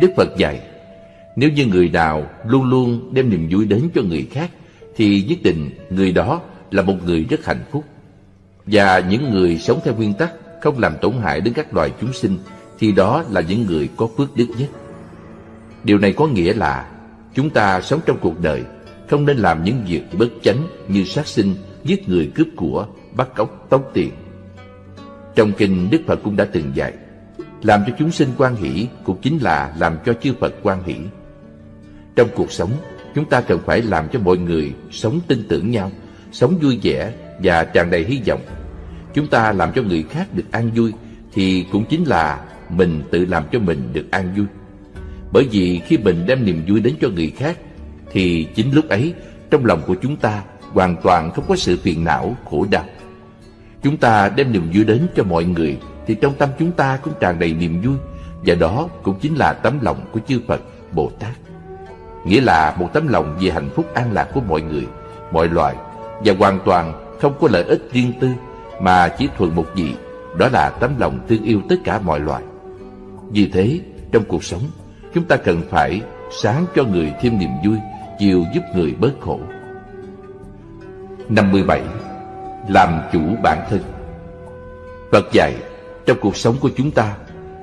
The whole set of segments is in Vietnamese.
Đức Phật dạy, nếu như người nào luôn luôn đem niềm vui đến cho người khác, thì nhất định người đó là một người rất hạnh phúc. Và những người sống theo nguyên tắc không làm tổn hại đến các loài chúng sinh, thì đó là những người có phước đức nhất. Điều này có nghĩa là chúng ta sống trong cuộc đời không nên làm những việc bất chánh như sát sinh, giết người cướp của, bắt cóc, tống tiền. Trong kinh Đức Phật cũng đã từng dạy, làm cho chúng sinh quan hỷ cũng chính là làm cho chư Phật quan hỷ. Trong cuộc sống, chúng ta cần phải làm cho mọi người sống tin tưởng nhau, sống vui vẻ và tràn đầy hy vọng. Chúng ta làm cho người khác được an vui thì cũng chính là mình tự làm cho mình được an vui. Bởi vì khi mình đem niềm vui đến cho người khác thì chính lúc ấy trong lòng của chúng ta hoàn toàn không có sự phiền não, khổ đau. Chúng ta đem niềm vui đến cho mọi người thì trong tâm chúng ta cũng tràn đầy niềm vui và đó cũng chính là tấm lòng của chư Phật, Bồ Tát. Nghĩa là một tấm lòng về hạnh phúc an lạc của mọi người, mọi loài và hoàn toàn không có lợi ích riêng tư mà chỉ thuần một gì, đó là tấm lòng thương yêu tất cả mọi loài. Vì thế, trong cuộc sống, chúng ta cần phải sáng cho người thêm niềm vui, chiều giúp người bớt khổ. 57. Làm chủ bản thân Phật dạy, trong cuộc sống của chúng ta,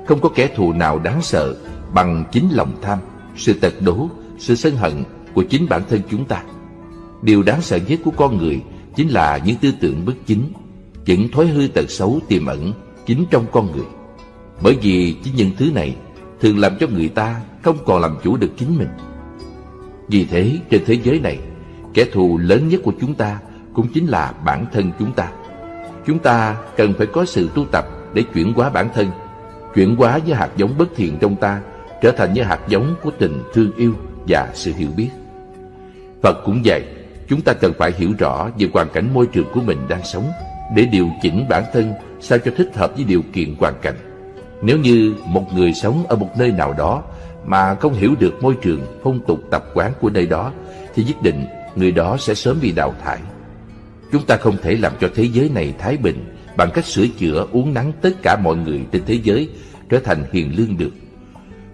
không có kẻ thù nào đáng sợ bằng chính lòng tham, sự tật đố, sự sân hận của chính bản thân chúng ta. Điều đáng sợ nhất của con người chính là những tư tưởng bất chính, những thói hư tật xấu tiềm ẩn chính trong con người. Bởi vì chính những thứ này thường làm cho người ta không còn làm chủ được chính mình. Vì thế, trên thế giới này, kẻ thù lớn nhất của chúng ta cũng chính là bản thân chúng ta. Chúng ta cần phải có sự tu tập để chuyển hóa bản thân, chuyển hóa với hạt giống bất thiện trong ta trở thành như hạt giống của tình thương yêu và sự hiểu biết. Phật cũng dạy, chúng ta cần phải hiểu rõ về hoàn cảnh môi trường của mình đang sống để điều chỉnh bản thân sao cho thích hợp với điều kiện hoàn cảnh. Nếu như một người sống ở một nơi nào đó mà không hiểu được môi trường, phong tục tập quán của nơi đó thì nhất định người đó sẽ sớm bị đào thải. Chúng ta không thể làm cho thế giới này thái bình bằng cách sửa chữa uống nắng tất cả mọi người trên thế giới trở thành hiền lương được.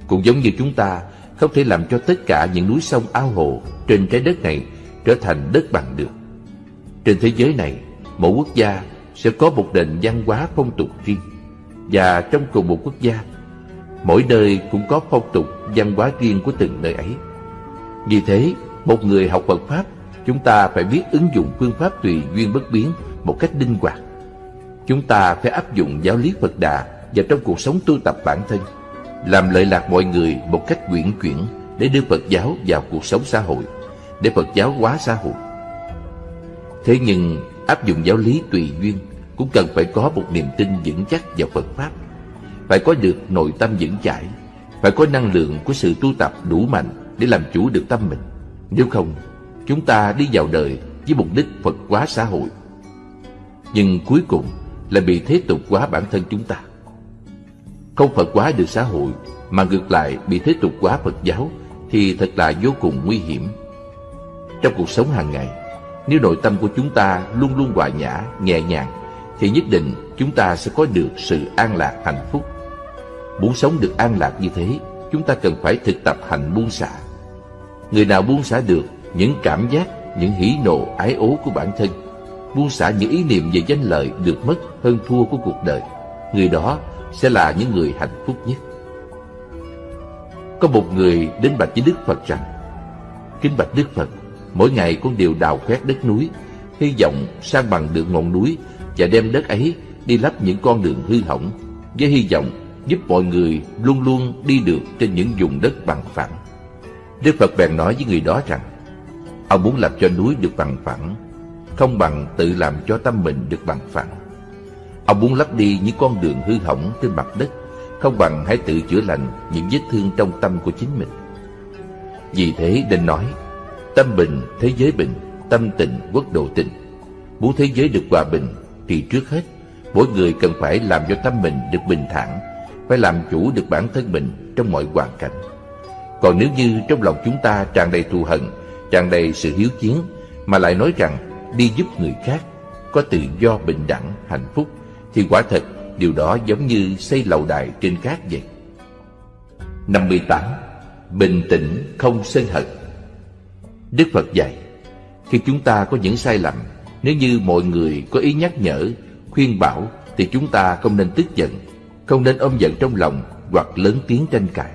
Cũng giống như chúng ta không thể làm cho tất cả những núi sông ao hồ trên trái đất này trở thành đất bằng được. Trên thế giới này, mỗi quốc gia sẽ có một nền văn hóa phong tục riêng. Và trong cùng một quốc gia, mỗi nơi cũng có phong tục văn hóa riêng của từng nơi ấy. Vì thế, một người học Phật Pháp, chúng ta phải biết ứng dụng phương pháp tùy duyên bất biến một cách linh hoạt. Chúng ta phải áp dụng giáo lý Phật Đà vào trong cuộc sống tu tập bản thân, làm lợi lạc mọi người một cách quyển chuyển để đưa Phật giáo vào cuộc sống xã hội, để Phật giáo hóa xã hội. Thế nhưng áp dụng giáo lý tùy duyên cũng cần phải có một niềm tin vững chắc vào Phật Pháp, phải có được nội tâm vững chãi, phải có năng lượng của sự tu tập đủ mạnh để làm chủ được tâm mình. Nếu không, chúng ta đi vào đời với mục đích Phật hóa xã hội. Nhưng cuối cùng là bị thế tục hóa bản thân chúng ta. Không Phật hóa được xã hội mà ngược lại bị thế tục hóa Phật giáo thì thật là vô cùng nguy hiểm. Trong cuộc sống hàng ngày, nếu nội tâm của chúng ta luôn luôn hòa nhã, nhẹ nhàng, thì nhất định chúng ta sẽ có được sự an lạc hạnh phúc. Muốn sống được an lạc như thế, chúng ta cần phải thực tập hành buông xả. Người nào buông xả được những cảm giác, những hỉ nộ, ái ố của bản thân, buông xả những ý niệm về danh lợi được mất hơn thua của cuộc đời, người đó sẽ là những người hạnh phúc nhất. Có một người đến bạch với Đức Phật rằng, Kính bạch Đức Phật, mỗi ngày con đều đào khoét đất núi, hy vọng sang bằng được ngọn núi và đem đất ấy đi lắp những con đường hư hỏng, với hy vọng giúp mọi người luôn luôn đi được trên những vùng đất bằng phẳng. Đức Phật bèn nói với người đó rằng, ông muốn làm cho núi được bằng phẳng, không bằng tự làm cho tâm mình được bằng phẳng. Ông muốn lấp đi những con đường hư hỏng trên mặt đất, không bằng hãy tự chữa lành những vết thương trong tâm của chính mình. Vì thế nên nói, tâm bình, thế giới bình, tâm tịnh, quốc độ tịnh. Muốn thế giới được hòa bình, thì trước hết, mỗi người cần phải làm cho tâm mình được bình thản, phải làm chủ được bản thân mình trong mọi hoàn cảnh. Còn nếu như trong lòng chúng ta tràn đầy thù hận, tràn đầy sự hiếu chiến, mà lại nói rằng đi giúp người khác, có tự do bình đẳng, hạnh phúc, thì quả thật điều đó giống như xây lầu đài trên cát vậy. 58. Bình tĩnh không sân hận Đức Phật dạy Khi chúng ta có những sai lầm Nếu như mọi người có ý nhắc nhở Khuyên bảo Thì chúng ta không nên tức giận Không nên ôm giận trong lòng Hoặc lớn tiếng tranh cãi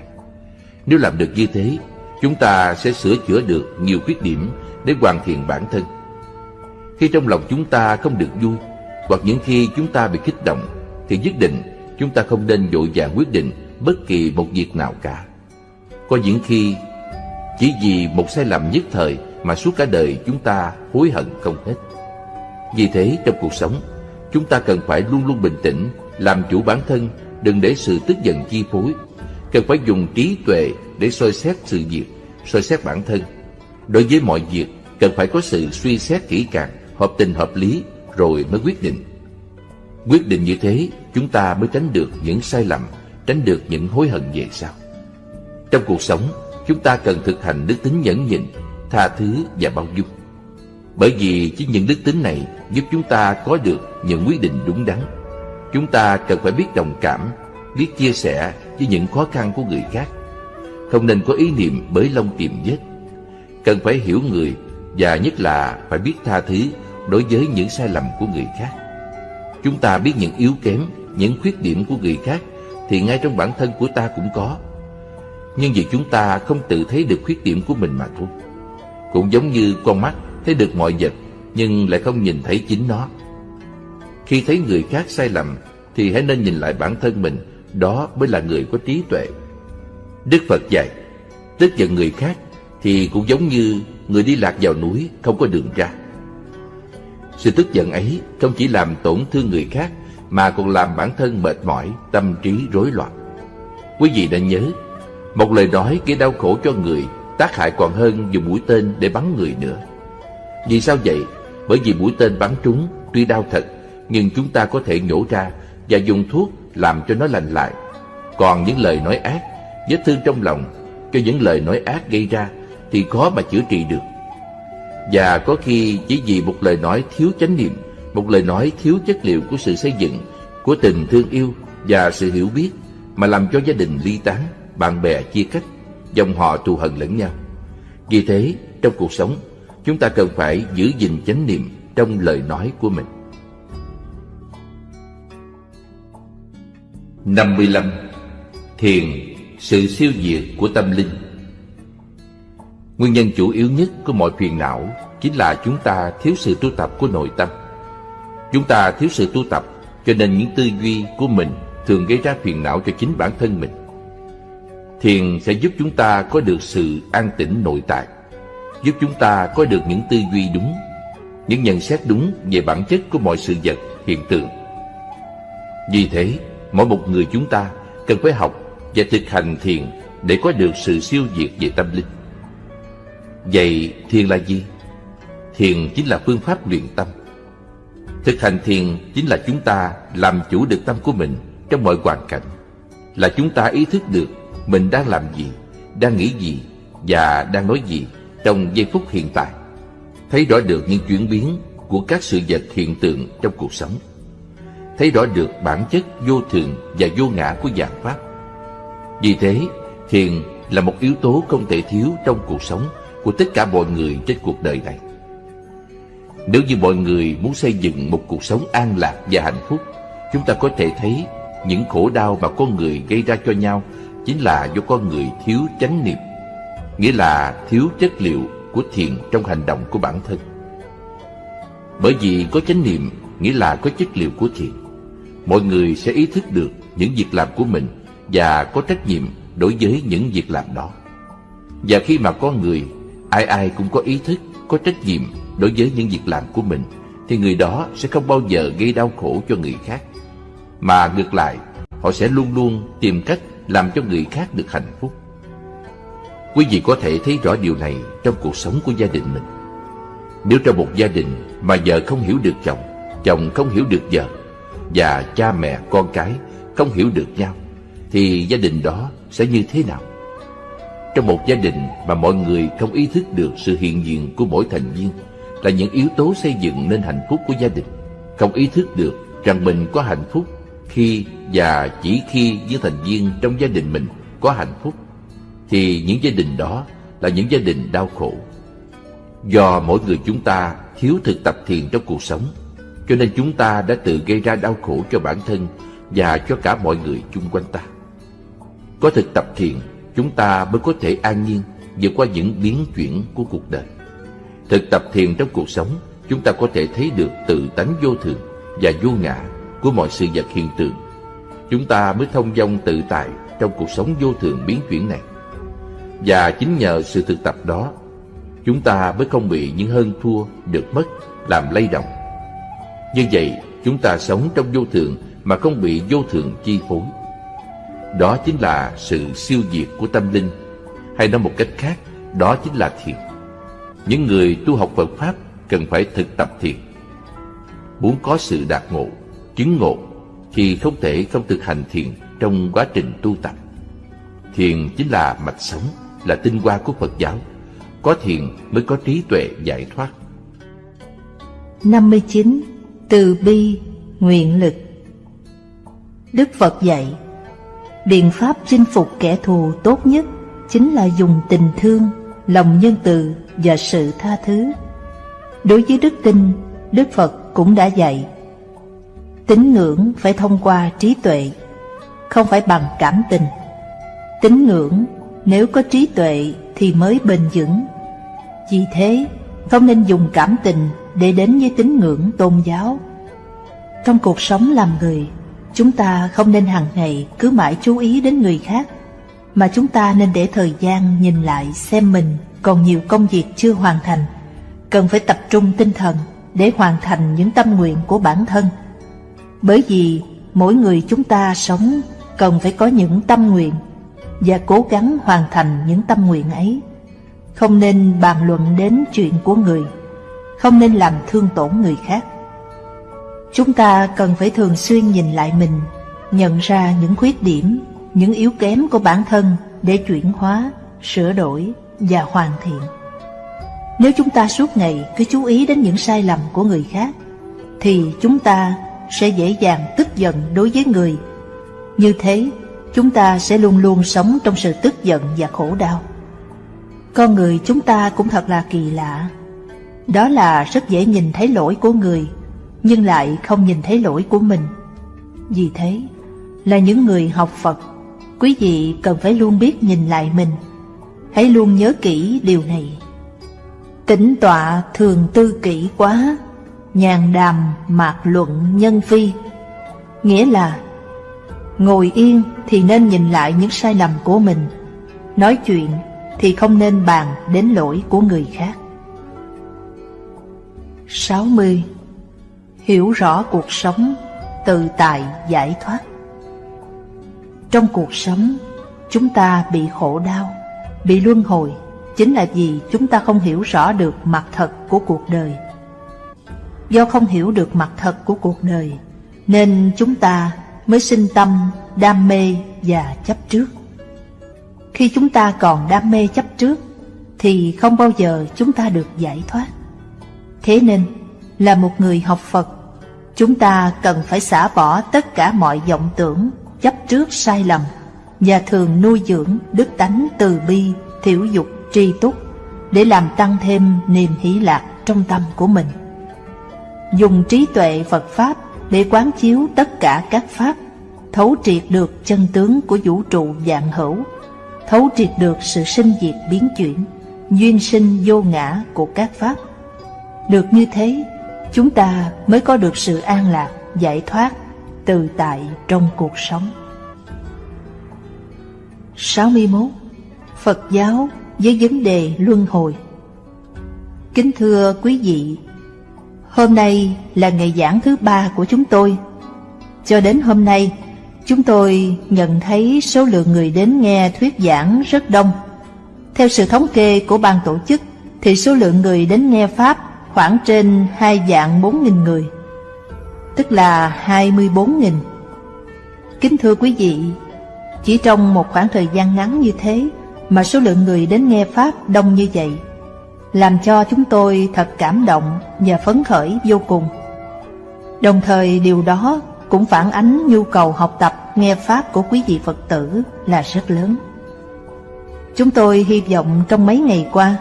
Nếu làm được như thế Chúng ta sẽ sửa chữa được nhiều khuyết điểm Để hoàn thiện bản thân khi trong lòng chúng ta không được vui Hoặc những khi chúng ta bị kích động Thì nhất định chúng ta không nên vội vàng quyết định bất kỳ một việc nào cả. Có những khi chỉ vì một sai lầm nhất thời mà suốt cả đời chúng ta hối hận không hết. Vì thế trong cuộc sống, chúng ta cần phải luôn luôn bình tĩnh, làm chủ bản thân, đừng để sự tức giận chi phối. Cần phải dùng trí tuệ để soi xét sự việc, soi xét bản thân. Đối với mọi việc, cần phải có sự suy xét kỹ càng, hợp tình hợp lý rồi mới quyết định. Quyết định như thế, chúng ta mới tránh được những sai lầm tránh được những hối hận về sau. Trong cuộc sống, chúng ta cần thực hành đức tính nhẫn nhịn, tha thứ và bao dung. Bởi vì chính những đức tính này giúp chúng ta có được những quyết định đúng đắn. Chúng ta cần phải biết đồng cảm, biết chia sẻ với những khó khăn của người khác. Không nên có ý niệm bới lông tìm vết. Cần phải hiểu người và nhất là phải biết tha thứ đối với những sai lầm của người khác. Chúng ta biết những yếu kém, những khuyết điểm của người khác thì ngay trong bản thân của ta cũng có. Nhưng vì chúng ta không tự thấy được khuyết điểm của mình mà thôi. Cũng giống như con mắt thấy được mọi vật nhưng lại không nhìn thấy chính nó. Khi thấy người khác sai lầm thì hãy nên nhìn lại bản thân mình, đó mới là người có trí tuệ. Đức Phật dạy, tức giận người khác thì cũng giống như người đi lạc vào núi không có đường ra. Sự tức giận ấy không chỉ làm tổn thương người khác mà còn làm bản thân mệt mỏi, tâm trí rối loạn. Quý vị nên nhớ, một lời nói gây đau khổ cho người tác hại còn hơn dùng mũi tên để bắn người nữa. Vì sao vậy? Bởi vì mũi tên bắn trúng tuy đau thật, nhưng chúng ta có thể nhổ ra và dùng thuốc làm cho nó lành lại. Còn những lời nói ác, vết thương trong lòng cho những lời nói ác gây ra thì khó mà chữa trị được. Và có khi chỉ vì một lời nói thiếu chánh niệm một lời nói thiếu chất liệu của sự xây dựng, của tình thương yêu và sự hiểu biết mà làm cho gia đình ly tán, bạn bè chia cách, dòng họ thù hận lẫn nhau. Vì thế, trong cuộc sống, chúng ta cần phải giữ gìn chánh niệm trong lời nói của mình. 55. Thiền, sự siêu diệt của tâm linh Nguyên nhân chủ yếu nhất của mọi phiền não chính là chúng ta thiếu sự tu tập của nội tâm. Chúng ta thiếu sự tu tập cho nên những tư duy của mình thường gây ra phiền não cho chính bản thân mình. Thiền sẽ giúp chúng ta có được sự an tĩnh nội tại, giúp chúng ta có được những tư duy đúng, những nhận xét đúng về bản chất của mọi sự vật, hiện tượng. Vì thế, mỗi một người chúng ta cần phải học và thực hành thiền để có được sự siêu diệt về tâm linh. Vậy thiền là gì? Thiền chính là phương pháp luyện tâm Thực hành thiền chính là chúng ta làm chủ được tâm của mình trong mọi hoàn cảnh. Là chúng ta ý thức được mình đang làm gì, đang nghĩ gì và đang nói gì trong giây phút hiện tại. Thấy rõ được những chuyển biến của các sự vật hiện tượng trong cuộc sống. Thấy rõ được bản chất vô thường và vô ngã của dạng Pháp. Vì thế, thiền là một yếu tố không thể thiếu trong cuộc sống của tất cả mọi người trên cuộc đời này. Nếu như mọi người muốn xây dựng một cuộc sống an lạc và hạnh phúc, chúng ta có thể thấy những khổ đau mà con người gây ra cho nhau chính là do con người thiếu chánh niệm, nghĩa là thiếu chất liệu của thiền trong hành động của bản thân. Bởi vì có chánh niệm nghĩa là có chất liệu của thiền. Mọi người sẽ ý thức được những việc làm của mình và có trách nhiệm đối với những việc làm đó. Và khi mà con người, ai ai cũng có ý thức, có trách nhiệm đối với những việc làm của mình thì người đó sẽ không bao giờ gây đau khổ cho người khác. Mà ngược lại họ sẽ luôn luôn tìm cách làm cho người khác được hạnh phúc. Quý vị có thể thấy rõ điều này trong cuộc sống của gia đình mình. Nếu trong một gia đình mà vợ không hiểu được chồng chồng không hiểu được vợ và cha mẹ con cái không hiểu được nhau thì gia đình đó sẽ như thế nào? Trong một gia đình mà mọi người không ý thức được sự hiện diện của mỗi thành viên là những yếu tố xây dựng nên hạnh phúc của gia đình. Không ý thức được rằng mình có hạnh phúc khi và chỉ khi những thành viên trong gia đình mình có hạnh phúc thì những gia đình đó là những gia đình đau khổ. Do mỗi người chúng ta thiếu thực tập thiền trong cuộc sống, cho nên chúng ta đã tự gây ra đau khổ cho bản thân và cho cả mọi người chung quanh ta. Có thực tập thiền, chúng ta mới có thể an nhiên vượt qua những biến chuyển của cuộc đời. Thực tập thiền trong cuộc sống, chúng ta có thể thấy được tự tánh vô thường và vô ngã của mọi sự vật hiện tượng. Chúng ta mới thông dong tự tại trong cuộc sống vô thường biến chuyển này. Và chính nhờ sự thực tập đó, chúng ta mới không bị những hơn thua, được mất, làm lay động. Như vậy, chúng ta sống trong vô thường mà không bị vô thường chi phối. Đó chính là sự siêu diệt của tâm linh, hay nói một cách khác, đó chính là thiền. Những người tu học Phật Pháp cần phải thực tập thiền. Muốn có sự đạt ngộ, chứng ngộ, thì không thể không thực hành thiền trong quá trình tu tập. Thiền chính là mạch sống, là tinh hoa của Phật giáo. Có thiền mới có trí tuệ giải thoát. 59. Từ bi, nguyện lực Đức Phật dạy Biện pháp chinh phục kẻ thù tốt nhất chính là dùng tình thương, lòng nhân từ và sự tha thứ. Đối với đức tin, Đức Phật cũng đã dạy Tín ngưỡng phải thông qua trí tuệ, không phải bằng cảm tình. Tín ngưỡng nếu có trí tuệ thì mới bền vững. Vì thế, không nên dùng cảm tình để đến với tín ngưỡng tôn giáo. Trong cuộc sống làm người, chúng ta không nên hàng ngày cứ mãi chú ý đến người khác, mà chúng ta nên để thời gian nhìn lại xem mình còn nhiều công việc chưa hoàn thành, cần phải tập trung tinh thần để hoàn thành những tâm nguyện của bản thân. Bởi vì mỗi người chúng ta sống cần phải có những tâm nguyện và cố gắng hoàn thành những tâm nguyện ấy. Không nên bàn luận đến chuyện của người, không nên làm thương tổn người khác. Chúng ta cần phải thường xuyên nhìn lại mình, nhận ra những khuyết điểm, những yếu kém của bản thân để chuyển hóa, sửa đổi và hoàn thiện. Nếu chúng ta suốt ngày cứ chú ý đến những sai lầm của người khác, thì chúng ta sẽ dễ dàng tức giận đối với người. Như thế, chúng ta sẽ luôn luôn sống trong sự tức giận và khổ đau. Con người chúng ta cũng thật là kỳ lạ. Đó là rất dễ nhìn thấy lỗi của người, nhưng lại không nhìn thấy lỗi của mình. Vì thế, là những người học Phật, quý vị cần phải luôn biết nhìn lại mình. Hãy luôn nhớ kỹ điều này. Tĩnh tọa thường tư kỹ quá, nhàn đàm mạc luận nhân phi. Nghĩa là, ngồi yên thì nên nhìn lại những sai lầm của mình, nói chuyện thì không nên bàn đến lỗi của người khác. 60. Hiểu rõ cuộc sống, tự tại giải thoát Trong cuộc sống, chúng ta bị khổ đau, bị luân hồi chính là vì chúng ta không hiểu rõ được mặt thật của cuộc đời. Do không hiểu được mặt thật của cuộc đời, nên chúng ta mới sinh tâm, đam mê và chấp trước. Khi chúng ta còn đam mê chấp trước, thì không bao giờ chúng ta được giải thoát. Thế nên, là một người học Phật, chúng ta cần phải xả bỏ tất cả mọi vọng tưởng, chấp trước sai lầm và thường nuôi dưỡng đức tánh từ bi, thiểu dục tri túc để làm tăng thêm niềm hỷ lạc trong tâm của mình. Dùng trí tuệ Phật Pháp để quán chiếu tất cả các Pháp, thấu triệt được chân tướng của vũ trụ dạng hữu, thấu triệt được sự sinh diệt biến chuyển, duyên sinh vô ngã của các Pháp. Được như thế, chúng ta mới có được sự an lạc, giải thoát, tự tại trong cuộc sống. 61. Phật giáo với vấn đề luân hồi. Kính thưa quý vị, hôm nay là ngày giảng thứ ba của chúng tôi. Cho đến hôm nay, chúng tôi nhận thấy số lượng người đến nghe thuyết giảng rất đông. Theo sự thống kê của ban tổ chức, thì số lượng người đến nghe Pháp khoảng trên hai dạng bốn nghìn người, tức là hai mươi bốn nghìn. Kính thưa quý vị, chỉ trong một khoảng thời gian ngắn như thế mà số lượng người đến nghe Pháp đông như vậy, làm cho chúng tôi thật cảm động và phấn khởi vô cùng. Đồng thời điều đó cũng phản ánh nhu cầu học tập nghe Pháp của quý vị Phật tử là rất lớn. Chúng tôi hy vọng trong mấy ngày qua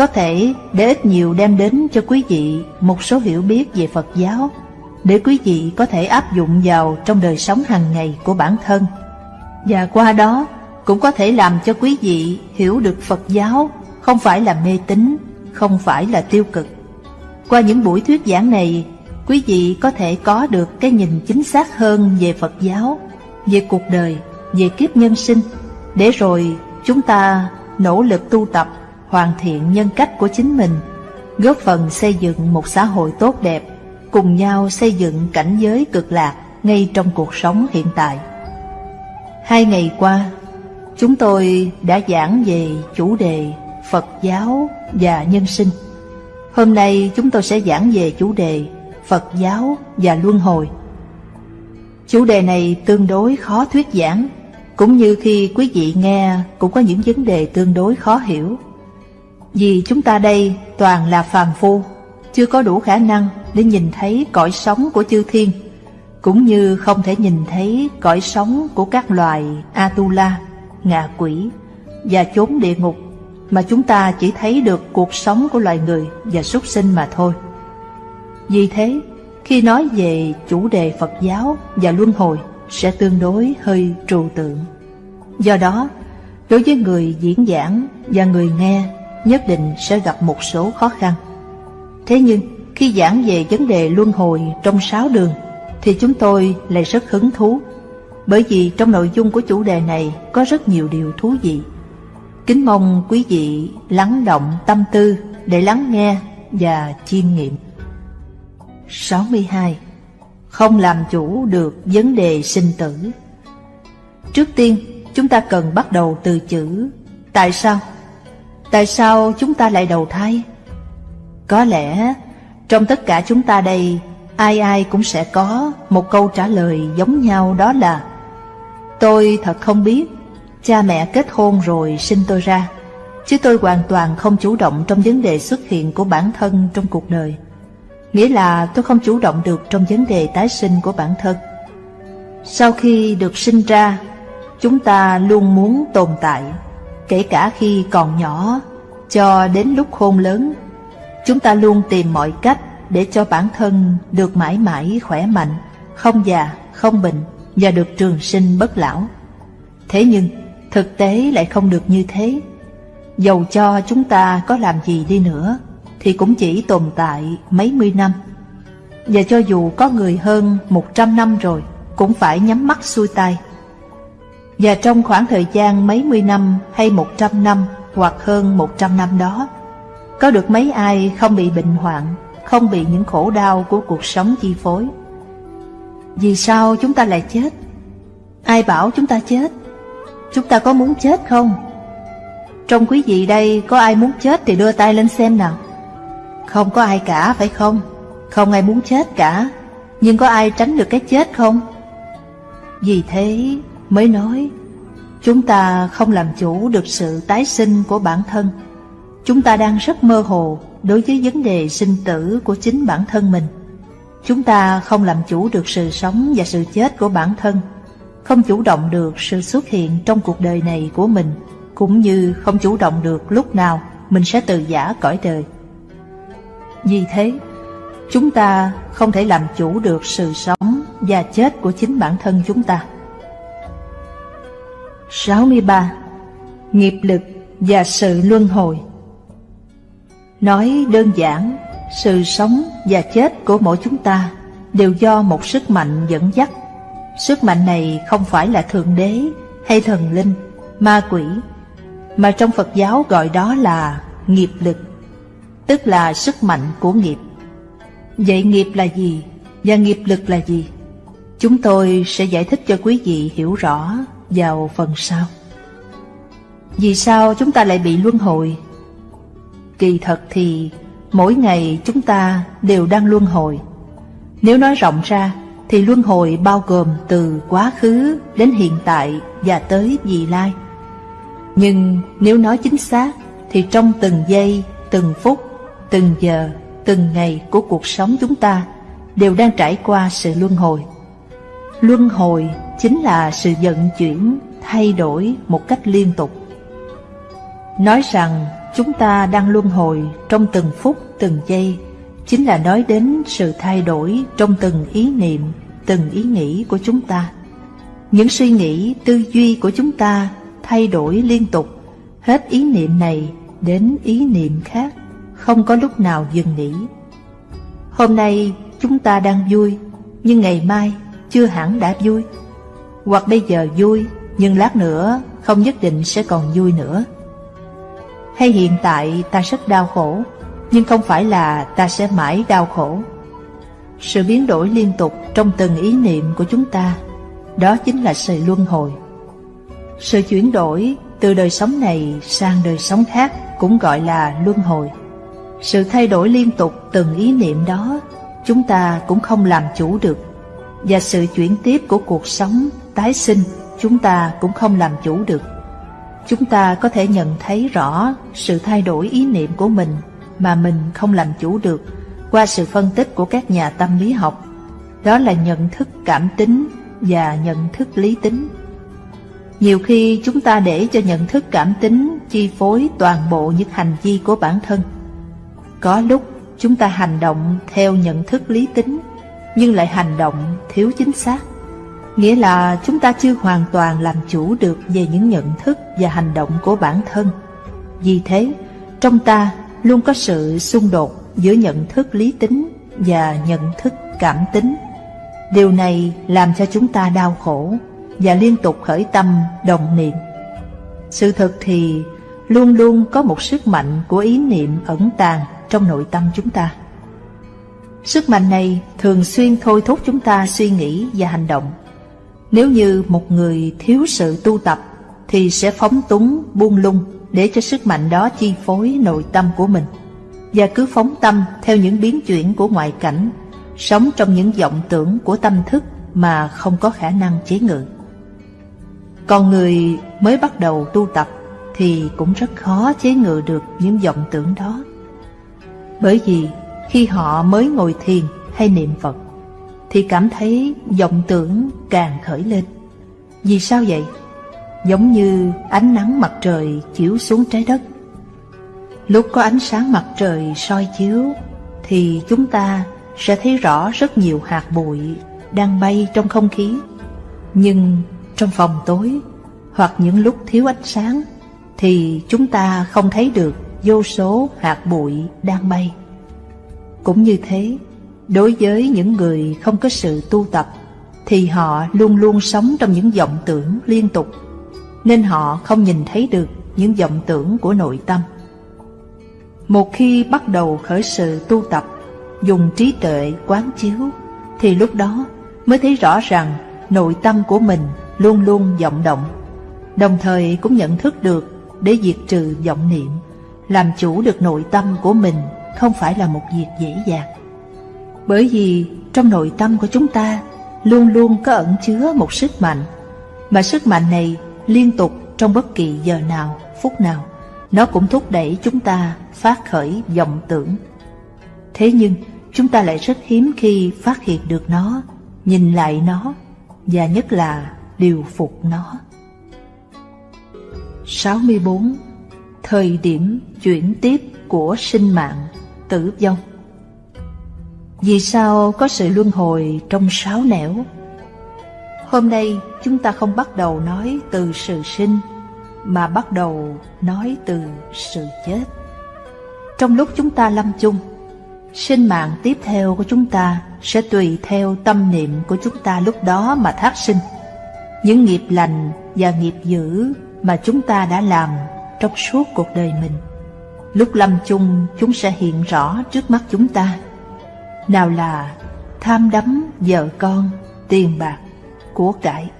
có thể để ít nhiều đem đến cho quý vị một số hiểu biết về Phật giáo để quý vị có thể áp dụng vào trong đời sống hàng ngày của bản thân và qua đó cũng có thể làm cho quý vị hiểu được Phật giáo không phải là mê tín, không phải là tiêu cực. Qua những buổi thuyết giảng này, quý vị có thể có được cái nhìn chính xác hơn về Phật giáo, về cuộc đời, về kiếp nhân sinh, để rồi chúng ta nỗ lực tu tập, hoàn thiện nhân cách của chính mình, góp phần xây dựng một xã hội tốt đẹp, cùng nhau xây dựng cảnh giới cực lạc ngay trong cuộc sống hiện tại. Hai ngày qua, chúng tôi đã giảng về chủ đề Phật giáo và nhân sinh. Hôm nay chúng tôi sẽ giảng về chủ đề Phật giáo và luân hồi. Chủ đề này tương đối khó thuyết giảng, cũng như khi quý vị nghe cũng có những vấn đề tương đối khó hiểu. Vì chúng ta đây toàn là phàm phu, chưa có đủ khả năng để nhìn thấy cõi sống của chư thiên, cũng như không thể nhìn thấy cõi sống của các loài Atula, ngạ quỷ và chốn địa ngục mà chúng ta chỉ thấy được cuộc sống của loài người và súc sinh mà thôi. Vì thế, khi nói về chủ đề Phật giáo và luân hồi sẽ tương đối hơi trừu tượng. Do đó, đối với người diễn giảng và người nghe nhất định sẽ gặp một số khó khăn. Thế nhưng, khi giảng về vấn đề luân hồi trong sáu đường, thì chúng tôi lại rất hứng thú, bởi vì trong nội dung của chủ đề này có rất nhiều điều thú vị. Kính mong quý vị lắng động tâm tư để lắng nghe và chiêm nghiệm. 62. Không làm chủ được vấn đề sinh tử Trước tiên, chúng ta cần bắt đầu từ chữ Tại sao? Tại sao chúng ta lại đầu thai? Có lẽ trong tất cả chúng ta đây, Ai ai cũng sẽ có một câu trả lời giống nhau, đó là, Tôi thật không biết, Cha mẹ kết hôn rồi sinh tôi ra, Chứ tôi hoàn toàn không chủ động trong vấn đề xuất hiện của bản thân trong cuộc đời. Nghĩa là tôi không chủ động được trong vấn đề tái sinh của bản thân. Sau khi được sinh ra, Chúng ta luôn muốn tồn tại. Kể cả khi còn nhỏ Cho đến lúc khôn lớn Chúng ta luôn tìm mọi cách để cho bản thân được mãi mãi khỏe mạnh, không già, không bệnh và được trường sinh bất lão. Thế nhưng, thực tế lại không được như thế. Dầu cho chúng ta có làm gì đi nữa, thì cũng chỉ tồn tại mấy mươi năm. Và cho dù có người hơn một trăm năm rồi, cũng phải nhắm mắt xuôi tay. Và trong khoảng thời gian mấy mươi năm hay một trăm năm hoặc hơn một trăm năm đó, có được mấy ai không bị bệnh hoạn không bị những khổ đau của cuộc sống chi phối. Vì sao chúng ta lại chết? Ai bảo chúng ta chết? Chúng ta có muốn chết không? Trong quý vị đây có ai muốn chết thì đưa tay lên xem nào. Không có ai cả phải không? Không ai muốn chết cả, nhưng có ai tránh được cái chết không? Vì thế mới nói, chúng ta không làm chủ được sự tái sinh của bản thân. Chúng ta đang rất mơ hồ đối với vấn đề sinh tử của chính bản thân mình. Chúng ta không làm chủ được sự sống và sự chết của bản thân, không chủ động được sự xuất hiện trong cuộc đời này của mình, cũng như không chủ động được lúc nào mình sẽ từ giả cõi đời. Vì thế, chúng ta không thể làm chủ được sự sống và chết của chính bản thân chúng ta. 63. Nghiệp lực và sự luân hồi Nói đơn giản, sự sống và chết của mỗi chúng ta đều do một sức mạnh dẫn dắt. Sức mạnh này không phải là Thượng Đế hay thần linh, ma quỷ, mà trong Phật giáo gọi đó là nghiệp lực, tức là sức mạnh của nghiệp. Vậy nghiệp là gì và nghiệp lực là gì? Chúng tôi sẽ giải thích cho quý vị hiểu rõ vào phần sau. Vì sao chúng ta lại bị luân hồi Kỳ thật thì mỗi ngày chúng ta đều đang luân hồi. Nếu nói rộng ra thì luân hồi bao gồm từ quá khứ đến hiện tại và tới vị lai. Nhưng nếu nói chính xác thì trong từng giây, từng phút, từng giờ, từng ngày của cuộc sống chúng ta đều đang trải qua sự luân hồi. Luân hồi chính là sự vận chuyển, thay đổi một cách liên tục. Nói rằng chúng ta đang luân hồi trong từng phút, từng giây, chính là nói đến sự thay đổi trong từng ý niệm, từng ý nghĩ của chúng ta. Những suy nghĩ, tư duy của chúng ta thay đổi liên tục, hết ý niệm này đến ý niệm khác, không có lúc nào dừng nghỉ. Hôm nay chúng ta đang vui, nhưng ngày mai chưa hẳn đã vui. Hoặc bây giờ vui, nhưng lát nữa không nhất định sẽ còn vui nữa. Hay hiện tại ta rất đau khổ, nhưng không phải là ta sẽ mãi đau khổ. Sự biến đổi liên tục trong từng ý niệm của chúng ta, đó chính là sự luân hồi. Sự chuyển đổi từ đời sống này sang đời sống khác cũng gọi là luân hồi. Sự thay đổi liên tục từng ý niệm đó, chúng ta cũng không làm chủ được. Và sự chuyển tiếp của cuộc sống, tái sinh, chúng ta cũng không làm chủ được. Chúng ta có thể nhận thấy rõ sự thay đổi ý niệm của mình mà mình không làm chủ được qua sự phân tích của các nhà tâm lý học. Đó là nhận thức cảm tính và nhận thức lý tính. Nhiều khi chúng ta để cho nhận thức cảm tính chi phối toàn bộ những hành vi của bản thân. Có lúc chúng ta hành động theo nhận thức lý tính, nhưng lại hành động thiếu chính xác. Nghĩa là chúng ta chưa hoàn toàn làm chủ được về những nhận thức và hành động của bản thân. Vì thế, trong ta luôn có sự xung đột giữa nhận thức lý tính và nhận thức cảm tính. Điều này làm cho chúng ta đau khổ và liên tục khởi tâm đồng niệm. Sự thật thì luôn luôn có một sức mạnh của ý niệm ẩn tàng trong nội tâm chúng ta. Sức mạnh này thường xuyên thôi thúc chúng ta suy nghĩ và hành động. Nếu như một người thiếu sự tu tập thì sẽ phóng túng, buông lung để cho sức mạnh đó chi phối nội tâm của mình và cứ phóng tâm theo những biến chuyển của ngoại cảnh, sống trong những vọng tưởng của tâm thức mà không có khả năng chế ngự. Còn người mới bắt đầu tu tập thì cũng rất khó chế ngự được những vọng tưởng đó. Bởi vì khi họ mới ngồi thiền hay niệm Phật, thì cảm thấy vọng tưởng càng khởi lên. Vì sao vậy? Giống như ánh nắng mặt trời chiếu xuống trái đất. Lúc có ánh sáng mặt trời soi chiếu, thì chúng ta sẽ thấy rõ rất nhiều hạt bụi đang bay trong không khí. Nhưng trong phòng tối, hoặc những lúc thiếu ánh sáng, thì chúng ta không thấy được vô số hạt bụi đang bay. Cũng như thế, đối với những người không có sự tu tập thì họ luôn luôn sống trong những vọng tưởng liên tục nên họ không nhìn thấy được những vọng tưởng của nội tâm. Một khi bắt đầu khởi sự tu tập, dùng trí tuệ quán chiếu, thì lúc đó mới thấy rõ rằng nội tâm của mình luôn luôn vọng động, đồng thời cũng nhận thức được để diệt trừ vọng niệm, làm chủ được nội tâm của mình không phải là một việc dễ dàng. Bởi vì trong nội tâm của chúng ta luôn luôn có ẩn chứa một sức mạnh, mà sức mạnh này liên tục trong bất kỳ giờ nào, phút nào, nó cũng thúc đẩy chúng ta phát khởi vọng tưởng. Thế nhưng, chúng ta lại rất hiếm khi phát hiện được nó, nhìn lại nó, và nhất là điều phục nó. 64. Thời điểm chuyển tiếp của sinh mạng, tử vong Vì sao có sự luân hồi trong sáu nẻo? Hôm nay chúng ta không bắt đầu nói từ sự sinh, mà bắt đầu nói từ sự chết. Trong lúc chúng ta lâm chung, sinh mạng tiếp theo của chúng ta sẽ tùy theo tâm niệm của chúng ta lúc đó mà thác sinh. Những nghiệp lành và nghiệp dữ mà chúng ta đã làm trong suốt cuộc đời mình. Lúc lâm chung chúng sẽ hiện rõ trước mắt chúng ta. Nào là tham đắm vợ con, tiền bạc, của cải,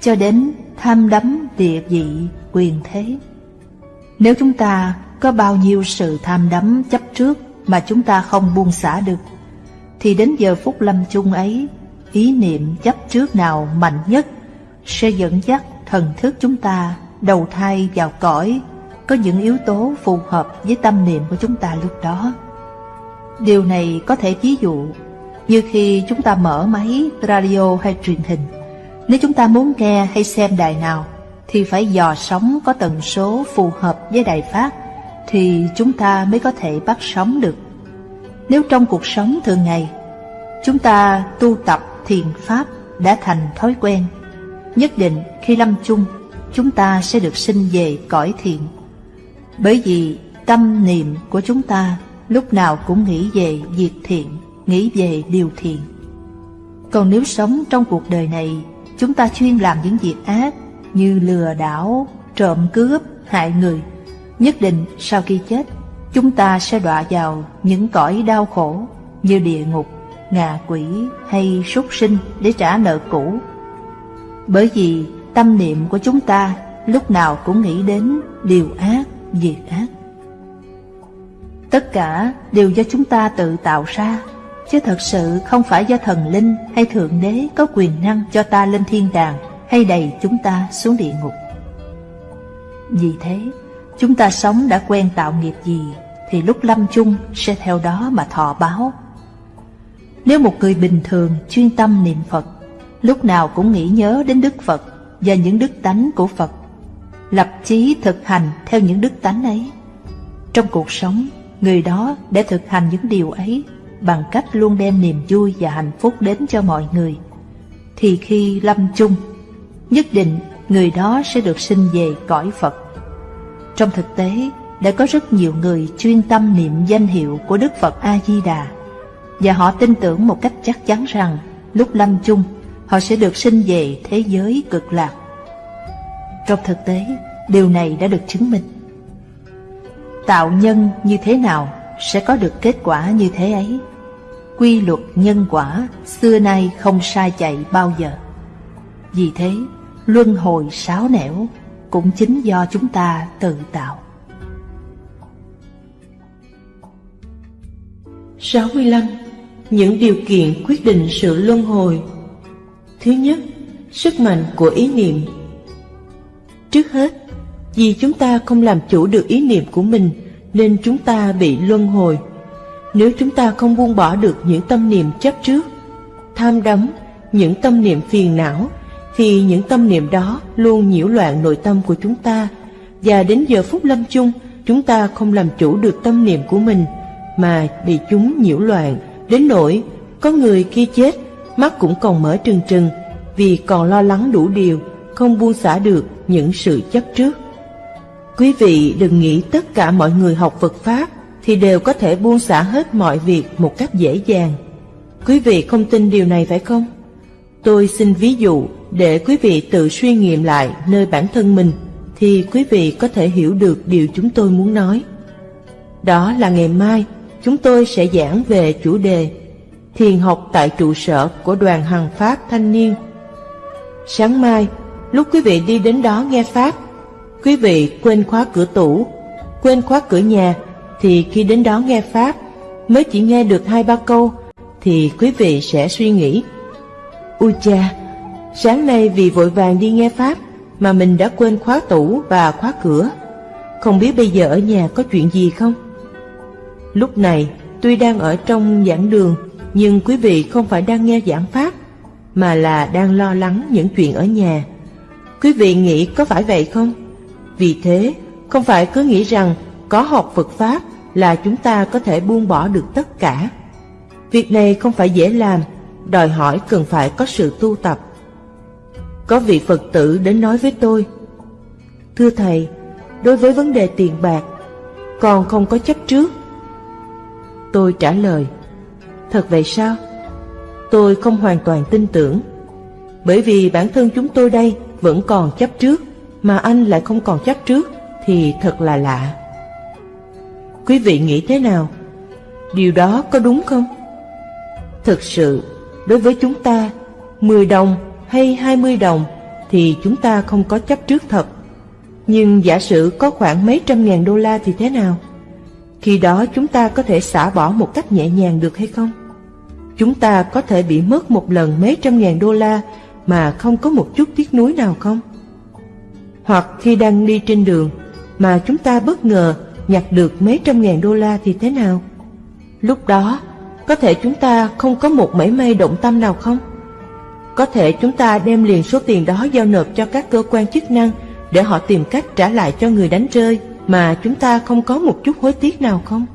cho đến tham đắm địa vị, quyền thế. Nếu chúng ta có bao nhiêu sự tham đắm chấp trước mà chúng ta không buông xả được, thì đến giờ phút lâm chung ấy, ý niệm chấp trước nào mạnh nhất sẽ dẫn dắt thần thức chúng ta đầu thai vào cõi có những yếu tố phù hợp với tâm niệm của chúng ta lúc đó. Điều này có thể ví dụ như khi chúng ta mở máy radio hay truyền hình nếu chúng ta muốn nghe hay xem đài nào, thì phải dò sóng có tần số phù hợp với đài phát thì chúng ta mới có thể bắt sóng được. Nếu trong cuộc sống thường ngày chúng ta tu tập thiền pháp đã thành thói quen, nhất định khi lâm chung chúng ta sẽ được sinh về cõi thiện. Bởi vì tâm niệm của chúng ta lúc nào cũng nghĩ về việc thiện, nghĩ về điều thiện. Còn nếu sống trong cuộc đời này, chúng ta chuyên làm những việc ác như lừa đảo, trộm cướp, hại người, nhất định sau khi chết, chúng ta sẽ đọa vào những cõi đau khổ như địa ngục, ngạ quỷ hay súc sinh để trả nợ cũ. Bởi vì tâm niệm của chúng ta lúc nào cũng nghĩ đến điều ác, việc ác. Tất cả đều do chúng ta tự tạo ra, chứ thật sự không phải do thần linh hay thượng đế có quyền năng cho ta lên thiên đàng hay đầy chúng ta xuống địa ngục. Vì thế, chúng ta sống đã quen tạo nghiệp gì thì lúc lâm chung sẽ theo đó mà thọ báo. Nếu một người bình thường chuyên tâm niệm Phật, lúc nào cũng nghĩ nhớ đến Đức Phật và những đức tánh của Phật, lập chí thực hành theo những đức tánh ấy. Trong cuộc sống, người đó để thực hành những điều ấy bằng cách luôn đem niềm vui và hạnh phúc đến cho mọi người, thì khi lâm chung, nhất định người đó sẽ được sinh về cõi Phật. Trong thực tế, đã có rất nhiều người chuyên tâm niệm danh hiệu của Đức Phật A-di-đà, và họ tin tưởng một cách chắc chắn rằng lúc lâm chung, họ sẽ được sinh về thế giới cực lạc. Trong thực tế, điều này đã được chứng minh. Tạo nhân như thế nào sẽ có được kết quả như thế ấy. Quy luật nhân quả xưa nay không sai chạy bao giờ. Vì thế, luân hồi sáo nẻo cũng chính do chúng ta tự tạo. 65. Những điều kiện quyết định sự luân hồi Thứ nhất, sức mạnh của ý niệm Trước hết, vì chúng ta không làm chủ được ý niệm của mình nên chúng ta bị luân hồi. Nếu chúng ta không buông bỏ được những tâm niệm chấp trước, tham đắm, những tâm niệm phiền não, thì những tâm niệm đó luôn nhiễu loạn nội tâm của chúng ta. Và đến giờ phút lâm chung chúng ta không làm chủ được tâm niệm của mình mà bị chúng nhiễu loạn. Đến nỗi có người khi chết mắt cũng còn mở trừng trừng vì còn lo lắng đủ điều không buông xả được những sự chấp trước quý vị đừng nghĩ tất cả mọi người học Phật Pháp thì đều có thể buông xả hết mọi việc một cách dễ dàng quý vị không tin điều này phải không tôi xin ví dụ để quý vị tự suy nghiệm lại nơi bản thân mình thì quý vị có thể hiểu được điều chúng tôi muốn nói. Đó là ngày mai chúng tôi sẽ giảng về chủ đề Thiền học tại trụ sở của đoàn Hằng Pháp Thanh Niên. Sáng mai, lúc quý vị đi đến đó nghe Pháp, quý vị quên khóa cửa tủ, quên khóa cửa nhà, thì khi đến đó nghe Pháp, mới chỉ nghe được hai ba câu, thì quý vị sẽ suy nghĩ. Ui cha, Sáng nay vì vội vàng đi nghe Pháp mà mình đã quên khóa tủ và khóa cửa. Không biết bây giờ ở nhà có chuyện gì không? Lúc này, tuy đang ở trong giảng đường, nhưng quý vị không phải đang nghe giảng Pháp, mà là đang lo lắng những chuyện ở nhà. Quý vị nghĩ có phải vậy không? Vì thế, không phải cứ nghĩ rằng có học Phật Pháp là chúng ta có thể buông bỏ được tất cả. Việc này không phải dễ làm, đòi hỏi cần phải có sự tu tập. Có vị Phật tử đến nói với tôi Thưa Thầy, đối với vấn đề tiền bạc Con không có chấp trước Tôi trả lời Thật vậy sao? Tôi không hoàn toàn tin tưởng Bởi vì bản thân chúng tôi đây vẫn còn chấp trước Mà anh lại không còn chấp trước Thì thật là lạ Quý vị nghĩ thế nào? Điều đó có đúng không? Thực sự, đối với chúng ta 10 đồng hay 20 đồng thì chúng ta không có chấp trước thật. Nhưng giả sử có khoảng mấy trăm ngàn đô la thì thế nào? Khi đó chúng ta có thể xả bỏ một cách nhẹ nhàng được hay không? Chúng ta có thể bị mất một lần mấy trăm ngàn đô la mà không có một chút tiếc nuối nào không? Hoặc khi đang đi trên đường mà chúng ta bất ngờ nhặt được mấy trăm ngàn đô la thì thế nào? Lúc đó, có thể chúng ta không có một mảy may động tâm nào không? Có thể chúng ta đem liền số tiền đó giao nộp cho các cơ quan chức năng để họ tìm cách trả lại cho người đánh rơi mà chúng ta không có một chút hối tiếc nào không?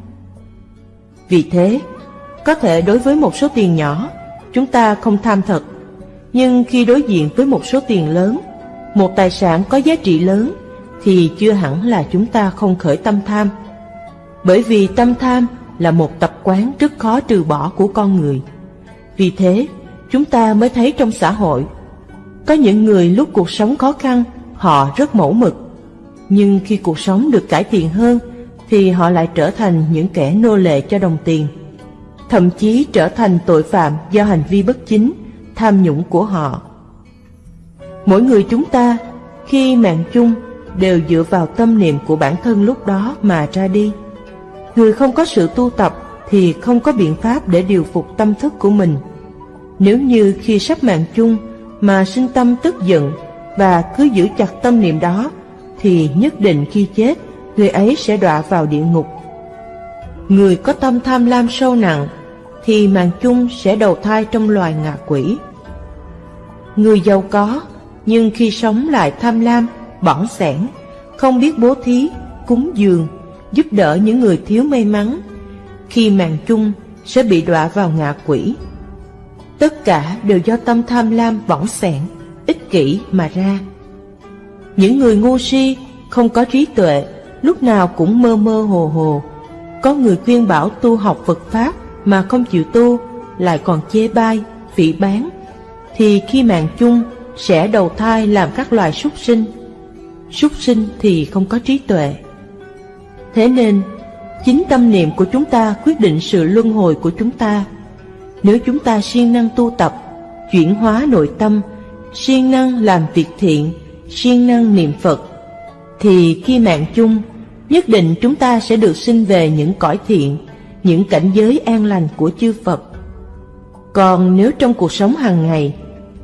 Vì thế, có thể đối với một số tiền nhỏ, chúng ta không tham thật, nhưng khi đối diện với một số tiền lớn, một tài sản có giá trị lớn, thì chưa hẳn là chúng ta không khởi tâm tham. Bởi vì tâm tham là một tập quán rất khó trừ bỏ của con người. Vì thế, chúng ta mới thấy trong xã hội, có những người lúc cuộc sống khó khăn, họ rất mẫu mực. Nhưng khi cuộc sống được cải thiện hơn, thì họ lại trở thành những kẻ nô lệ cho đồng tiền. Thậm chí trở thành tội phạm do hành vi bất chính, tham nhũng của họ. Mỗi người chúng ta, khi mạng chung, đều dựa vào tâm niệm của bản thân lúc đó mà ra đi. Người không có sự tu tập thì không có biện pháp để điều phục tâm thức của mình. Nếu như khi sắp mạng chung mà sinh tâm tức giận và cứ giữ chặt tâm niệm đó, thì nhất định khi chết, người ấy sẽ đọa vào địa ngục. Người có tâm tham lam sâu nặng, thì mạng chung sẽ đầu thai trong loài ngạ quỷ. Người giàu có, nhưng khi sống lại tham lam, bỏng sẻn, không biết bố thí, cúng dường, giúp đỡ những người thiếu may mắn, khi màn chung sẽ bị đọa vào ngạ quỷ. Tất cả đều do tâm tham lam bỏng sẻn, ích kỷ mà ra. Những người ngu si, không có trí tuệ, lúc nào cũng mơ mơ hồ hồ. Có người khuyên bảo tu học Phật Pháp mà không chịu tu, lại còn chê bai, phỉ bán, thì khi mạng chung sẽ đầu thai làm các loài súc sinh. Súc sinh thì không có trí tuệ. Thế nên, chính tâm niệm của chúng ta quyết định sự luân hồi của chúng ta. Nếu chúng ta siêng năng tu tập, chuyển hóa nội tâm, siêng năng làm việc thiện, siêng năng niệm Phật, thì khi mạng chung, nhất định chúng ta sẽ được sinh về những cõi thiện, những cảnh giới an lành của chư Phật. Còn nếu trong cuộc sống hàng ngày,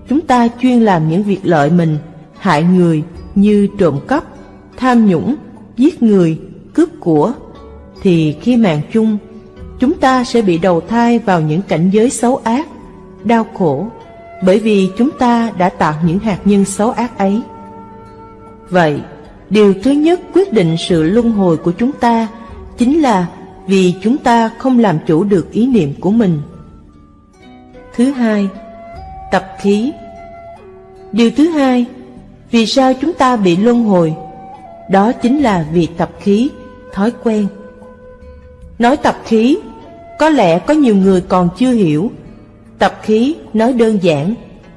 chúng ta chuyên làm những việc lợi mình, hại người như trộm cắp, tham nhũng, giết người, cướp của, thì khi mạng chung, chúng ta sẽ bị đầu thai vào những cảnh giới xấu ác, đau khổ, bởi vì chúng ta đã tạo những hạt nhân xấu ác ấy. Vậy, điều thứ nhất quyết định sự luân hồi của chúng ta chính là vì chúng ta không làm chủ được ý niệm của mình. Thứ hai, khí. Điều thứ hai, vì sao chúng ta bị luân hồi? Đó chính là vì tập khí, thói quen. Nói tập khí, có lẽ có nhiều người còn chưa hiểu. Tập khí nói đơn giản,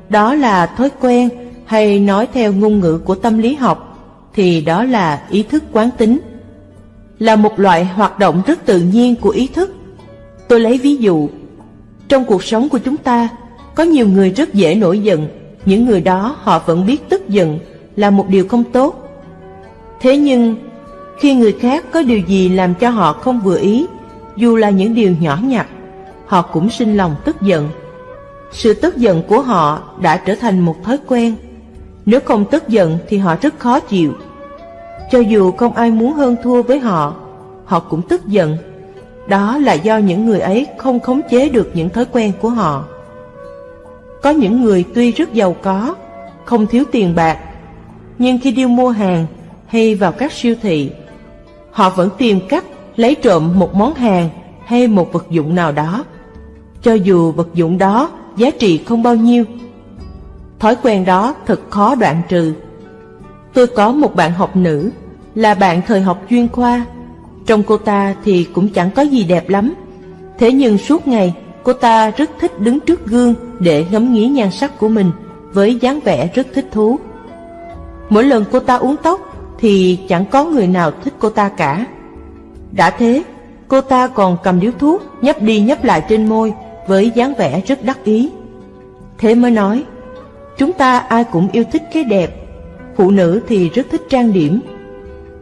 đó là thói quen hay nói theo ngôn ngữ của tâm lý học, thì đó là ý thức quán tính. Là một loại hoạt động rất tự nhiên của ý thức. Tôi lấy ví dụ, trong cuộc sống của chúng ta, có nhiều người rất dễ nổi giận, những người đó họ vẫn biết tức giận là một điều không tốt. Thế nhưng, khi người khác có điều gì làm cho họ không vừa ý, dù là những điều nhỏ nhặt, họ cũng sinh lòng tức giận. Sự tức giận của họ đã trở thành một thói quen. Nếu không tức giận thì họ rất khó chịu. Cho dù không ai muốn hơn thua với họ, họ cũng tức giận. Đó là do những người ấy không khống chế được những thói quen của họ. Có những người tuy rất giàu có, không thiếu tiền bạc, nhưng khi đi mua hàng hay vào các siêu thị, họ vẫn tìm cách lấy trộm một món hàng hay một vật dụng nào đó, cho dù vật dụng đó giá trị không bao nhiêu. Thói quen đó thật khó đoạn trừ. Tôi có một bạn học nữ, là bạn thời học chuyên khoa. Trong cô ta thì cũng chẳng có gì đẹp lắm. Thế nhưng suốt ngày, cô ta rất thích đứng trước gương để ngắm nghía nhan sắc của mình với dáng vẻ rất thích thú. Mỗi lần cô ta uống tóc thì chẳng có người nào thích cô ta cả. Đã thế, cô ta còn cầm điếu thuốc nhấp đi nhấp lại trên môi với dáng vẻ rất đắc ý. Thế mới nói, chúng ta ai cũng yêu thích cái đẹp, phụ nữ thì rất thích trang điểm.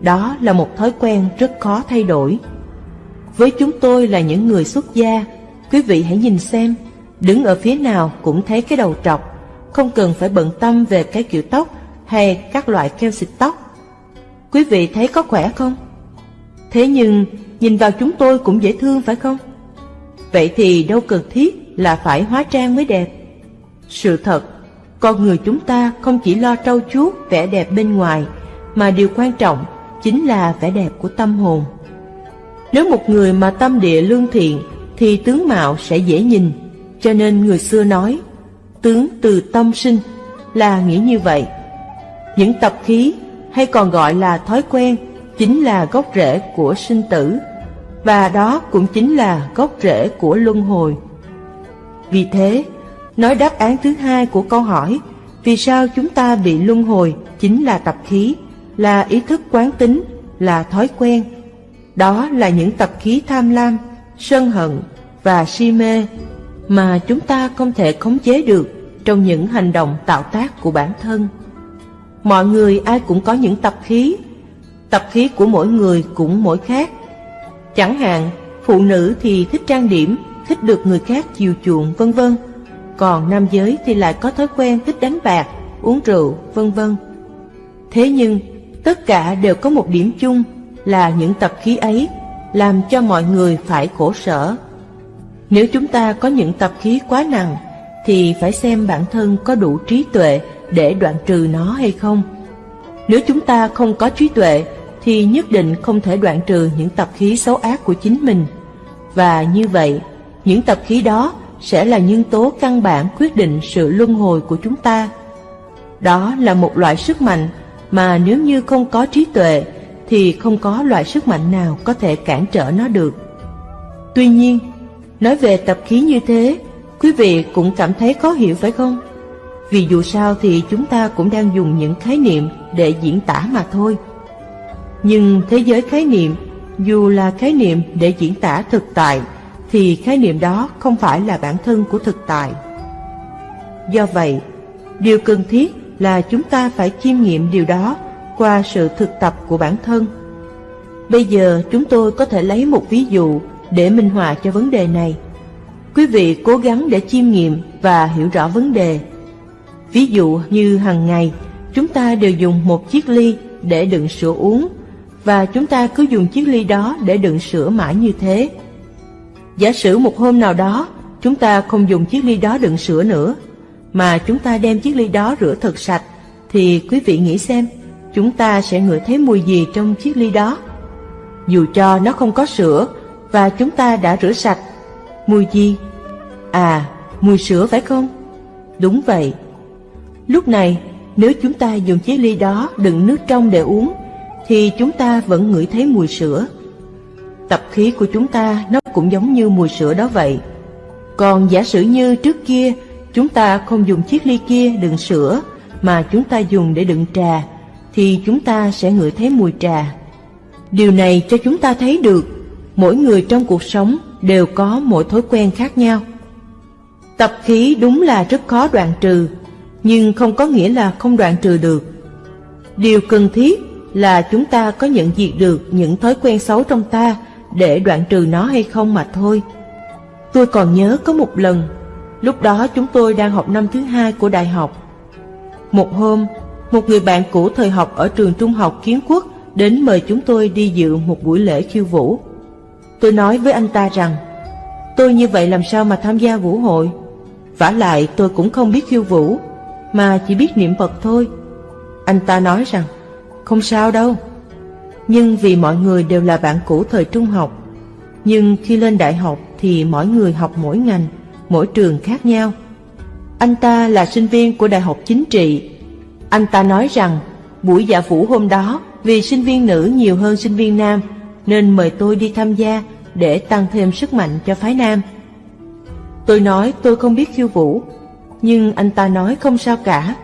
Đó là một thói quen rất khó thay đổi. Với chúng tôi là những người xuất gia, quý vị hãy nhìn xem, đứng ở phía nào cũng thấy cái đầu trọc, không cần phải bận tâm về cái kiểu tóc hay các loại keo xịt tóc. Quý vị thấy có khỏe không? Thế nhưng, nhìn vào chúng tôi cũng dễ thương phải không? Vậy thì đâu cần thiết là phải hóa trang mới đẹp. Sự thật, con người chúng ta không chỉ lo trau chuốt vẻ đẹp bên ngoài, mà điều quan trọng chính là vẻ đẹp của tâm hồn. Nếu một người mà tâm địa lương thiện thì tướng mạo sẽ dễ nhìn, cho nên người xưa nói tướng từ tâm sinh là nghĩa như vậy. Những tập khí hay còn gọi là thói quen chính là gốc rễ của sinh tử và đó cũng chính là gốc rễ của luân hồi. Vì thế, nói đáp án thứ hai của câu hỏi vì sao chúng ta bị luân hồi chính là tập khí, là ý thức quán tính, là thói quen. Đó là những tập khí tham lam, sân hận và si mê mà chúng ta không thể khống chế được trong những hành động tạo tác của bản thân. Mọi người ai cũng có những tập khí, tập khí của mỗi người cũng mỗi khác. Chẳng hạn, phụ nữ thì thích trang điểm, thích được người khác chiều chuộng vân vân. Còn nam giới thì lại có thói quen thích đánh bạc, uống rượu, vân vân. Thế nhưng, tất cả đều có một điểm chung là những tập khí ấy làm cho mọi người phải khổ sở. Nếu chúng ta có những tập khí quá nặng, thì phải xem bản thân có đủ trí tuệ để đoạn trừ nó hay không. Nếu chúng ta không có trí tuệ, thì nhất định không thể đoạn trừ những tập khí xấu ác của chính mình. Và như vậy, những tập khí đó sẽ là nhân tố căn bản quyết định sự luân hồi của chúng ta. Đó là một loại sức mạnh mà nếu như không có trí tuệ thì không có loại sức mạnh nào có thể cản trở nó được. Tuy nhiên, nói về tập khí như thế, quý vị cũng cảm thấy khó hiểu phải không? Vì dù sao thì chúng ta cũng đang dùng những khái niệm để diễn tả mà thôi. Nhưng thế giới khái niệm, dù là khái niệm để diễn tả thực tại, thì khái niệm đó không phải là bản thân của thực tại. Do vậy, điều cần thiết là chúng ta phải chiêm nghiệm điều đó qua sự thực tập của bản thân. Bây giờ chúng tôi có thể lấy một ví dụ để minh họa cho vấn đề này. Quý vị cố gắng để chiêm nghiệm và hiểu rõ vấn đề. Ví dụ như hàng ngày, chúng ta đều dùng một chiếc ly để đựng sữa uống và chúng ta cứ dùng chiếc ly đó để đựng sữa mãi như thế. Giả sử một hôm nào đó, chúng ta không dùng chiếc ly đó đựng sữa nữa, mà chúng ta đem chiếc ly đó rửa thật sạch, thì quý vị nghĩ xem, chúng ta sẽ ngửi thấy mùi gì trong chiếc ly đó? Dù cho nó không có sữa và chúng ta đã rửa sạch, mùi gì? À, mùi sữa phải không? Đúng vậy. Lúc này, nếu chúng ta dùng chiếc ly đó đựng nước trong để uống, thì chúng ta vẫn ngửi thấy mùi sữa. Tập khí của chúng ta nó cũng giống như mùi sữa đó vậy. Còn giả sử như trước kia chúng ta không dùng chiếc ly kia đựng sữa mà chúng ta dùng để đựng trà thì chúng ta sẽ ngửi thấy mùi trà. Điều này cho chúng ta thấy được mỗi người trong cuộc sống đều có mỗi thói quen khác nhau. Tập khí đúng là rất khó đoạn trừ, nhưng không có nghĩa là không đoạn trừ được. Điều cần thiết là chúng ta có nhận diện được những thói quen xấu trong ta để đoạn trừ nó hay không mà thôi. Tôi còn nhớ có một lần, lúc đó chúng tôi đang học năm thứ hai của đại học. Một hôm, một người bạn cũ thời học ở trường trung học kiến quốc đến mời chúng tôi đi dự một buổi lễ khiêu vũ. Tôi nói với anh ta rằng, tôi như vậy làm sao mà tham gia vũ hội? vả lại tôi cũng không biết khiêu vũ, mà chỉ biết niệm Phật thôi. Anh ta nói rằng, không sao đâu. Nhưng vì mọi người đều là bạn cũ thời trung học, nhưng khi lên đại học thì mỗi người học mỗi ngành, mỗi trường khác nhau. Anh ta là sinh viên của Đại học Chính trị. Anh ta nói rằng buổi dạ vũ hôm đó vì sinh viên nữ nhiều hơn sinh viên nam nên mời tôi đi tham gia để tăng thêm sức mạnh cho phái nam. Tôi nói tôi không biết khiêu vũ, nhưng anh ta nói không sao cả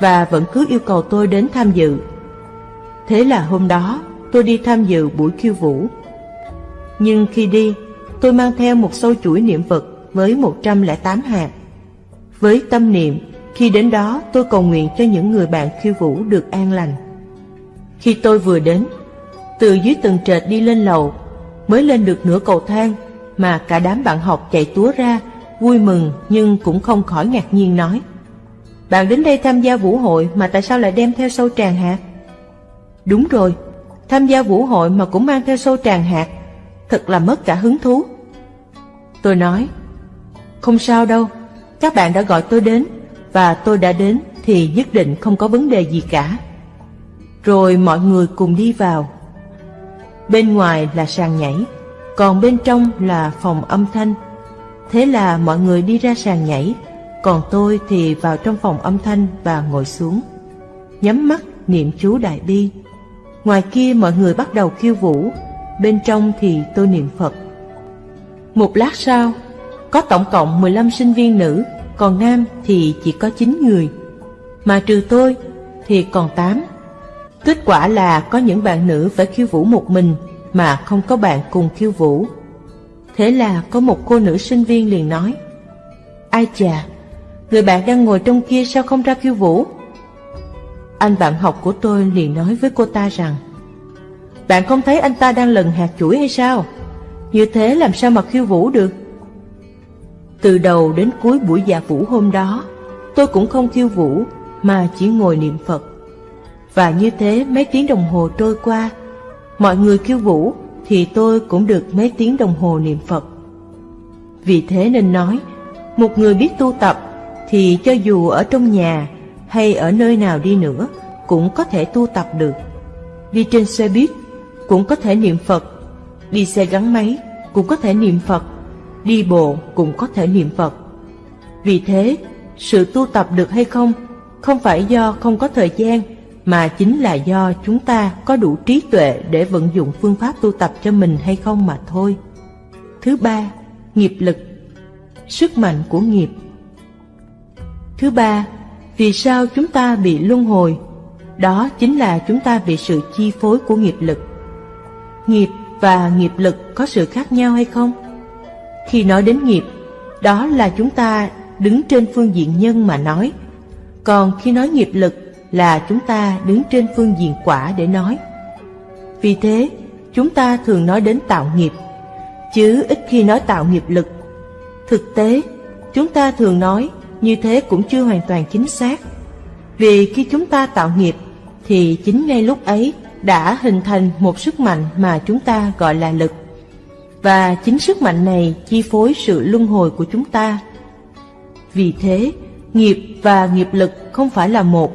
và vẫn cứ yêu cầu tôi đến tham dự. Thế là hôm đó tôi đi tham dự buổi khiêu vũ. Nhưng khi đi, tôi mang theo một sâu chuỗi niệm Phật với 108 hạt. Với tâm niệm, khi đến đó tôi cầu nguyện cho những người bạn khiêu vũ được an lành. Khi tôi vừa đến, từ dưới tầng trệt đi lên lầu, mới lên được nửa cầu thang mà cả đám bạn học chạy túa ra, vui mừng nhưng cũng không khỏi ngạc nhiên nói. Bạn đến đây tham gia vũ hội mà tại sao lại đem theo sâu tràng hạt? Đúng rồi, tham gia vũ hội mà cũng mang theo sâu tràng hạt, thật là mất cả hứng thú. Tôi nói, không sao đâu, các bạn đã gọi tôi đến, và tôi đã đến thì nhất định không có vấn đề gì cả. rồi mọi người cùng đi vào. Bên ngoài là sàn nhảy, còn bên trong là phòng âm thanh. Thế là mọi người đi ra sàn nhảy, còn tôi thì vào trong phòng âm thanh và ngồi xuống. Nhắm mắt niệm chú Đại Bi. Ngoài kia mọi người bắt đầu khiêu vũ, bên trong thì tôi niệm Phật. Một lát sau, có tổng cộng 15 sinh viên nữ, còn nam thì chỉ có 9 người. Mà trừ tôi thì còn 8. Kết quả là có những bạn nữ phải khiêu vũ một mình mà không có bạn cùng khiêu vũ. Thế là có một cô nữ sinh viên liền nói Ai chà, người bạn đang ngồi trong kia sao không ra khiêu vũ? Anh bạn học của tôi liền nói với cô ta rằng Bạn không thấy anh ta đang lần hạt chuỗi hay sao? Như thế làm sao mà khiêu vũ được? Từ đầu đến cuối buổi dạ vũ hôm đó, Tôi cũng không khiêu vũ, Mà chỉ ngồi niệm Phật. Và như thế mấy tiếng đồng hồ trôi qua, Mọi người khiêu vũ Thì tôi cũng được mấy tiếng đồng hồ niệm Phật. Vì thế nên nói, Một người biết tu tập Thì cho dù ở trong nhà Hay ở nơi nào đi nữa Cũng có thể tu tập được. Đi trên xe buýt Cũng có thể niệm Phật, Đi xe gắn máy Cũng có thể niệm Phật đi bộ cũng có thể niệm Phật. Vì thế, sự tu tập được hay không, không phải do không có thời gian, mà chính là do chúng ta có đủ trí tuệ để vận dụng phương pháp tu tập cho mình hay không mà thôi. Thứ ba, nghiệp lực, sức mạnh của nghiệp. Thứ ba, vì sao chúng ta bị luân hồi? Đó chính là chúng ta bị sự chi phối của nghiệp lực. Nghiệp và nghiệp lực có sự khác nhau hay không? Khi nói đến nghiệp, đó là chúng ta đứng trên phương diện nhân mà nói. Còn khi nói nghiệp lực là chúng ta đứng trên phương diện quả để nói. Vì thế, chúng ta thường nói đến tạo nghiệp, chứ ít khi nói tạo nghiệp lực. Thực tế, chúng ta thường nói như thế cũng chưa hoàn toàn chính xác. Vì khi chúng ta tạo nghiệp, thì chính ngay lúc ấy đã hình thành một sức mạnh mà chúng ta gọi là lực. Và chính sức mạnh này chi phối sự luân hồi của chúng ta. Vì thế, nghiệp và nghiệp lực không phải là một,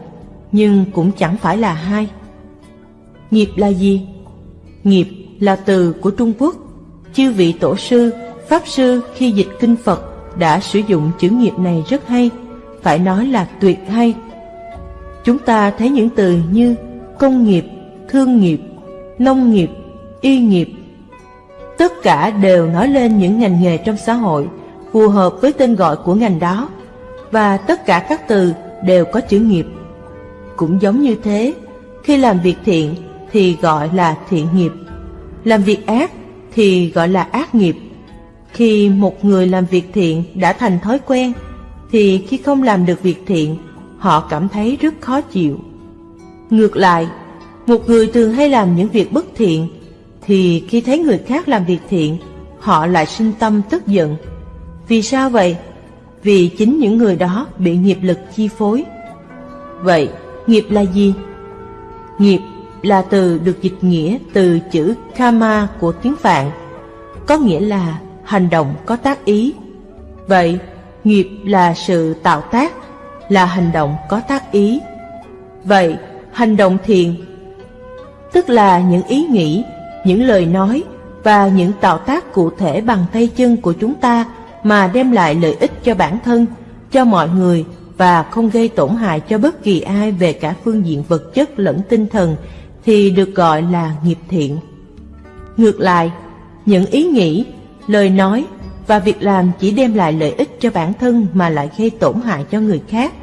nhưng cũng chẳng phải là hai. Nghiệp là gì? Nghiệp là từ của Trung Quốc. Chư vị tổ sư, pháp sư khi dịch kinh Phật đã sử dụng chữ nghiệp này rất hay, phải nói là tuyệt hay. Chúng ta thấy những từ như công nghiệp, thương nghiệp, nông nghiệp, y nghiệp, tất cả đều nói lên những ngành nghề trong xã hội phù hợp với tên gọi của ngành đó và tất cả các từ đều có chữ nghiệp. Cũng giống như thế, khi làm việc thiện thì gọi là thiện nghiệp, làm việc ác thì gọi là ác nghiệp. Khi một người làm việc thiện đã thành thói quen thì khi không làm được việc thiện, họ cảm thấy rất khó chịu. Ngược lại, một người thường hay làm những việc bất thiện thì khi thấy người khác làm việc thiện, họ lại sinh tâm tức giận. Vì sao vậy? Vì chính những người đó bị nghiệp lực chi phối. Vậy, nghiệp là gì? Nghiệp là từ được dịch nghĩa từ chữ karma của tiếng Phạn, có nghĩa là hành động có tác ý. Vậy, nghiệp là sự tạo tác, là hành động có tác ý. Vậy, hành động thiện tức là những ý nghĩ những lời nói và những tạo tác cụ thể bằng tay chân của chúng ta mà đem lại lợi ích cho bản thân, cho mọi người và không gây tổn hại cho bất kỳ ai về cả phương diện vật chất lẫn tinh thần thì được gọi là nghiệp thiện. Ngược lại, những ý nghĩ, lời nói và việc làm chỉ đem lại lợi ích cho bản thân mà lại gây tổn hại cho người khác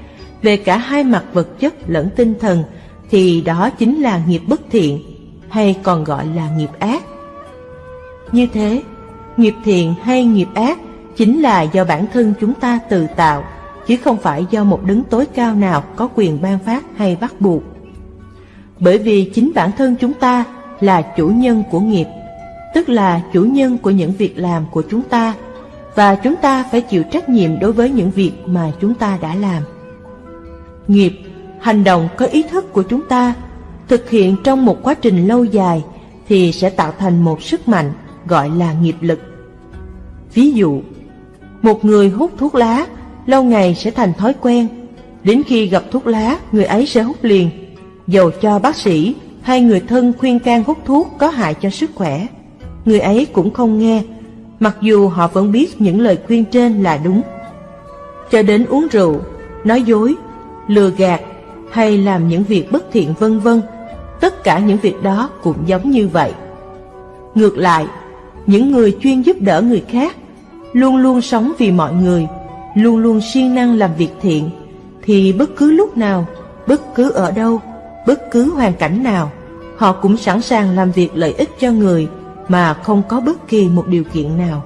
về cả hai mặt vật chất lẫn tinh thần thì đó chính là nghiệp bất thiện hay còn gọi là nghiệp ác. Như thế, nghiệp thiện hay nghiệp ác chính là do bản thân chúng ta tự tạo, chứ không phải do một đứng tối cao nào có quyền ban phát hay bắt buộc. Bởi vì chính bản thân chúng ta là chủ nhân của nghiệp, tức là chủ nhân của những việc làm của chúng ta, và chúng ta phải chịu trách nhiệm đối với những việc mà chúng ta đã làm. Nghiệp, hành động có ý thức của chúng ta thực hiện trong một quá trình lâu dài thì sẽ tạo thành một sức mạnh gọi là nghiệp lực. Ví dụ, một người hút thuốc lá lâu ngày sẽ thành thói quen, đến khi gặp thuốc lá người ấy sẽ hút liền. dầu cho bác sĩ hay người thân khuyên can hút thuốc có hại cho sức khỏe. Người ấy cũng không nghe, mặc dù họ vẫn biết những lời khuyên trên là đúng. Cho đến uống rượu, nói dối, lừa gạt hay làm những việc bất thiện vân vân, tất cả những việc đó cũng giống như vậy. Ngược lại, những người chuyên giúp đỡ người khác, luôn luôn sống vì mọi người, luôn luôn siêng năng làm việc thiện, thì bất cứ lúc nào, bất cứ ở đâu, bất cứ hoàn cảnh nào, họ cũng sẵn sàng làm việc lợi ích cho người mà không có bất kỳ một điều kiện nào.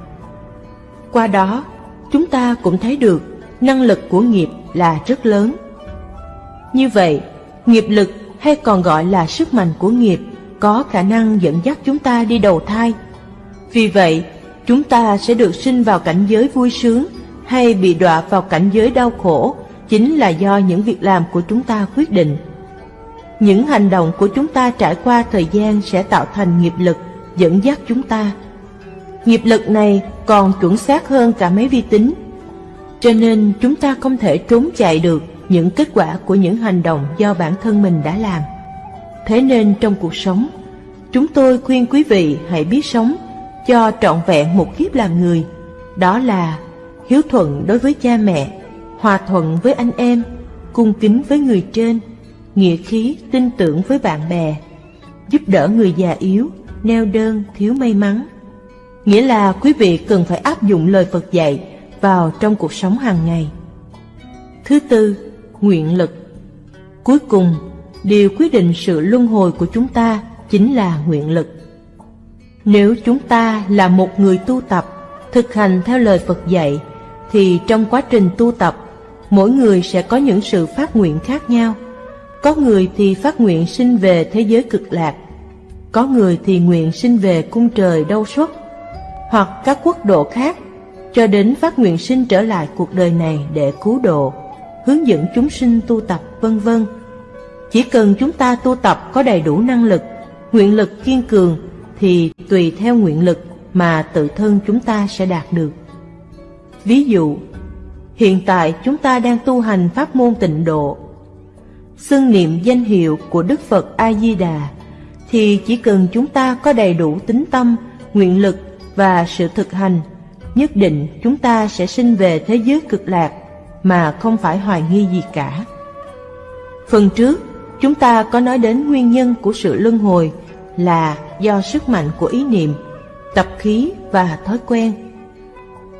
Qua đó, chúng ta cũng thấy được năng lực của nghiệp là rất lớn. Như vậy, nghiệp lực hay còn gọi là sức mạnh của nghiệp có khả năng dẫn dắt chúng ta đi đầu thai. Vì vậy, chúng ta sẽ được sinh vào cảnh giới vui sướng hay bị đọa vào cảnh giới đau khổ chính là do những việc làm của chúng ta quyết định. Những hành động của chúng ta trải qua thời gian sẽ tạo thành nghiệp lực dẫn dắt chúng ta. Nghiệp lực này còn chuẩn xác hơn cả máy vi tính. Cho nên chúng ta không thể trốn chạy được những kết quả của những hành động do bản thân mình đã làm. Thế nên trong cuộc sống, chúng tôi khuyên quý vị hãy biết sống cho trọn vẹn một kiếp làm người. Đó là hiếu thuận đối với cha mẹ, hòa thuận với anh em, cung kính với người trên, nghĩa khí tin tưởng với bạn bè, giúp đỡ người già yếu, neo đơn, thiếu may mắn. Nghĩa là quý vị cần phải áp dụng lời Phật dạy vào trong cuộc sống hàng ngày. Thứ tư, nguyện lực. Cuối cùng, điều quyết định sự luân hồi của chúng ta chính là nguyện lực. Nếu chúng ta là một người tu tập, thực hành theo lời Phật dạy, thì trong quá trình tu tập, mỗi người sẽ có những sự phát nguyện khác nhau. Có người thì phát nguyện sinh về thế giới cực lạc, có người thì nguyện sinh về cung trời đâu xuất, hoặc các quốc độ khác, cho đến phát nguyện sinh trở lại cuộc đời này để cứu độ, hướng dẫn chúng sinh tu tập vân vân. Chỉ cần chúng ta tu tập có đầy đủ năng lực, nguyện lực kiên cường thì tùy theo nguyện lực mà tự thân chúng ta sẽ đạt được. Ví dụ, hiện tại chúng ta đang tu hành pháp môn tịnh độ. Xưng niệm danh hiệu của Đức Phật A-di-đà thì chỉ cần chúng ta có đầy đủ tính tâm, nguyện lực và sự thực hành, nhất định chúng ta sẽ sinh về thế giới cực lạc mà không phải hoài nghi gì cả. Phần trước, chúng ta có nói đến nguyên nhân của sự luân hồi là do sức mạnh của ý niệm, tập khí và thói quen.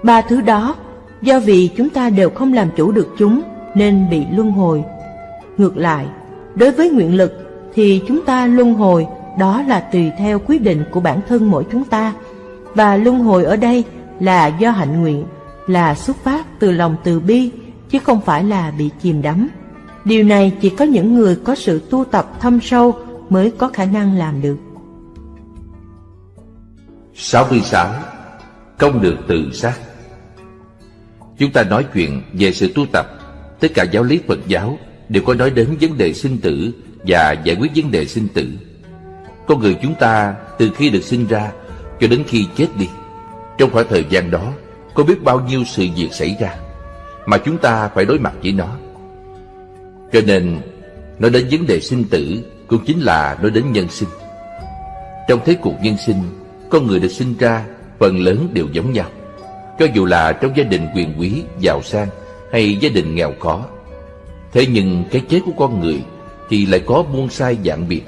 Ba thứ đó, do vì chúng ta đều không làm chủ được chúng nên bị luân hồi. Ngược lại, đối với nguyện lực thì chúng ta luân hồi đó là tùy theo quyết định của bản thân mỗi chúng ta. Và luân hồi ở đây là do hạnh nguyện, là xuất phát từ lòng từ bi, chứ không phải là bị chìm đắm. Điều này chỉ có những người có sự tu tập thâm sâu mới có khả năng làm được. 66. Công được tự sát Chúng ta nói chuyện về sự tu tập Tất cả giáo lý Phật giáo đều có nói đến vấn đề sinh tử và giải quyết vấn đề sinh tử. Con người chúng ta từ khi được sinh ra cho đến khi chết đi, trong khoảng thời gian đó có biết bao nhiêu sự việc xảy ra mà chúng ta phải đối mặt với nó. Cho nên, nói đến vấn đề sinh tử cũng chính là nói đến nhân sinh. Trong thế cuộc nhân sinh, con người được sinh ra phần lớn đều giống nhau. Cho dù là trong gia đình quyền quý, giàu sang hay gia đình nghèo khó. Thế nhưng cái chết của con người thì lại có muôn sai dạng biệt.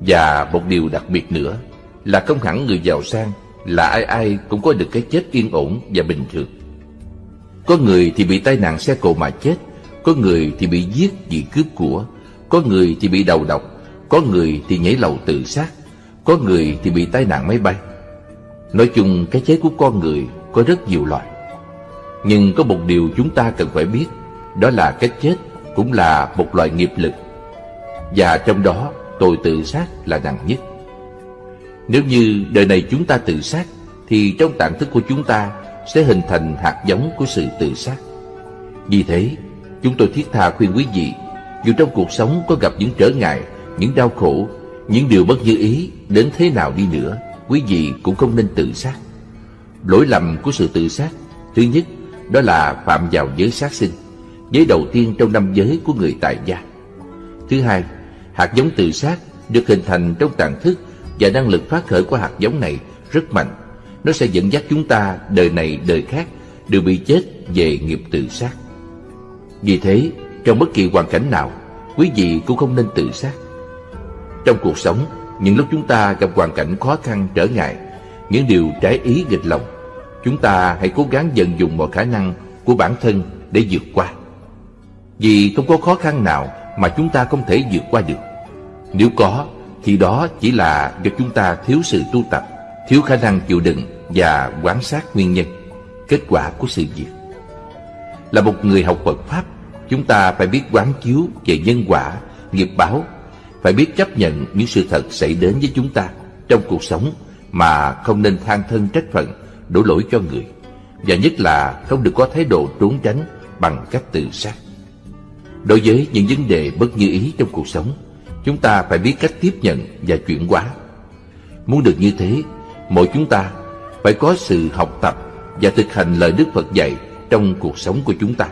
Và một điều đặc biệt nữa là không hẳn người giàu sang là ai ai cũng có được cái chết yên ổn và bình thường. Có người thì bị tai nạn xe cộ mà chết, có người thì bị giết vì cướp của, có người thì bị đầu độc, có người thì nhảy lầu tự sát, có người thì bị tai nạn máy bay. Nói chung cái chết của con người có rất nhiều loại. Nhưng có một điều chúng ta cần phải biết, đó là cái chết cũng là một loại nghiệp lực. Và trong đó tội tự sát là nặng nhất. Nếu như đời này chúng ta tự sát, thì trong tạng thức của chúng ta sẽ hình thành hạt giống của sự tự sát. Vì thế, chúng tôi thiết tha khuyên quý vị, dù trong cuộc sống có gặp những trở ngại, những đau khổ, những điều bất như ý đến thế nào đi nữa, quý vị cũng không nên tự sát. Lỗi lầm của sự tự sát, thứ nhất, đó là phạm vào giới sát sinh, giới đầu tiên trong năm giới của người tại gia. Thứ hai, Hạt giống tự sát được hình thành trong tàn thức và năng lực phát khởi của hạt giống này rất mạnh. Nó sẽ dẫn dắt chúng ta đời này đời khác đều bị chết về nghiệp tự sát. Vì thế, trong bất kỳ hoàn cảnh nào, quý vị cũng không nên tự sát. Trong cuộc sống, những lúc chúng ta gặp hoàn cảnh khó khăn trở ngại, những điều trái ý nghịch lòng, chúng ta hãy cố gắng dần dùng mọi khả năng của bản thân để vượt qua. Vì không có khó khăn nào mà chúng ta không thể vượt qua được. Nếu có, thì đó chỉ là do chúng ta thiếu sự tu tập, thiếu khả năng chịu đựng và quan sát nguyên nhân, kết quả của sự việc. Là một người học Phật Pháp, chúng ta phải biết quán chiếu về nhân quả, nghiệp báo, phải biết chấp nhận những sự thật xảy đến với chúng ta trong cuộc sống mà không nên than thân trách phận, đổ lỗi cho người. Và nhất là không được có thái độ trốn tránh bằng cách tự sát. Đối với những vấn đề bất như ý trong cuộc sống, chúng ta phải biết cách tiếp nhận và chuyển hóa. Muốn được như thế, mỗi chúng ta phải có sự học tập và thực hành lời Đức Phật dạy trong cuộc sống của chúng ta.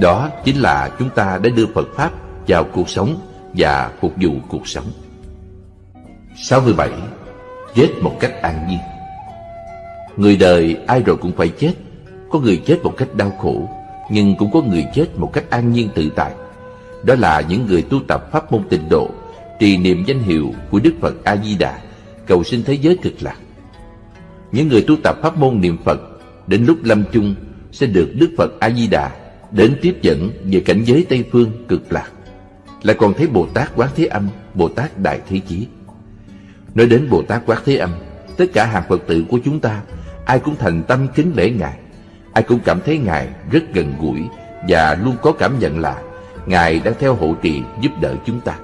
Đó chính là chúng ta đã đưa Phật Pháp vào cuộc sống và phục vụ cuộc sống. 67. Chết một cách an nhiên Người đời ai rồi cũng phải chết Có người chết một cách đau khổ, Nhưng cũng có người chết một cách an nhiên tự tại Đó là những người tu tập pháp môn tịnh độ, Trì niệm danh hiệu của Đức Phật A-di-đà Cầu xin thế giới cực lạc những người tu tập pháp môn niệm Phật, Đến lúc lâm chung, Sẽ được Đức Phật A-di-đà Đến tiếp dẫn về cảnh giới Tây Phương cực lạc. Lại còn thấy Bồ Tát Quán Thế Âm, Bồ Tát Đại Thế Chí. Nói đến Bồ Tát Quán Thế Âm, Tất cả hàng Phật tử của chúng ta, Ai cũng thành tâm kính lễ Ngài. Ai cũng cảm thấy Ngài rất gần gũi Và luôn có cảm nhận là Ngài đang theo hộ trì giúp đỡ chúng ta.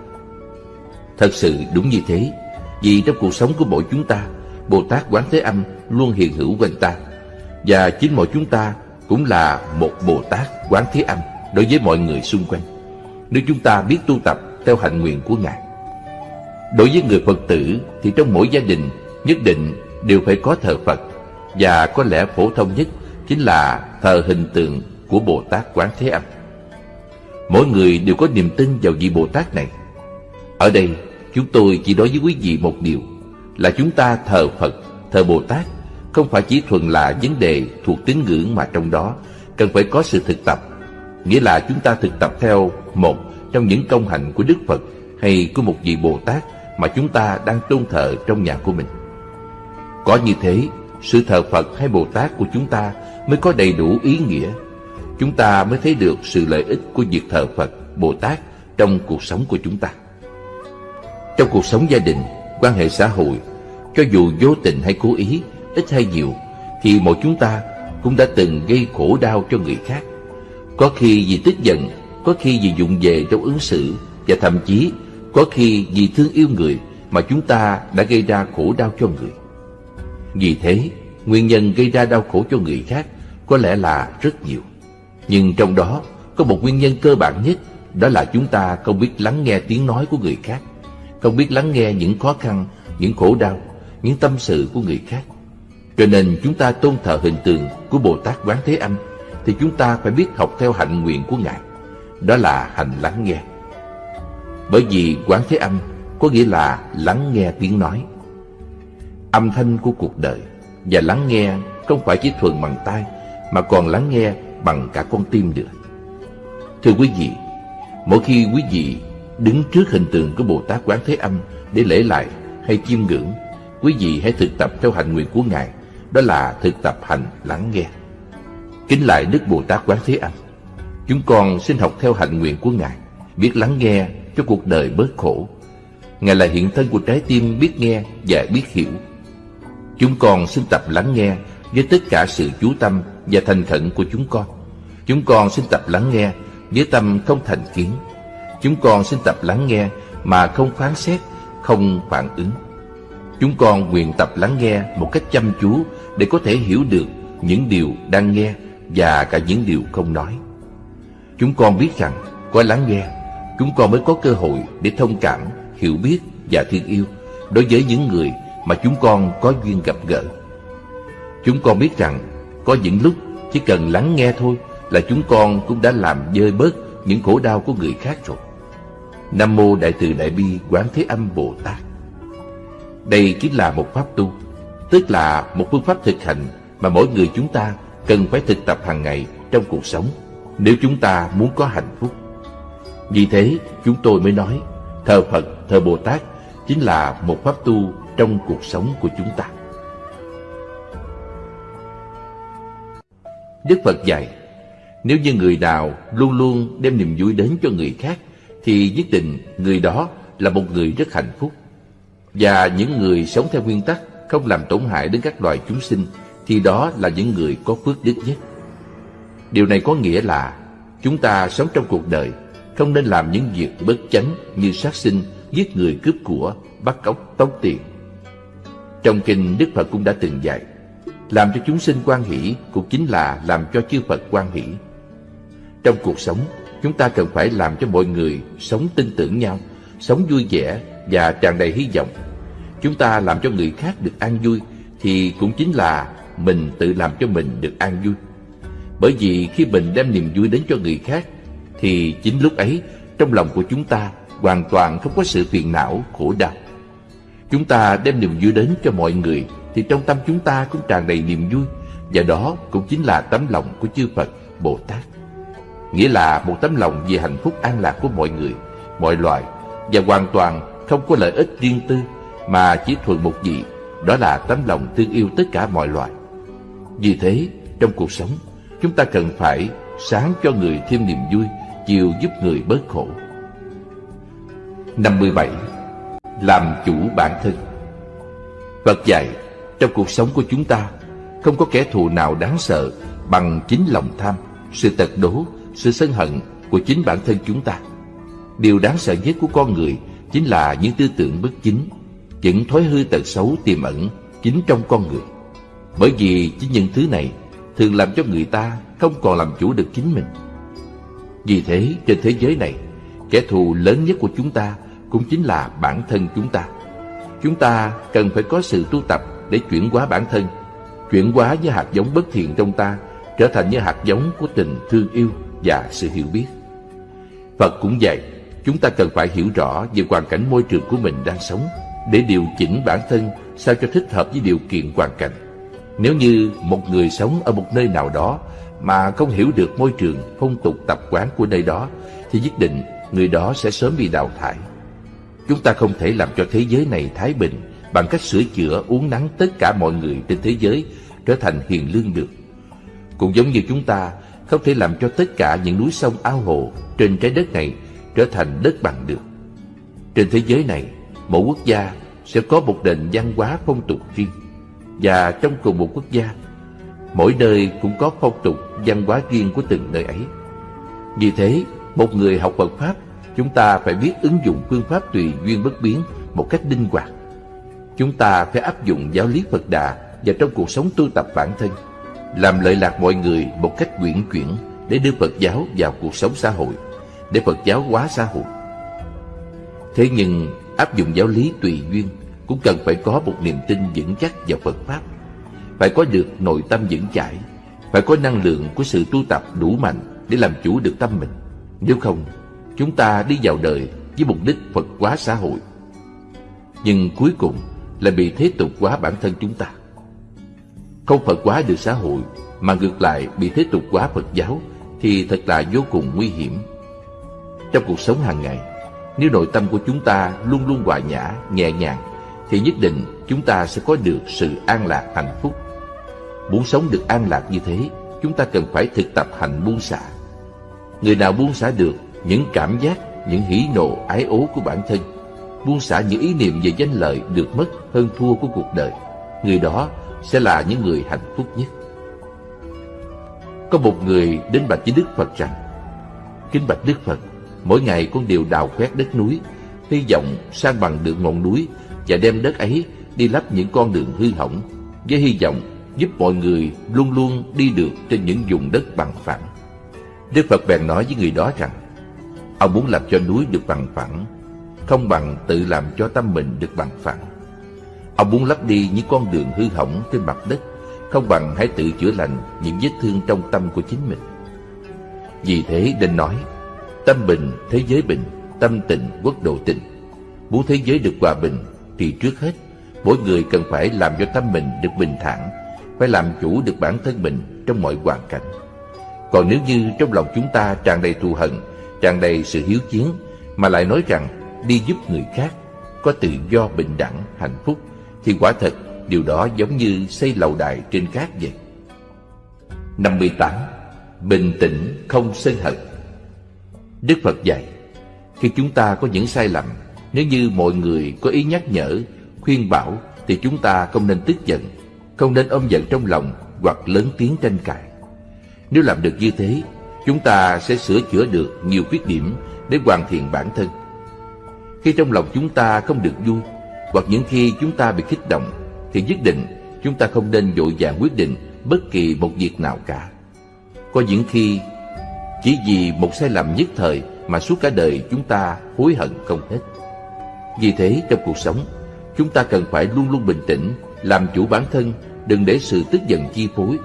Thật sự đúng như thế, Vì trong cuộc sống của mỗi chúng ta Bồ Tát Quán Thế Âm luôn hiện hữu quanh ta Và chính mọi chúng ta cũng là một Bồ Tát Quán Thế Âm đối với mọi người xung quanh Nếu chúng ta biết tu tập theo hạnh nguyện của Ngài Đối với người Phật tử thì trong mỗi gia đình nhất định đều phải có thờ Phật và có lẽ phổ thông nhất chính là thờ hình tượng của Bồ Tát Quán Thế Âm. Mỗi người đều có niềm tin vào vị Bồ Tát này. Ở đây, chúng tôi chỉ nói với quý vị một điều là chúng ta thờ Phật, thờ Bồ Tát không phải chỉ thuần là vấn đề thuộc tín ngưỡng mà trong đó cần phải có sự thực tập. Nghĩa là chúng ta thực tập theo một trong những công hạnh của Đức Phật hay của một vị Bồ Tát mà chúng ta đang tôn thờ trong nhà của mình. Có như thế, sự thờ Phật hay Bồ Tát của chúng ta mới có đầy đủ ý nghĩa. Chúng ta mới thấy được sự lợi ích của việc thờ Phật, Bồ Tát trong cuộc sống của chúng ta. Trong cuộc sống gia đình, quan hệ xã hội, cho dù vô tình hay cố ý, ít hay nhiều, thì mỗi chúng ta cũng đã từng gây khổ đau cho người khác. Có khi vì tức giận, có khi vì dụng về trong ứng xử, và thậm chí có khi vì thương yêu người mà chúng ta đã gây ra khổ đau cho người. Vì thế, nguyên nhân gây ra đau khổ cho người khác có lẽ là rất nhiều. Nhưng trong đó có một nguyên nhân cơ bản nhất, đó là chúng ta không biết lắng nghe tiếng nói của người khác, không biết lắng nghe những khó khăn, những khổ đau, những tâm sự của người khác. Cho nên chúng ta tôn thờ hình tượng của Bồ Tát Quán Thế Âm thì chúng ta phải biết học theo hạnh nguyện của Ngài. Đó là hành lắng nghe. Bởi vì Quán Thế Âm có nghĩa là lắng nghe tiếng nói âm thanh của cuộc đời và lắng nghe không phải chỉ thuần bằng tai mà còn lắng nghe bằng cả con tim nữa. Thưa quý vị, mỗi khi quý vị đứng trước hình tượng của Bồ Tát Quán Thế Âm để lễ lại hay chiêm ngưỡng, quý vị hãy thực tập theo hành nguyện của Ngài, đó là thực tập hành lắng nghe. Kính lại Đức Bồ Tát Quán Thế Âm, chúng con xin học theo hành nguyện của Ngài, biết lắng nghe cho cuộc đời bớt khổ. Ngài là hiện thân của trái tim biết nghe và biết hiểu Chúng con xin tập lắng nghe với tất cả sự chú tâm và thành khẩn của chúng con. Chúng con xin tập lắng nghe với tâm không thành kiến. Chúng con xin tập lắng nghe mà không phán xét, không phản ứng. Chúng con nguyện tập lắng nghe một cách chăm chú để có thể hiểu được những điều đang nghe và cả những điều không nói. Chúng con biết rằng có lắng nghe, chúng con mới có cơ hội để thông cảm, hiểu biết và thương yêu đối với những người mà chúng con có duyên gặp gỡ. Chúng con biết rằng có những lúc chỉ cần lắng nghe thôi là chúng con cũng đã làm dơi bớt những khổ đau của người khác rồi. Nam Mô Đại Từ Đại Bi Quán Thế Âm Bồ Tát. Đây chính là một pháp tu Tức là một phương pháp thực hành Mà mỗi người chúng ta cần phải thực tập hàng ngày trong cuộc sống Nếu chúng ta muốn có hạnh phúc. Vì thế chúng tôi mới nói Thờ Phật, thờ Bồ Tát Chính là một pháp tu trong cuộc sống của chúng ta. Đức Phật dạy Nếu như người nào luôn luôn đem niềm vui đến cho người khác thì nhất định người đó là một người rất hạnh phúc. Và những người sống theo nguyên tắc Không làm tổn hại đến các loài chúng sinh Thì đó là những người có phước đức nhất. Điều này có nghĩa là Chúng ta sống trong cuộc đời Không nên làm những việc bất chánh Như sát sinh, giết người cướp của Bắt cóc, tống tiền. Trong kinh Đức Phật cũng đã từng dạy làm cho chúng sinh quan hỷ cũng chính là làm cho chư Phật quan hỷ. Trong cuộc sống, chúng ta cần phải làm cho mọi người sống tin tưởng nhau, sống vui vẻ và tràn đầy hy vọng. Chúng ta làm cho người khác được an vui thì cũng chính là mình tự làm cho mình được an vui. Bởi vì khi mình đem niềm vui đến cho người khác thì chính lúc ấy trong lòng của chúng ta hoàn toàn không có sự phiền não, khổ đau. Chúng ta đem niềm vui đến cho mọi người thì trong tâm chúng ta cũng tràn đầy niềm vui và đó cũng chính là tấm lòng của chư Phật, Bồ Tát. Nghĩa là một tấm lòng vì hạnh phúc an lạc của mọi người, mọi loài và hoàn toàn không có lợi ích riêng tư mà chỉ thuần một vị, đó là tấm lòng thương yêu tất cả mọi loài. Vì thế, trong cuộc sống, chúng ta cần phải sáng cho người thêm niềm vui, chiều giúp người bớt khổ. 57. Làm chủ bản thân Phật dạy trong cuộc sống của chúng ta, không có kẻ thù nào đáng sợ bằng chính lòng tham, sự tật đố, sự sân hận của chính bản thân chúng ta. Điều đáng sợ nhất của con người chính là những tư tưởng bất chính, những thói hư tật xấu tiềm ẩn chính trong con người. Bởi vì chính những thứ này thường làm cho người ta không còn làm chủ được chính mình. Vì thế, trên thế giới này, kẻ thù lớn nhất của chúng ta cũng chính là bản thân chúng ta. Chúng ta cần phải có sự tu tập để chuyển hóa bản thân, chuyển hóa những hạt giống bất thiện trong ta trở thành những hạt giống của tình thương yêu và sự hiểu biết. Phật cũng vậy, chúng ta cần phải hiểu rõ về hoàn cảnh môi trường của mình đang sống để điều chỉnh bản thân sao cho thích hợp với điều kiện hoàn cảnh. Nếu như một người sống ở một nơi nào đó mà không hiểu được môi trường, phong tục tập quán của nơi đó thì nhất định người đó sẽ sớm bị đào thải. Chúng ta không thể làm cho thế giới này thái bình bằng cách sửa chữa uống nắng tất cả mọi người trên thế giới trở thành hiền lương được. Cũng giống như chúng ta không thể làm cho tất cả những núi sông ao hồ trên trái đất này trở thành đất bằng được. Trên thế giới này, mỗi quốc gia sẽ có một nền văn hóa phong tục riêng. Và trong cùng một quốc gia, mỗi nơi cũng có phong tục văn hóa riêng của từng nơi ấy. Vì thế, một người học Phật Pháp, chúng ta phải biết ứng dụng phương pháp tùy duyên bất biến một cách linh hoạt Chúng ta phải áp dụng giáo lý Phật Đà vào trong cuộc sống tu tập bản thân, làm lợi lạc mọi người một cách quyển chuyển để đưa Phật giáo vào cuộc sống xã hội, để Phật giáo hóa xã hội. Thế nhưng áp dụng giáo lý tùy duyên cũng cần phải có một niềm tin vững chắc vào Phật Pháp, phải có được nội tâm vững chãi, phải có năng lượng của sự tu tập đủ mạnh để làm chủ được tâm mình. Nếu không, chúng ta đi vào đời với mục đích Phật hóa xã hội. Nhưng cuối cùng là bị thế tục hóa bản thân chúng ta. Không Phật hóa được xã hội, mà ngược lại bị thế tục hóa Phật giáo thì thật là vô cùng nguy hiểm. Trong cuộc sống hàng ngày, nếu nội tâm của chúng ta luôn luôn hòa nhã, nhẹ nhàng, thì nhất định chúng ta sẽ có được sự an lạc hạnh phúc. Muốn sống được an lạc như thế, chúng ta cần phải thực tập hành buông xả. Người nào buông xả được những cảm giác, những hỉ nộ, ái ố của bản thân, buông xả những ý niệm về danh lợi được mất hơn thua của cuộc đời, người đó sẽ là những người hạnh phúc nhất. Có một người đến bạch với Đức Phật rằng, Kính bạch Đức Phật, mỗi ngày con đều đào khoét đất núi, hy vọng sang bằng được ngọn núi và đem đất ấy đi lắp những con đường hư hỏng, với hy vọng giúp mọi người luôn luôn đi được trên những vùng đất bằng phẳng. Đức Phật bèn nói với người đó rằng, ông muốn làm cho núi được bằng phẳng không bằng tự làm cho tâm mình được bằng phẳng. Ông muốn lấp đi những con đường hư hỏng trên mặt đất, không bằng hãy tự chữa lành những vết thương trong tâm của chính mình. Vì thế nên nói, tâm bình, thế giới bình, tâm tịnh quốc độ tịnh. Muốn thế giới được hòa bình thì trước hết mỗi người cần phải làm cho tâm mình được bình thản, phải làm chủ được bản thân mình trong mọi hoàn cảnh. Còn nếu như trong lòng chúng ta tràn đầy thù hận, tràn đầy sự hiếu chiến, mà lại nói rằng đi giúp người khác, có tự do bình đẳng, hạnh phúc, thì quả thật điều đó giống như xây lầu đài trên cát vậy. 58. Bình tĩnh không sân hận Đức Phật dạy, khi chúng ta có những sai lầm, nếu như mọi người có ý nhắc nhở, khuyên bảo, thì chúng ta không nên tức giận, không nên ôm giận trong lòng hoặc lớn tiếng tranh cãi. Nếu làm được như thế, chúng ta sẽ sửa chữa được nhiều khuyết điểm để hoàn thiện bản thân. Khi trong lòng chúng ta không được vui, hoặc những khi chúng ta bị kích động, thì nhất định chúng ta không nên vội vàng quyết định bất kỳ một việc nào cả. Có những khi chỉ vì một sai lầm nhất thời mà suốt cả đời chúng ta hối hận không hết. Vì thế trong cuộc sống, chúng ta cần phải luôn luôn bình tĩnh, làm chủ bản thân, đừng để sự tức giận chi phối.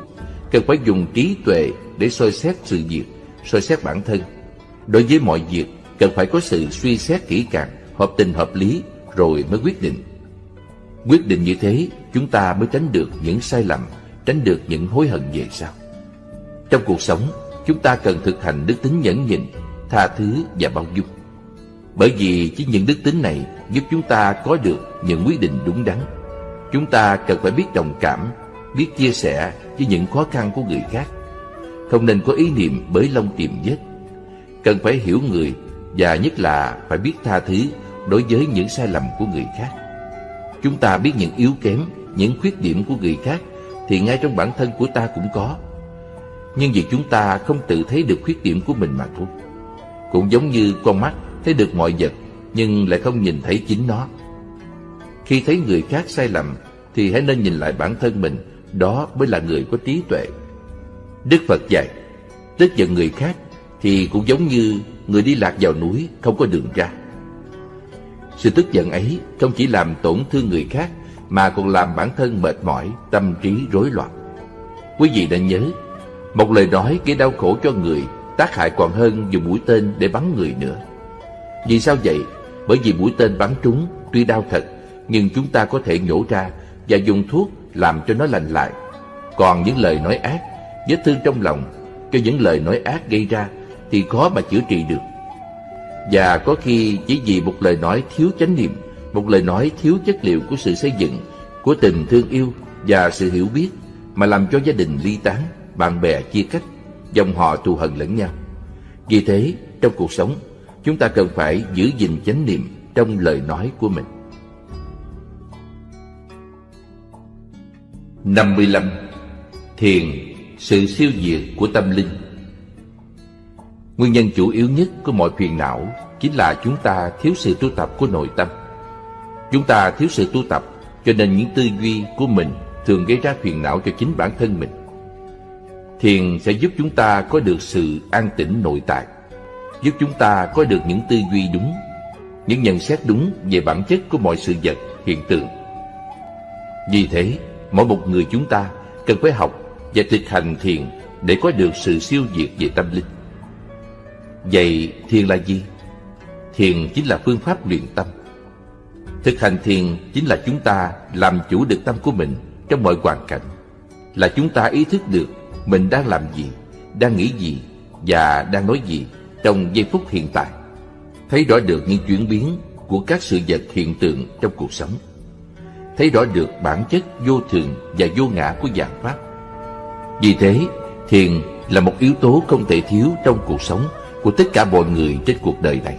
Cần phải dùng trí tuệ để soi xét sự việc, soi xét bản thân. Đối với mọi việc, cần phải có sự suy xét kỹ càng, hợp tình hợp lý, rồi mới quyết định. Quyết định như thế, chúng ta mới tránh được những sai lầm, tránh được những hối hận về sau. Trong cuộc sống, chúng ta cần thực hành đức tính nhẫn nhịn, tha thứ và bao dung. Bởi vì chỉ những đức tính này giúp chúng ta có được những quyết định đúng đắn. Chúng ta cần phải biết đồng cảm, biết chia sẻ với những khó khăn của người khác. Không nên có ý niệm bới lông tìm vết. Cần phải hiểu người và nhất là phải biết tha thứ đối với những sai lầm của người khác. Chúng ta biết những yếu kém, những khuyết điểm của người khác thì ngay trong bản thân của ta cũng có. Nhưng vì chúng ta không tự thấy được khuyết điểm của mình mà thôi. Cũng giống như con mắt thấy được mọi vật nhưng lại không nhìn thấy chính nó. Khi thấy người khác sai lầm thì hãy nên nhìn lại bản thân mình, đó mới là người có trí tuệ. Đức Phật dạy, tức giận người khác thì cũng giống như người đi lạc vào núi không có đường ra. Sự tức giận ấy không chỉ làm tổn thương người khác mà còn làm bản thân mệt mỏi, tâm trí rối loạn. Quý vị nên nhớ, một lời nói gây đau khổ cho người tác hại còn hơn dùng mũi tên để bắn người nữa. Vì sao vậy? Bởi vì mũi tên bắn trúng tuy đau thật, nhưng chúng ta có thể nhổ ra và dùng thuốc làm cho nó lành lại. Còn những lời nói ác, vết thương trong lòng cho những lời nói ác gây ra thì khó mà chữa trị được. Và có khi chỉ vì một lời nói thiếu chánh niệm, một lời nói thiếu chất liệu của sự xây dựng, của tình thương yêu và sự hiểu biết mà làm cho gia đình ly tán, bạn bè chia cách, dòng họ thù hận lẫn nhau. Vì thế, trong cuộc sống, chúng ta cần phải giữ gìn chánh niệm trong lời nói của mình. 55. Thiền, sự siêu diệt của tâm linh Nguyên nhân chủ yếu nhất của mọi phiền não chính là chúng ta thiếu sự tu tập của nội tâm. Chúng ta thiếu sự tu tập cho nên những tư duy của mình thường gây ra phiền não cho chính bản thân mình. Thiền sẽ giúp chúng ta có được sự an tĩnh nội tại, giúp chúng ta có được những tư duy đúng, những nhận xét đúng về bản chất của mọi sự vật, hiện tượng. Vì thế, mỗi một người chúng ta cần phải học và thực hành thiền để có được sự siêu diệt về tâm linh. Vậy thiền là gì? Thiền chính là phương pháp luyện tâm. Thực hành thiền chính là chúng ta làm chủ được tâm của mình trong mọi hoàn cảnh. Là chúng ta ý thức được mình đang làm gì, đang nghĩ gì và đang nói gì trong giây phút hiện tại. Thấy rõ được những chuyển biến của các sự vật hiện tượng trong cuộc sống. Thấy rõ được bản chất vô thường và vô ngã của dạng Pháp. Vì thế, thiền là một yếu tố không thể thiếu trong cuộc sống của tất cả mọi người trên cuộc đời này.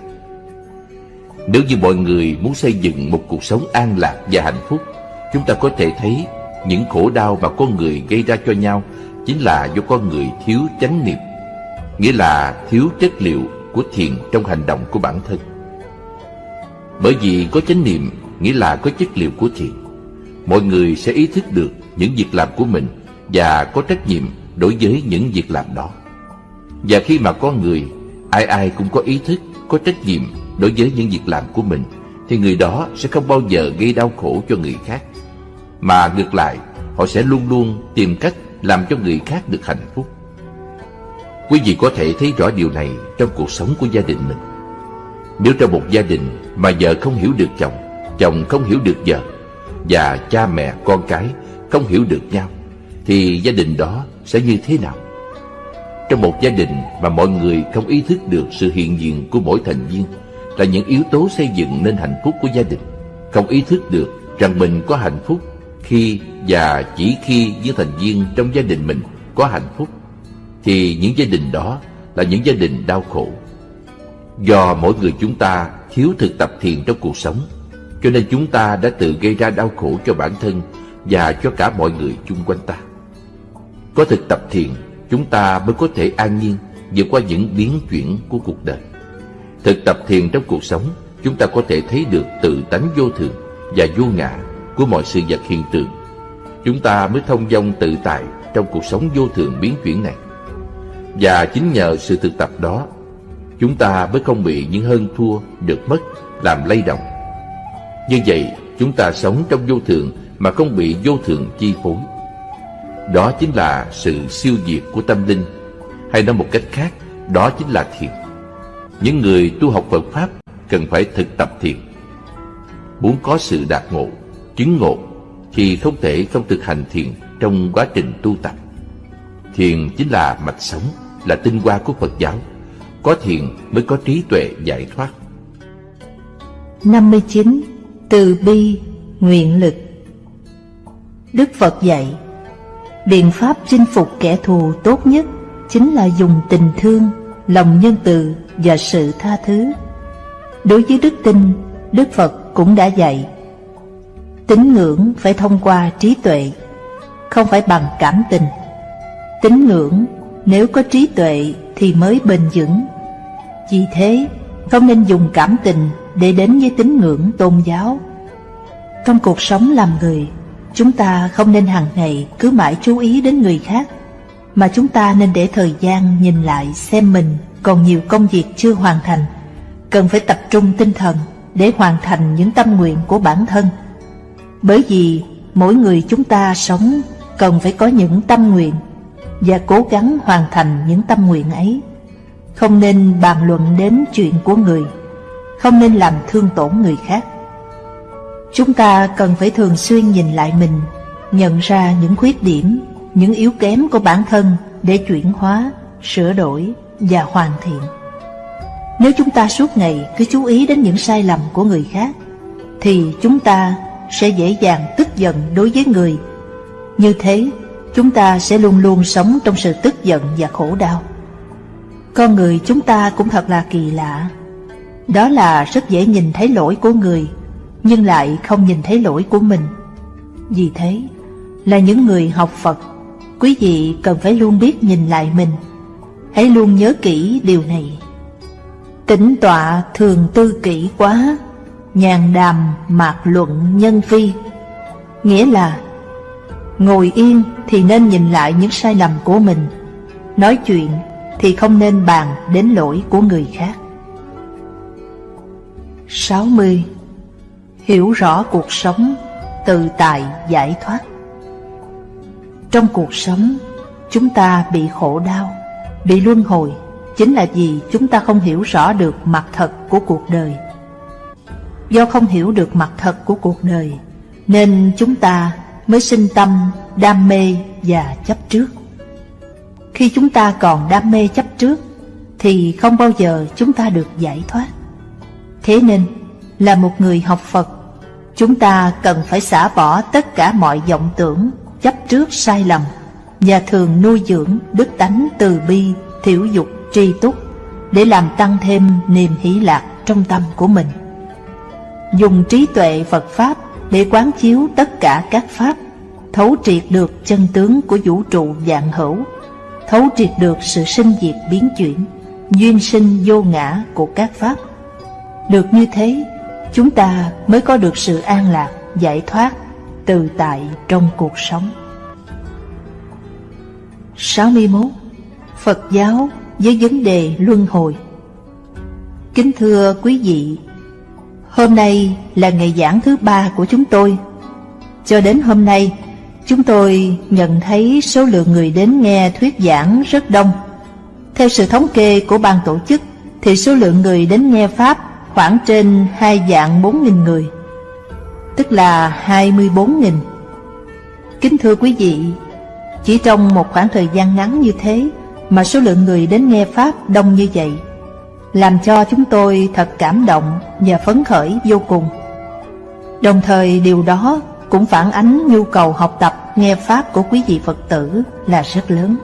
Nếu như mọi người muốn xây dựng một cuộc sống an lạc và hạnh phúc, chúng ta có thể thấy những khổ đau mà con người gây ra cho nhau chính là do con người thiếu chánh niệm, nghĩa là thiếu chất liệu của thiền trong hành động của bản thân. Bởi vì có chánh niệm nghĩa là có chất liệu của thiền. Mọi người sẽ ý thức được những việc làm của mình và có trách nhiệm đối với những việc làm đó. Và khi mà con người ai ai cũng có ý thức, có trách nhiệm đối với những việc làm của mình, thì người đó sẽ không bao giờ gây đau khổ cho người khác. Mà ngược lại, họ sẽ luôn luôn tìm cách làm cho người khác được hạnh phúc. Quý vị có thể thấy rõ điều này trong cuộc sống của gia đình mình. Nếu trong một gia đình mà vợ không hiểu được chồng Chồng không hiểu được vợ Và cha mẹ con cái không hiểu được nhau Thì gia đình đó sẽ như thế nào? Trong một gia đình mà mọi người không ý thức được sự hiện diện của mỗi thành viên Là những yếu tố xây dựng nên hạnh phúc của gia đình. Không ý thức được rằng mình có hạnh phúc khi và chỉ khi những thành viên trong gia đình mình có hạnh phúc, thì những gia đình đó là những gia đình đau khổ. Do mỗi người chúng ta thiếu thực tập thiền trong cuộc sống, cho nên chúng ta đã tự gây ra đau khổ cho bản thân và cho cả mọi người chung quanh ta. Có thực tập thiền chúng ta mới có thể an nhiên vượt qua những biến chuyển của cuộc đời. Thực tập thiền trong cuộc sống, chúng ta có thể thấy được tự tánh vô thường và vô ngã của mọi sự vật hiện tượng. Chúng ta mới thông dong tự tại trong cuộc sống vô thường biến chuyển này. Và chính nhờ sự thực tập đó, chúng ta mới không bị những hơn thua được mất làm lay động. Như vậy, chúng ta sống trong vô thường mà không bị vô thường chi phối đó chính là sự siêu diệt của tâm linh hay nói một cách khác đó chính là thiền những người tu học Phật Pháp cần phải thực tập thiền muốn có sự đạt ngộ chứng ngộ thì không thể không thực hành thiền trong quá trình tu tập. Thiền chính là mạch sống, là tinh hoa của Phật giáo. Có thiền mới có trí tuệ giải thoát. 59. Từ bi, nguyện lực Đức Phật dạy Biện pháp chinh phục kẻ thù tốt nhất chính là dùng tình thương, lòng nhân từ và sự tha thứ. Đối với đức tin, Đức Phật cũng đã dạy Tín ngưỡng phải thông qua trí tuệ, không phải bằng cảm tình. Tín ngưỡng nếu có trí tuệ thì mới bền vững. Vì thế, không nên dùng cảm tình để đến với tín ngưỡng tôn giáo. Trong cuộc sống làm người, chúng ta không nên hàng ngày cứ mãi chú ý đến người khác, mà chúng ta nên để thời gian nhìn lại xem mình còn nhiều công việc chưa hoàn thành, cần phải tập trung tinh thần để hoàn thành những tâm nguyện của bản thân. Bởi vì mỗi người chúng ta sống cần phải có những tâm nguyện và cố gắng hoàn thành những tâm nguyện ấy. Không nên bàn luận đến chuyện của người, không nên làm thương tổn người khác. Chúng ta cần phải thường xuyên nhìn lại mình, nhận ra những khuyết điểm, những yếu kém của bản thân để chuyển hóa, sửa đổi và hoàn thiện. Nếu chúng ta suốt ngày cứ chú ý đến những sai lầm của người khác, thì chúng ta sẽ dễ dàng tức giận đối với người. Như thế, chúng ta sẽ luôn luôn sống trong sự tức giận và khổ đau. Con người chúng ta cũng thật là kỳ lạ. Đó là rất dễ nhìn thấy lỗi của người, nhưng lại không nhìn thấy lỗi của mình. Vì thế, là những người học Phật, quý vị cần phải luôn biết nhìn lại mình. Hãy luôn nhớ kỹ điều này. Tĩnh tọa thường tư kỹ quá nhàn đàm mạc luận nhân vi Nghĩa là Ngồi yên thì nên nhìn lại những sai lầm của mình Nói chuyện thì không nên bàn đến lỗi của người khác 60. Hiểu rõ cuộc sống, tự tại giải thoát. Trong cuộc sống, chúng ta bị khổ đau, bị luân hồi Chính là vì chúng ta không hiểu rõ được mặt thật của cuộc đời. Do không hiểu được mặt thật của cuộc đời Nên chúng ta mới sinh tâm, đam mê và chấp trước. Khi chúng ta còn đam mê chấp trước Thì không bao giờ chúng ta được giải thoát. Thế nên, là một người học Phật Chúng ta cần phải xả bỏ tất cả mọi vọng tưởng, chấp trước sai lầm Và thường nuôi dưỡng đức tánh từ bi, thiểu dục, tri túc Để làm tăng thêm niềm hỷ lạc trong tâm của mình dùng trí tuệ Phật Pháp để quán chiếu tất cả các Pháp, thấu triệt được chân tướng của vũ trụ dạng hữu, thấu triệt được sự sinh diệt biến chuyển, duyên sinh vô ngã của các Pháp. Được như thế, chúng ta mới có được sự an lạc, giải thoát, tự tại trong cuộc sống. 61. Phật giáo với vấn đề luân hồi Kính thưa quý vị Hôm nay là ngày giảng thứ ba của chúng tôi. Cho đến hôm nay, chúng tôi nhận thấy số lượng người đến nghe thuyết giảng rất đông. Theo sự thống kê của ban tổ chức, thì số lượng người đến nghe Pháp khoảng trên hai dạng bốn nghìn người, tức là hai mươi bốn nghìn. Kính thưa quý vị, chỉ trong một khoảng thời gian ngắn như thế mà số lượng người đến nghe Pháp đông như vậy, làm cho chúng tôi thật cảm động và phấn khởi vô cùng. Đồng thời điều đó cũng phản ánh nhu cầu học tập nghe Pháp của quý vị Phật tử là rất lớn.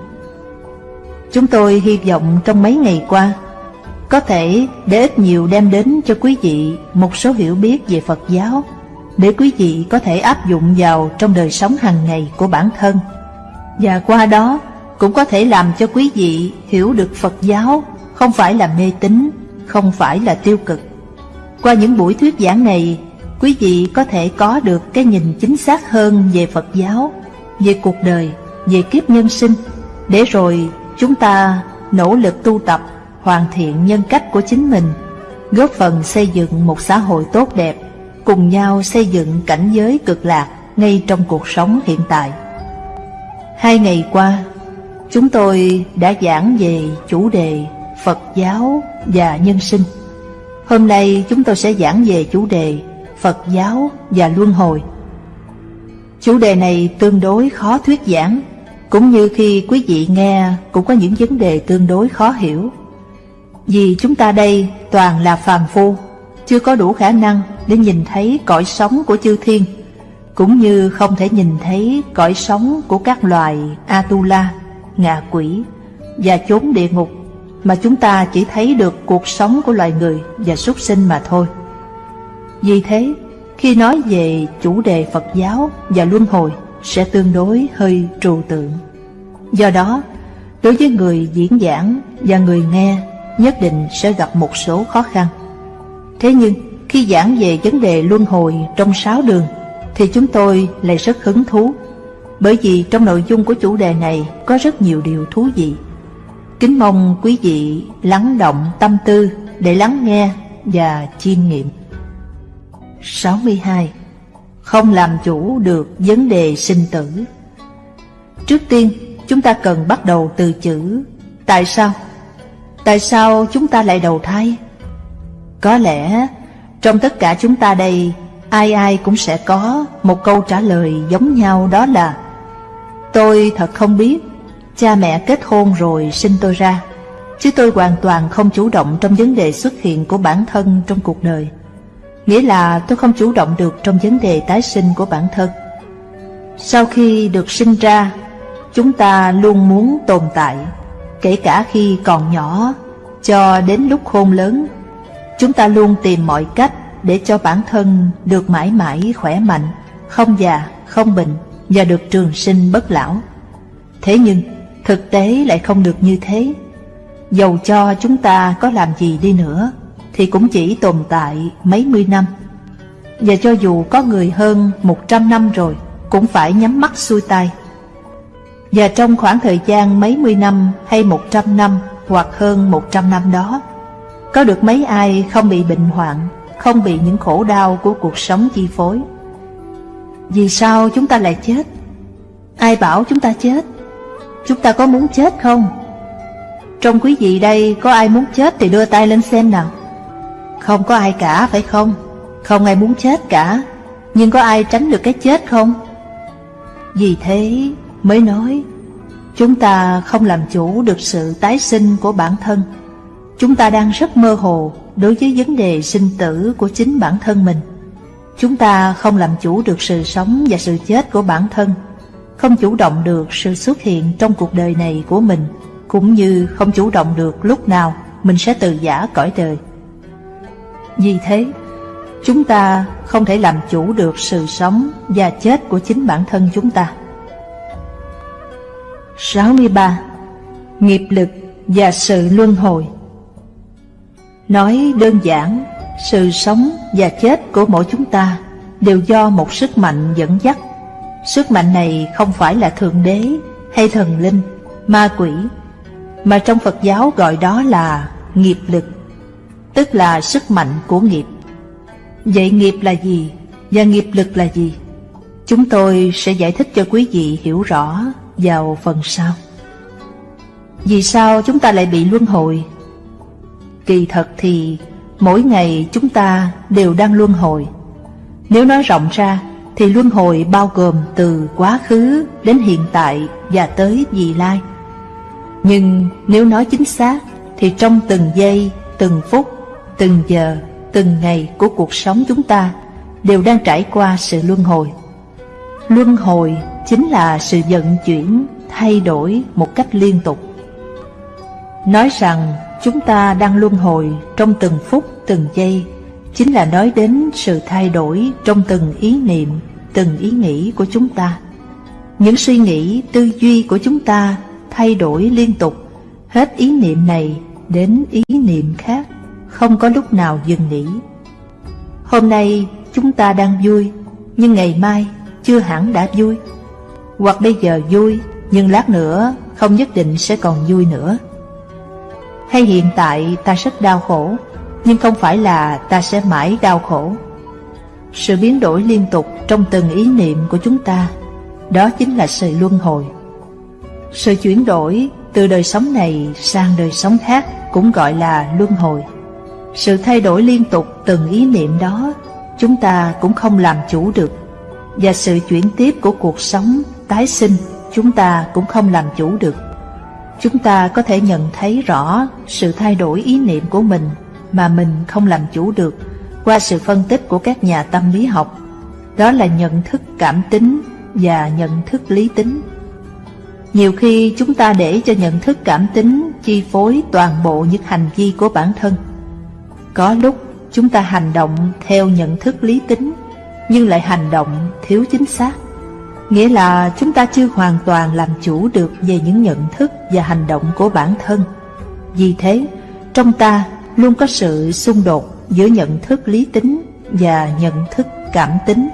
Chúng tôi hy vọng trong mấy ngày qua, có thể để ít nhiều đem đến cho quý vị một số hiểu biết về Phật giáo, để quý vị có thể áp dụng vào trong đời sống hàng ngày của bản thân. Và qua đó cũng có thể làm cho quý vị hiểu được Phật giáo không phải là mê tín, không phải là tiêu cực. Qua những buổi thuyết giảng này, quý vị có thể có được cái nhìn chính xác hơn về Phật giáo, về cuộc đời, về kiếp nhân sinh, để rồi chúng ta nỗ lực tu tập, hoàn thiện nhân cách của chính mình, góp phần xây dựng một xã hội tốt đẹp, cùng nhau xây dựng cảnh giới cực lạc ngay trong cuộc sống hiện tại. Hai ngày qua, chúng tôi đã giảng về chủ đề Phật giáo và nhân sinh. Hôm nay chúng tôi sẽ giảng về chủ đề Phật giáo và luân hồi. Chủ đề này tương đối khó thuyết giảng, cũng như khi quý vị nghe cũng có những vấn đề tương đối khó hiểu. Vì chúng ta đây toàn là phàm phu, chưa có đủ khả năng để nhìn thấy cõi sống của chư thiên, cũng như không thể nhìn thấy cõi sống của các loài Atula, ngạ quỷ và chốn địa ngục, mà chúng ta chỉ thấy được cuộc sống của loài người và súc sinh mà thôi. Vì thế, khi nói về chủ đề Phật giáo và luân hồi sẽ tương đối hơi trừu tượng. Do đó, đối với người diễn giảng và người nghe nhất định sẽ gặp một số khó khăn. Thế nhưng, khi giảng về vấn đề luân hồi trong sáu đường, thì chúng tôi lại rất hứng thú, bởi vì trong nội dung của chủ đề này có rất nhiều điều thú vị. Kính mong quý vị lắng động tâm tư để lắng nghe và chiêm nghiệm. 62. Không làm chủ được vấn đề sinh tử Trước tiên, chúng ta cần bắt đầu từ chữ Tại sao? Tại sao chúng ta lại đầu thai? Có lẽ trong tất cả chúng ta đây, Ai ai cũng sẽ có một câu trả lời giống nhau, đó là, Tôi thật không biết, Cha mẹ kết hôn rồi sinh tôi ra, Chứ tôi hoàn toàn không chủ động trong vấn đề xuất hiện của bản thân trong cuộc đời Nghĩa là tôi không chủ động được trong vấn đề tái sinh của bản thân Sau khi được sinh ra, Chúng ta luôn muốn tồn tại Kể cả khi còn nhỏ Cho đến lúc khôn lớn Chúng ta luôn tìm mọi cách Để cho bản thân được mãi mãi khỏe mạnh Không già, không bệnh Và được trường sinh bất lão Thế nhưng thực tế lại không được như thế Dầu cho chúng ta có làm gì đi nữa thì cũng chỉ tồn tại mấy mươi năm. Và cho dù có người hơn một trăm năm rồi, cũng phải nhắm mắt xuôi tay. Và trong khoảng thời gian mấy mươi năm hay một trăm năm hoặc hơn một trăm năm đó, có được mấy ai không bị bệnh hoạn, không bị những khổ đau của cuộc sống chi phối. Vì sao chúng ta lại chết? Ai bảo chúng ta chết? Chúng ta có muốn chết không? Trong quý vị đây có ai muốn chết thì đưa tay lên xem nào. Không có ai cả phải không? Không ai muốn chết cả Nhưng có ai tránh được cái chết không? Vì thế mới nói Chúng ta không làm chủ được sự tái sinh của bản thân. Chúng ta đang rất mơ hồ đối với vấn đề sinh tử của chính bản thân mình. Chúng ta không làm chủ được sự sống và sự chết của bản thân Không chủ động được sự xuất hiện trong cuộc đời này của mình Cũng như không chủ động được lúc nào mình sẽ từ giả cõi đời. Vì thế, chúng ta không thể làm chủ được sự sống và chết của chính bản thân chúng ta. 63. Nghiệp lực và sự luân hồi Nói đơn giản, sự sống và chết của mỗi chúng ta đều do một sức mạnh dẫn dắt. Sức mạnh này không phải là Thượng Đế hay thần linh, ma quỷ, mà trong Phật giáo gọi đó là nghiệp lực tức là sức mạnh của nghiệp. Vậy nghiệp là gì và nghiệp lực là gì? Chúng tôi sẽ giải thích cho quý vị hiểu rõ vào phần sau. Vì sao chúng ta lại bị luân hồi? Kỳ thật thì mỗi ngày chúng ta đều đang luân hồi. Nếu nói rộng ra, thì luân hồi bao gồm từ quá khứ đến hiện tại và tới vị lai. Nhưng nếu nói chính xác, thì trong từng giây, từng phút, từng giờ, từng ngày của cuộc sống chúng ta đều đang trải qua sự luân hồi. Luân hồi chính là sự vận chuyển, thay đổi một cách liên tục. Nói rằng chúng ta đang luân hồi trong từng phút, từng giây, chính là nói đến sự thay đổi trong từng ý niệm, từng ý nghĩ của chúng ta. Những suy nghĩ, tư duy của chúng ta thay đổi liên tục, hết ý niệm này đến ý niệm khác, không có lúc nào dừng nghỉ. Hôm nay chúng ta đang vui, nhưng ngày mai chưa hẳn đã vui. Hoặc bây giờ vui, nhưng lát nữa không nhất định sẽ còn vui nữa. Hay hiện tại ta rất đau khổ, nhưng không phải là ta sẽ mãi đau khổ. Sự biến đổi liên tục trong từng ý niệm của chúng ta, đó chính là sự luân hồi. Sự chuyển đổi từ đời sống này sang đời sống khác cũng gọi là luân hồi. Sự thay đổi liên tục từng ý niệm đó, chúng ta cũng không làm chủ được. Và sự chuyển tiếp của cuộc sống, tái sinh, chúng ta cũng không làm chủ được. Chúng ta có thể nhận thấy rõ sự thay đổi ý niệm của mình mà mình không làm chủ được qua sự phân tích của các nhà tâm lý học. Đó là nhận thức cảm tính và nhận thức lý tính. Nhiều khi chúng ta để cho nhận thức cảm tính chi phối toàn bộ những hành vi của bản thân. Có lúc chúng ta hành động theo nhận thức lý tính, nhưng lại hành động thiếu chính xác. Nghĩa là chúng ta chưa hoàn toàn làm chủ được về những nhận thức và hành động của bản thân. Vì thế, trong ta luôn có sự xung đột giữa nhận thức lý tính và nhận thức cảm tính.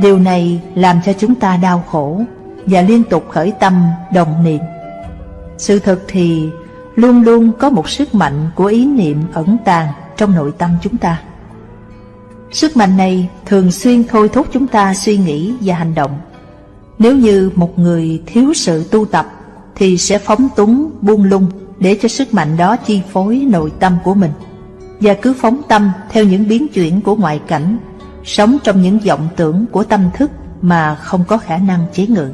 Điều này làm cho chúng ta đau khổ và liên tục khởi tâm đồng niệm. Sự thật thì luôn luôn có một sức mạnh của ý niệm ẩn tàng trong nội tâm chúng ta. Sức mạnh này thường xuyên thôi thúc chúng ta suy nghĩ và hành động. Nếu như một người thiếu sự tu tập thì sẽ phóng túng, buông lung để cho sức mạnh đó chi phối nội tâm của mình và cứ phóng tâm theo những biến chuyển của ngoại cảnh, sống trong những vọng tưởng của tâm thức mà không có khả năng chế ngự.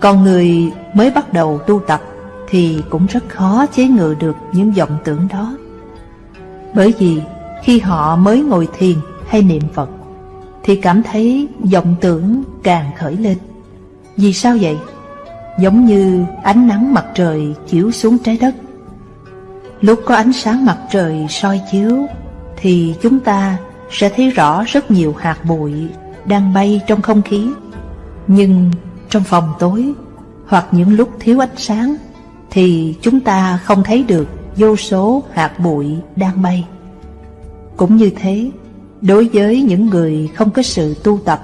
Còn người mới bắt đầu tu tập thì cũng rất khó chế ngự được những vọng tưởng đó. Bởi vì khi họ mới ngồi thiền hay niệm Phật thì cảm thấy vọng tưởng càng khởi lên. Vì sao vậy? Giống như ánh nắng mặt trời chiếu xuống trái đất. Lúc có ánh sáng mặt trời soi chiếu thì chúng ta sẽ thấy rõ rất nhiều hạt bụi đang bay trong không khí. Nhưng trong phòng tối hoặc những lúc thiếu ánh sáng thì chúng ta không thấy được vô số hạt bụi đang bay. Cũng như thế, đối với những người không có sự tu tập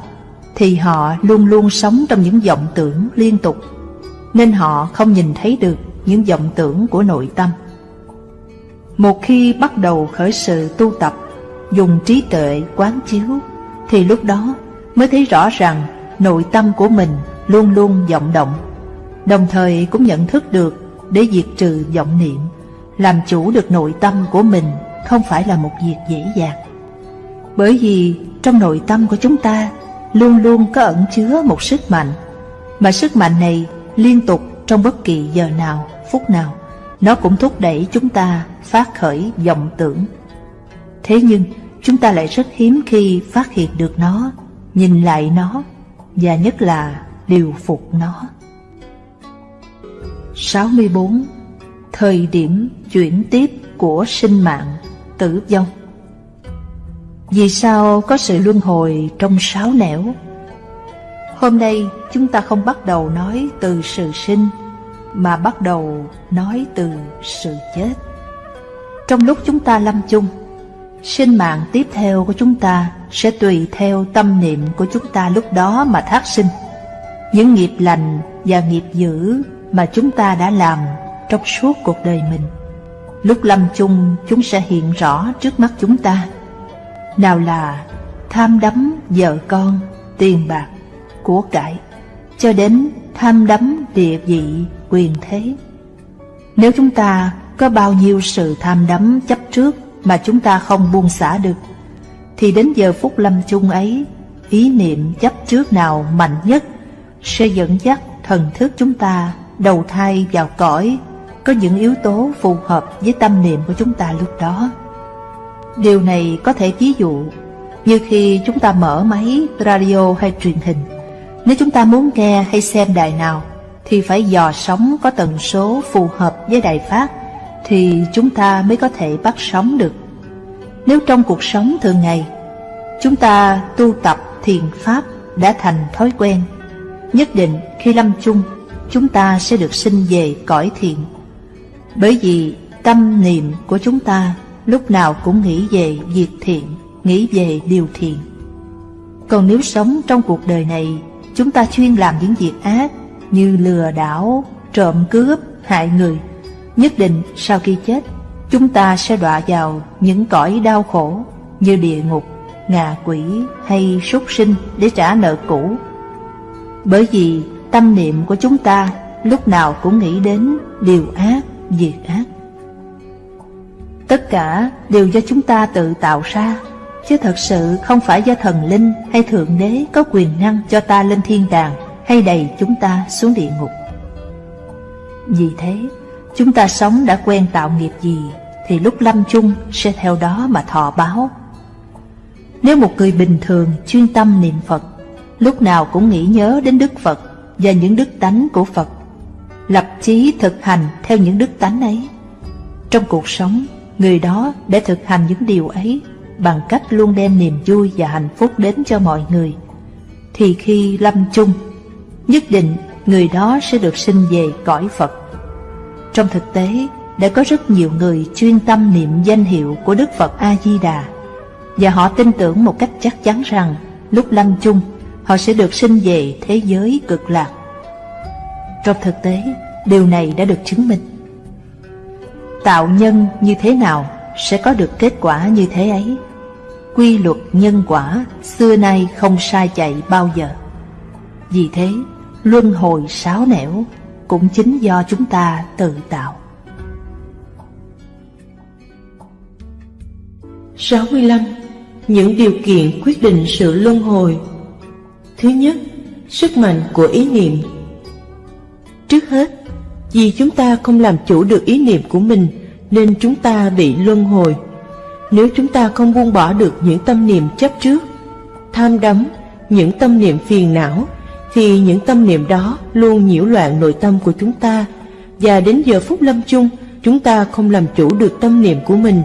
thì họ luôn luôn sống trong những vọng tưởng liên tục nên họ không nhìn thấy được những vọng tưởng của nội tâm. Một khi bắt đầu khởi sự tu tập, dùng trí tuệ quán chiếu, thì lúc đó mới thấy rõ rằng nội tâm của mình luôn luôn vọng động, đồng thời cũng nhận thức được để diệt trừ vọng niệm, làm chủ được nội tâm của mình không phải là một việc dễ dàng. Bởi vì trong nội tâm của chúng ta luôn luôn có ẩn chứa một sức mạnh, mà sức mạnh này liên tục trong bất kỳ giờ nào, phút nào, nó cũng thúc đẩy chúng ta phát khởi vọng tưởng. Thế nhưng, chúng ta lại rất hiếm khi phát hiện được nó, nhìn lại nó, và nhất là điều phục nó. 64. Thời điểm chuyển tiếp của sinh mạng, tử vong vì sao có sự luân hồi trong sáu nẻo? Hôm nay chúng ta không bắt đầu nói từ sự sinh, Mà bắt đầu nói từ sự chết. Trong lúc chúng ta lâm chung, Sinh mạng tiếp theo của chúng ta sẽ tùy theo tâm niệm của chúng ta lúc đó mà thác sinh. Những nghiệp lành và nghiệp dữ mà chúng ta đã làm trong suốt cuộc đời mình, Lúc lâm chung chúng sẽ hiện rõ trước mắt chúng ta. Nào là tham đắm vợ con, tiền bạc, của cải cho đến tham đắm địa vị quyền thế. Nếu chúng ta có bao nhiêu sự tham đắm chấp trước mà chúng ta không buông xả được, thì đến giờ phút lâm chung ấy, ý niệm chấp trước nào mạnh nhất sẽ dẫn dắt thần thức chúng ta đầu thai vào cõi có những yếu tố phù hợp với tâm niệm của chúng ta lúc đó. Điều này có thể ví dụ như khi chúng ta mở máy radio hay truyền hình. Nếu chúng ta muốn nghe hay xem đài nào thì phải dò sóng có tần số phù hợp với đài phát thì chúng ta mới có thể bắt sóng được. Nếu trong cuộc sống thường ngày chúng ta tu tập thiền pháp đã thành thói quen, nhất định khi lâm chung chúng ta sẽ được sinh về cõi thiện. Bởi vì tâm niệm của chúng ta lúc nào cũng nghĩ về việc thiện, nghĩ về điều thiện. Còn nếu sống trong cuộc đời này, chúng ta chuyên làm những việc ác như lừa đảo, trộm cướp, hại người, nhất định sau khi chết, chúng ta sẽ đọa vào những cõi đau khổ như địa ngục, ngạ quỷ hay súc sinh để trả nợ cũ. Bởi vì tâm niệm của chúng ta lúc nào cũng nghĩ đến điều ác, việc ác. Tất cả đều do chúng ta tự tạo ra, chứ thật sự không phải do thần linh hay thượng đế có quyền năng cho ta lên thiên đàng hay đầy chúng ta xuống địa ngục. Vì thế, chúng ta sống đã quen tạo nghiệp gì thì lúc lâm chung sẽ theo đó mà thọ báo. Nếu một người bình thường chuyên tâm niệm Phật, lúc nào cũng nghĩ nhớ đến Đức Phật và những đức tánh của Phật, lập chí thực hành theo những đức tánh ấy. Trong cuộc sống, người đó để thực hành những điều ấy bằng cách luôn đem niềm vui và hạnh phúc đến cho mọi người, thì khi lâm chung, nhất định người đó sẽ được sinh về cõi Phật. Trong thực tế, đã có rất nhiều người chuyên tâm niệm danh hiệu của Đức Phật A-di-đà và họ tin tưởng một cách chắc chắn rằng lúc lâm chung họ sẽ được sinh về thế giới cực lạc. Trong thực tế, điều này đã được chứng minh. Tạo nhân như thế nào sẽ có được kết quả như thế ấy. Quy luật nhân quả xưa nay không sai chạy bao giờ. Vì thế, luân hồi sáo nẻo cũng chính do chúng ta tự tạo. 65. Những điều kiện quyết định sự luân hồi Thứ nhất, sức mạnh của ý niệm Trước hết, vì chúng ta không làm chủ được ý niệm của mình nên chúng ta bị luân hồi. Nếu chúng ta không buông bỏ được những tâm niệm chấp trước, tham đắm, những tâm niệm phiền não, thì những tâm niệm đó luôn nhiễu loạn nội tâm của chúng ta. Và đến giờ phút lâm chung chúng ta không làm chủ được tâm niệm của mình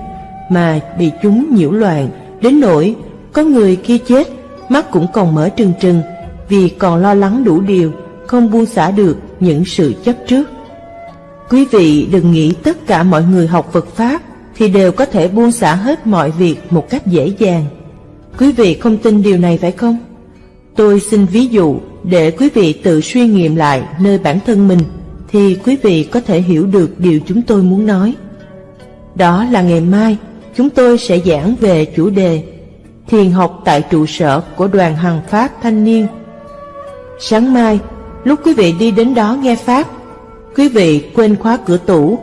mà bị chúng nhiễu loạn. Đến nỗi có người kia chết mắt cũng còn mở trừng trừng vì còn lo lắng đủ điều không buông xả được những sự chấp trước quý vị đừng nghĩ tất cả mọi người học Phật Pháp thì đều có thể buông xả hết mọi việc một cách dễ dàng quý vị không tin điều này phải không tôi xin ví dụ để quý vị tự suy nghiệm lại nơi bản thân mình thì quý vị có thể hiểu được điều chúng tôi muốn nói. Đó là ngày mai chúng tôi sẽ giảng về chủ đề Thiền học tại trụ sở của đoàn Hằng Pháp Thanh Niên. Sáng mai, lúc quý vị đi đến đó nghe Pháp, quý vị quên khóa cửa tủ,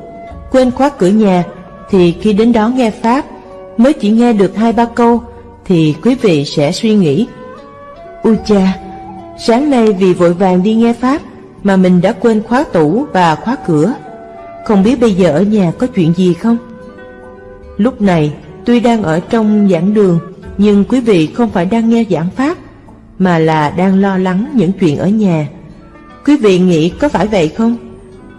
quên khóa cửa nhà, thì khi đến đó nghe Pháp, mới chỉ nghe được hai ba câu, thì quý vị sẽ suy nghĩ. Ui cha, Sáng nay vì vội vàng đi nghe Pháp Mà mình đã quên khóa tủ và khóa cửa Không biết bây giờ ở nhà có chuyện gì không? Lúc này tuy đang ở trong giảng đường Nhưng quý vị không phải đang nghe giảng Pháp Mà là đang lo lắng những chuyện ở nhà Quý vị nghĩ có phải vậy không?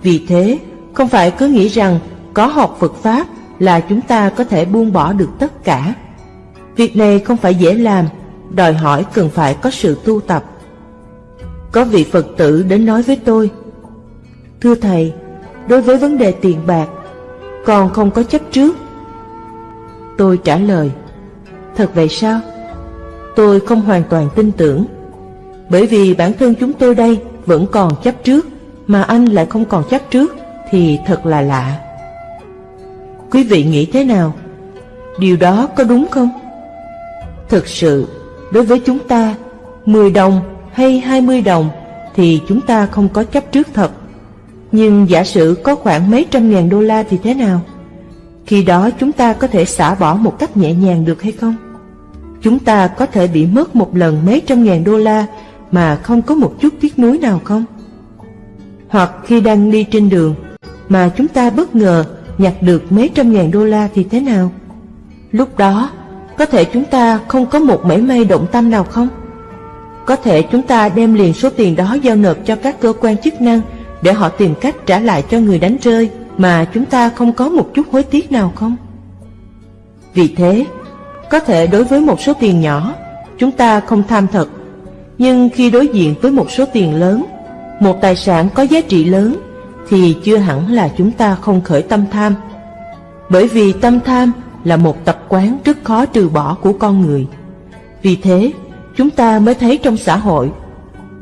Vì thế không phải cứ nghĩ rằng có học Phật Pháp là chúng ta có thể buông bỏ được tất cả. Việc này không phải dễ làm Đòi hỏi cần phải có sự tu tập. Có vị Phật tử đến nói với tôi Thưa Thầy, đối với vấn đề tiền bạc Con không có chấp trước. Tôi trả lời Thật vậy sao? Tôi không hoàn toàn tin tưởng Bởi vì bản thân chúng tôi đây vẫn còn chấp trước. Mà anh lại không còn chấp trước Thì thật là lạ Quý vị nghĩ thế nào? Điều đó có đúng không? Thực sự, đối với chúng ta 10 đồng hay 20 đồng thì chúng ta không có chấp trước thật. Nhưng giả sử có khoảng mấy trăm ngàn đô la thì thế nào? Khi đó chúng ta có thể xả bỏ một cách nhẹ nhàng được hay không? Chúng ta có thể bị mất một lần mấy trăm ngàn đô la mà không có một chút tiếc nuối nào không? Hoặc khi đang đi trên đường mà chúng ta bất ngờ nhặt được mấy trăm ngàn đô la thì thế nào? Lúc đó, có thể chúng ta không có một mảy may động tâm nào không? Có thể chúng ta đem liền số tiền đó giao nộp cho các cơ quan chức năng để họ tìm cách trả lại cho người đánh rơi mà chúng ta không có một chút hối tiếc nào không? Vì thế, có thể đối với một số tiền nhỏ, chúng ta không tham thật, nhưng khi đối diện với một số tiền lớn, một tài sản có giá trị lớn, thì chưa hẳn là chúng ta không khởi tâm tham. Bởi vì tâm tham là một tập quán rất khó trừ bỏ của con người. Vì thế, chúng ta mới thấy trong xã hội,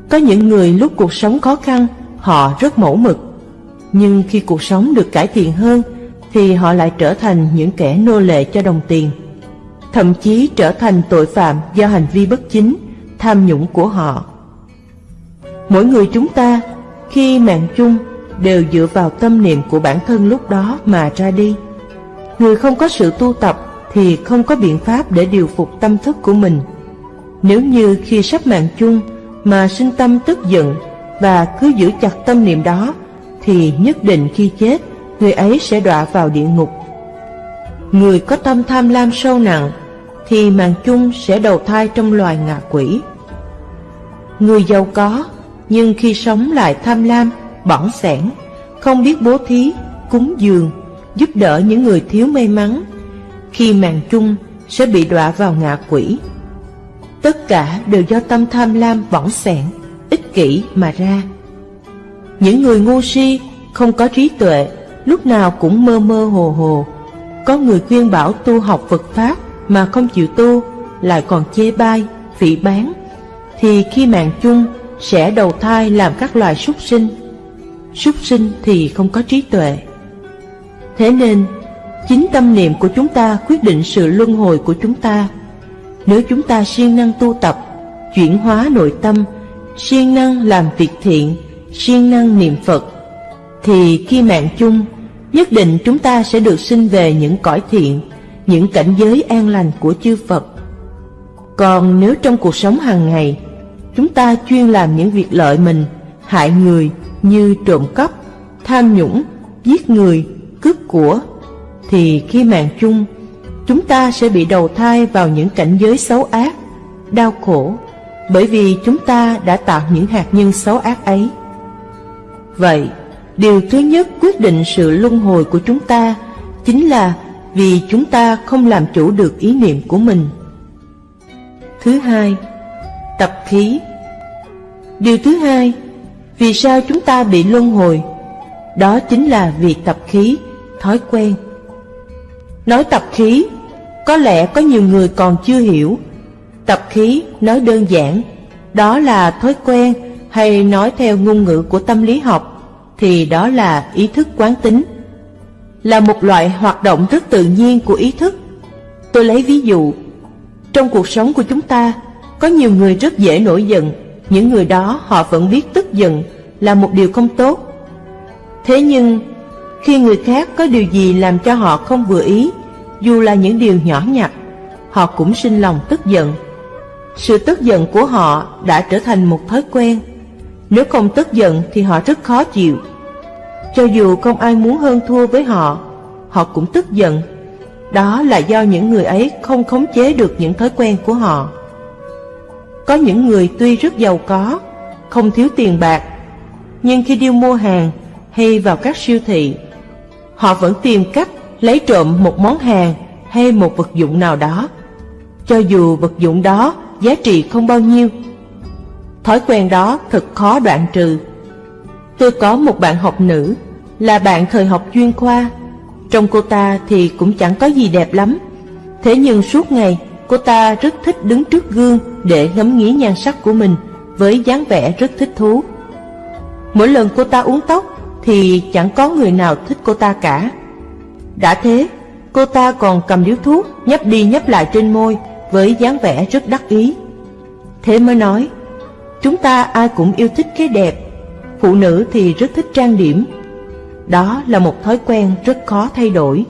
có những người lúc cuộc sống khó khăn, họ rất mẫu mực. Nhưng khi cuộc sống được cải thiện hơn, thì họ lại trở thành những kẻ nô lệ cho đồng tiền. Thậm chí trở thành tội phạm do hành vi bất chính, tham nhũng của họ. Mỗi người chúng ta, khi mạng chung, đều dựa vào tâm niệm của bản thân lúc đó mà ra đi. Người không có sự tu tập thì không có biện pháp để điều phục tâm thức của mình. Nếu như khi sắp mạng chung mà sinh tâm tức giận và cứ giữ chặt tâm niệm đó, thì nhất định khi chết, người ấy sẽ đọa vào địa ngục. Người có tâm tham lam sâu nặng, thì mạng chung sẽ đầu thai trong loài ngạ quỷ. Người giàu có, nhưng khi sống lại tham lam, bỏng sẻn, không biết bố thí, cúng dường, giúp đỡ những người thiếu may mắn, khi màn chung sẽ bị đọa vào ngạ quỷ. Tất cả đều do tâm tham lam bỏng sẻn, ích kỷ mà ra. Những người ngu si, không có trí tuệ, lúc nào cũng mơ mơ hồ hồ. Có người khuyên bảo tu học Phật Pháp mà không chịu tu, lại còn chê bai, phỉ bán, thì khi mạng chung sẽ đầu thai làm các loài súc sinh. Súc sinh thì không có trí tuệ. Thế nên, chính tâm niệm của chúng ta quyết định sự luân hồi của chúng ta. Nếu chúng ta siêng năng tu tập, chuyển hóa nội tâm, siêng năng làm việc thiện, siêng năng niệm Phật, thì khi mạng chung, nhất định chúng ta sẽ được sinh về những cõi thiện, những cảnh giới an lành của chư Phật. Còn nếu trong cuộc sống hàng ngày, chúng ta chuyên làm những việc lợi mình, hại người như trộm cắp, tham nhũng, giết người, cướp của, thì khi mạng chung, chúng ta sẽ bị đầu thai vào những cảnh giới xấu ác, đau khổ, bởi vì chúng ta đã tạo những hạt nhân xấu ác ấy. Vậy, điều thứ nhất quyết định sự luân hồi của chúng ta chính là vì chúng ta không làm chủ được ý niệm của mình. Thứ hai, tập khí. Điều thứ hai, vì sao chúng ta bị luân hồi? Đó chính là vì tập khí, thói quen. Nói tập khí, có lẽ có nhiều người còn chưa hiểu. Tập khí nói đơn giản, đó là thói quen hay nói theo ngôn ngữ của tâm lý học thì đó là ý thức quán tính là một loại hoạt động rất tự nhiên của ý thức. Tôi lấy ví dụ, trong cuộc sống của chúng ta, có nhiều người rất dễ nổi giận, những người đó họ vẫn biết tức giận là một điều không tốt. Thế nhưng, khi người khác có điều gì làm cho họ không vừa ý, dù là những điều nhỏ nhặt, họ cũng sinh lòng tức giận. Sự tức giận của họ đã trở thành một thói quen. Nếu không tức giận thì họ rất khó chịu. Cho dù không ai muốn hơn thua với họ, họ cũng tức giận. Đó là do những người ấy không khống chế được những thói quen của họ. Có những người tuy rất giàu có, không thiếu tiền bạc, nhưng khi đi mua hàng hay vào các siêu thị, họ vẫn tìm cách lấy trộm một món hàng hay một vật dụng nào đó, cho dù vật dụng đó giá trị không bao nhiêu. Thói quen đó thật khó đoạn trừ Tôi có một bạn học nữ, là bạn thời học chuyên khoa. Trong cô ta thì cũng chẳng có gì đẹp lắm. Thế nhưng suốt ngày, cô ta rất thích đứng trước gương để ngắm nghía nhan sắc của mình, với dáng vẻ rất thích thú. Mỗi lần cô ta uống tóc thì chẳng có người nào thích cô ta cả. Đã thế, cô ta còn cầm điếu thuốc nhấp đi nhấp lại trên môi với dáng vẻ rất đắc ý. Thế mới nói, chúng ta ai cũng yêu thích cái đẹp phụ nữ thì rất thích trang điểm. Đó là một thói quen rất khó thay đổi.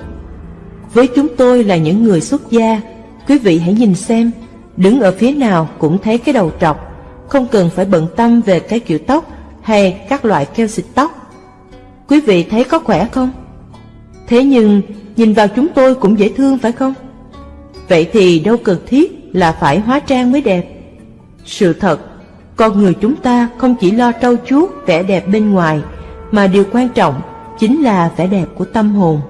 Với chúng tôi là những người xuất gia, quý vị hãy nhìn xem, đứng ở phía nào cũng thấy cái đầu trọc, không cần phải bận tâm về cái kiểu tóc hay các loại keo xịt tóc. Quý vị thấy có khỏe không? Thế nhưng, nhìn vào chúng tôi cũng dễ thương phải không? Vậy thì đâu cần thiết là phải hóa trang mới đẹp. Sự thật, con người chúng ta không chỉ lo trau chuốt vẻ đẹp bên ngoài, mà điều quan trọng chính là vẻ đẹp của tâm hồn.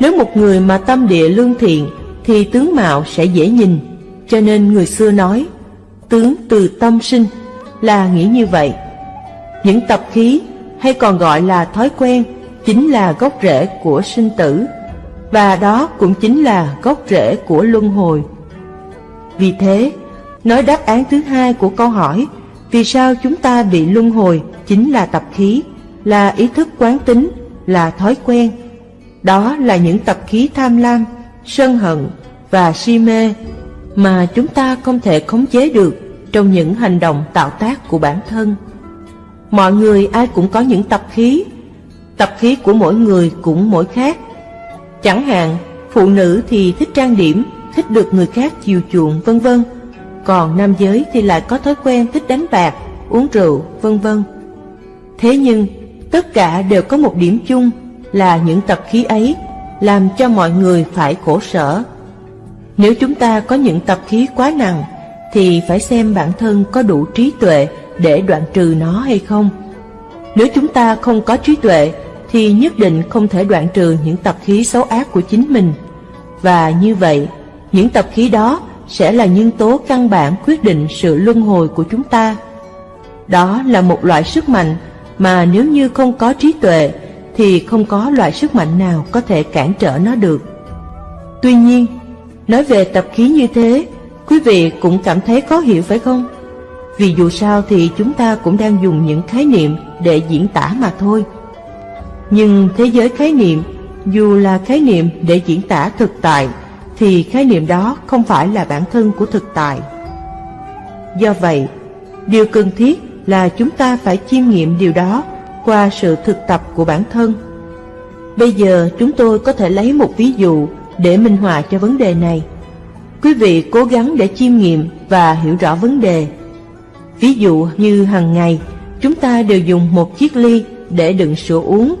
Nếu một người mà tâm địa lương thiện thì tướng mạo sẽ dễ nhìn, cho nên người xưa nói tướng từ tâm sinh là nghĩ như vậy. Những tập khí hay còn gọi là thói quen chính là gốc rễ của sinh tử và đó cũng chính là gốc rễ của luân hồi. Vì thế, nói đáp án thứ hai của câu hỏi vì sao chúng ta bị luân hồi chính là tập khí, là ý thức quán tính, là thói quen. Đó là những tập khí tham lam, sân hận và si mê mà chúng ta không thể khống chế được trong những hành động tạo tác của bản thân. Mọi người ai cũng có những tập khí, tập khí của mỗi người cũng mỗi khác. Chẳng hạn, phụ nữ thì thích trang điểm, thích được người khác chiều chuộng vân vân, còn nam giới thì lại có thói quen thích đánh bạc, uống rượu, vân vân. Thế nhưng, tất cả đều có một điểm chung là những tập khí ấy làm cho mọi người phải khổ sở. Nếu chúng ta có những tập khí quá nặng, thì phải xem bản thân có đủ trí tuệ để đoạn trừ nó hay không. Nếu chúng ta không có trí tuệ, thì nhất định không thể đoạn trừ những tập khí xấu ác của chính mình. Và như vậy, những tập khí đó sẽ là nhân tố căn bản quyết định sự luân hồi của chúng ta. Đó là một loại sức mạnh mà nếu như không có trí tuệ thì không có loại sức mạnh nào có thể cản trở nó được. Tuy nhiên, nói về tập khí như thế, quý vị cũng cảm thấy khó hiểu phải không? Vì dù sao thì chúng ta cũng đang dùng những khái niệm để diễn tả mà thôi. Nhưng thế giới khái niệm, dù là khái niệm để diễn tả thực tại, thì khái niệm đó không phải là bản thân của thực tại. Do vậy, điều cần thiết là chúng ta phải chiêm nghiệm điều đó qua sự thực tập của bản thân. Bây giờ chúng tôi có thể lấy một ví dụ để minh họa cho vấn đề này. Quý vị cố gắng để chiêm nghiệm và hiểu rõ vấn đề. Ví dụ như hàng ngày, chúng ta đều dùng một chiếc ly để đựng sữa uống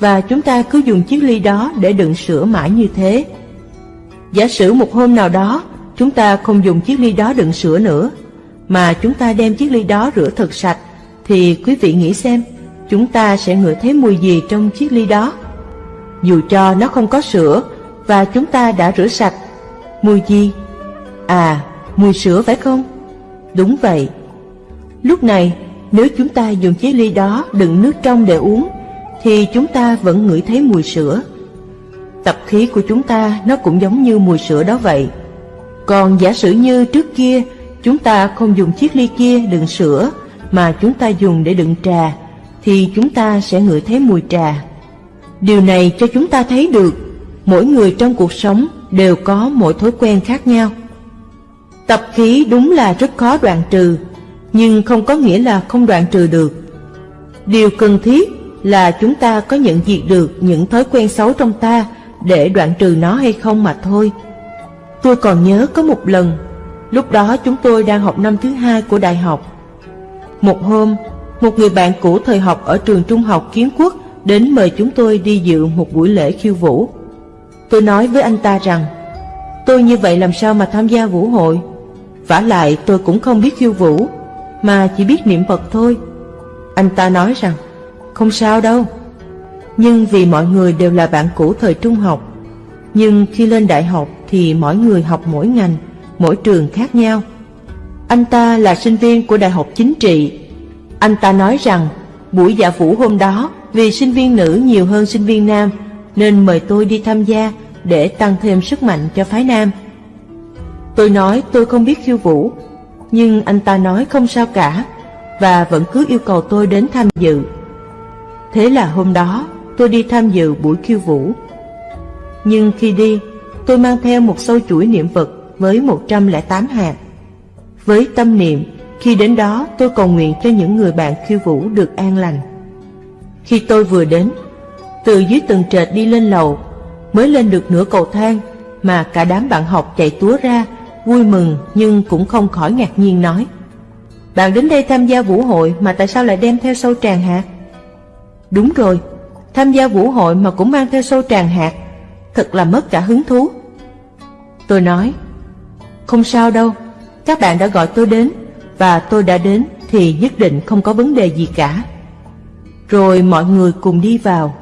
và chúng ta cứ dùng chiếc ly đó để đựng sữa mãi như thế. Giả sử một hôm nào đó, chúng ta không dùng chiếc ly đó đựng sữa nữa, mà chúng ta đem chiếc ly đó rửa thật sạch, thì quý vị nghĩ xem, chúng ta sẽ ngửi thấy mùi gì trong chiếc ly đó? Dù cho nó không có sữa và chúng ta đã rửa sạch, mùi gì? À, mùi sữa phải không? Đúng vậy. Lúc này, nếu chúng ta dùng chiếc ly đó đựng nước trong để uống, thì chúng ta vẫn ngửi thấy mùi sữa. Tập khí của chúng ta nó cũng giống như mùi sữa đó vậy. Còn giả sử như trước kia chúng ta không dùng chiếc ly kia đựng sữa mà chúng ta dùng để đựng trà thì chúng ta sẽ ngửi thấy mùi trà. Điều này cho chúng ta thấy được mỗi người trong cuộc sống đều có mỗi thói quen khác nhau. Tập khí đúng là rất khó đoạn trừ, nhưng không có nghĩa là không đoạn trừ được. Điều cần thiết là chúng ta có nhận diện được những thói quen xấu trong ta để đoạn trừ nó hay không mà thôi. Tôi còn nhớ có một lần, lúc đó chúng tôi đang học năm thứ hai của đại học. Một hôm, một người bạn cũ thời học ở trường trung học kiến quốc đến mời chúng tôi đi dự một buổi lễ khiêu vũ. Tôi nói với anh ta rằng, tôi như vậy làm sao mà tham gia vũ hội? vả lại tôi cũng không biết khiêu vũ, mà chỉ biết niệm Phật thôi. Anh ta nói rằng, không sao đâu, nhưng vì mọi người đều là bạn cũ thời trung học. Nhưng khi lên đại học thì mỗi người học mỗi ngành, mỗi trường khác nhau. Anh ta là sinh viên của Đại học Chính trị. Anh ta nói rằng buổi dạ vũ hôm đó vì sinh viên nữ nhiều hơn sinh viên nam nên mời tôi đi tham gia để tăng thêm sức mạnh cho phái nam. Tôi nói tôi không biết khiêu vũ, nhưng anh ta nói không sao cả và vẫn cứ yêu cầu tôi đến tham dự. Thế là hôm đó tôi đi tham dự buổi khiêu vũ. Nhưng khi đi, tôi mang theo một sâu chuỗi niệm Phật với 108 hạt. Với tâm niệm, khi đến đó tôi cầu nguyện cho những người bạn khiêu vũ được an lành. Khi tôi vừa đến, từ dưới tầng trệt đi lên lầu, mới lên được nửa cầu thang mà cả đám bạn học chạy túa ra, vui mừng nhưng cũng không khỏi ngạc nhiên nói. Bạn đến đây tham gia vũ hội mà tại sao lại đem theo sâu tràng hạt? Đúng rồi, tham gia vũ hội mà cũng mang theo sâu tràng hạt, thật là mất cả hứng thú. Tôi nói, không sao đâu, các bạn đã gọi tôi đến, và tôi đã đến thì nhất định không có vấn đề gì cả. Rồi mọi người cùng đi vào.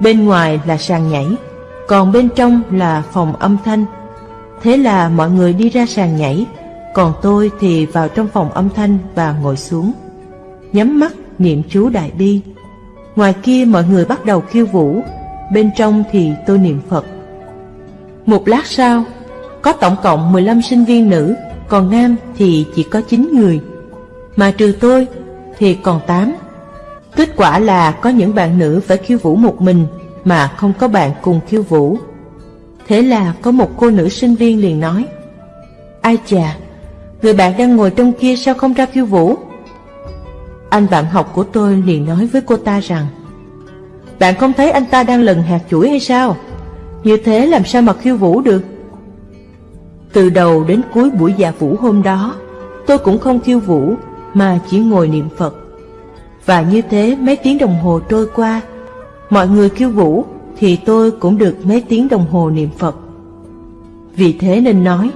Bên ngoài là sàn nhảy, còn bên trong là phòng âm thanh. Thế là mọi người đi ra sàn nhảy, còn tôi thì vào trong phòng âm thanh và ngồi xuống. Nhắm mắt niệm chú Đại Bi. Ngoài kia mọi người bắt đầu khiêu vũ, bên trong thì tôi niệm Phật. Một lát sau, có tổng cộng 15 sinh viên nữ, còn nam thì chỉ có 9 người. Mà trừ tôi thì còn 8. Kết quả là có những bạn nữ phải khiêu vũ một mình mà không có bạn cùng khiêu vũ. Thế là có một cô nữ sinh viên liền nói Ai chà, người bạn đang ngồi trong kia sao không ra khiêu vũ? Anh bạn học của tôi liền nói với cô ta rằng Bạn không thấy anh ta đang lần hạt chuỗi hay sao? Như thế làm sao mà khiêu vũ được? Từ đầu đến cuối buổi dạ vũ hôm đó, Tôi cũng không khiêu vũ, Mà chỉ ngồi niệm Phật. Và như thế mấy tiếng đồng hồ trôi qua, Mọi người khiêu vũ Thì tôi cũng được mấy tiếng đồng hồ niệm Phật. Vì thế nên nói,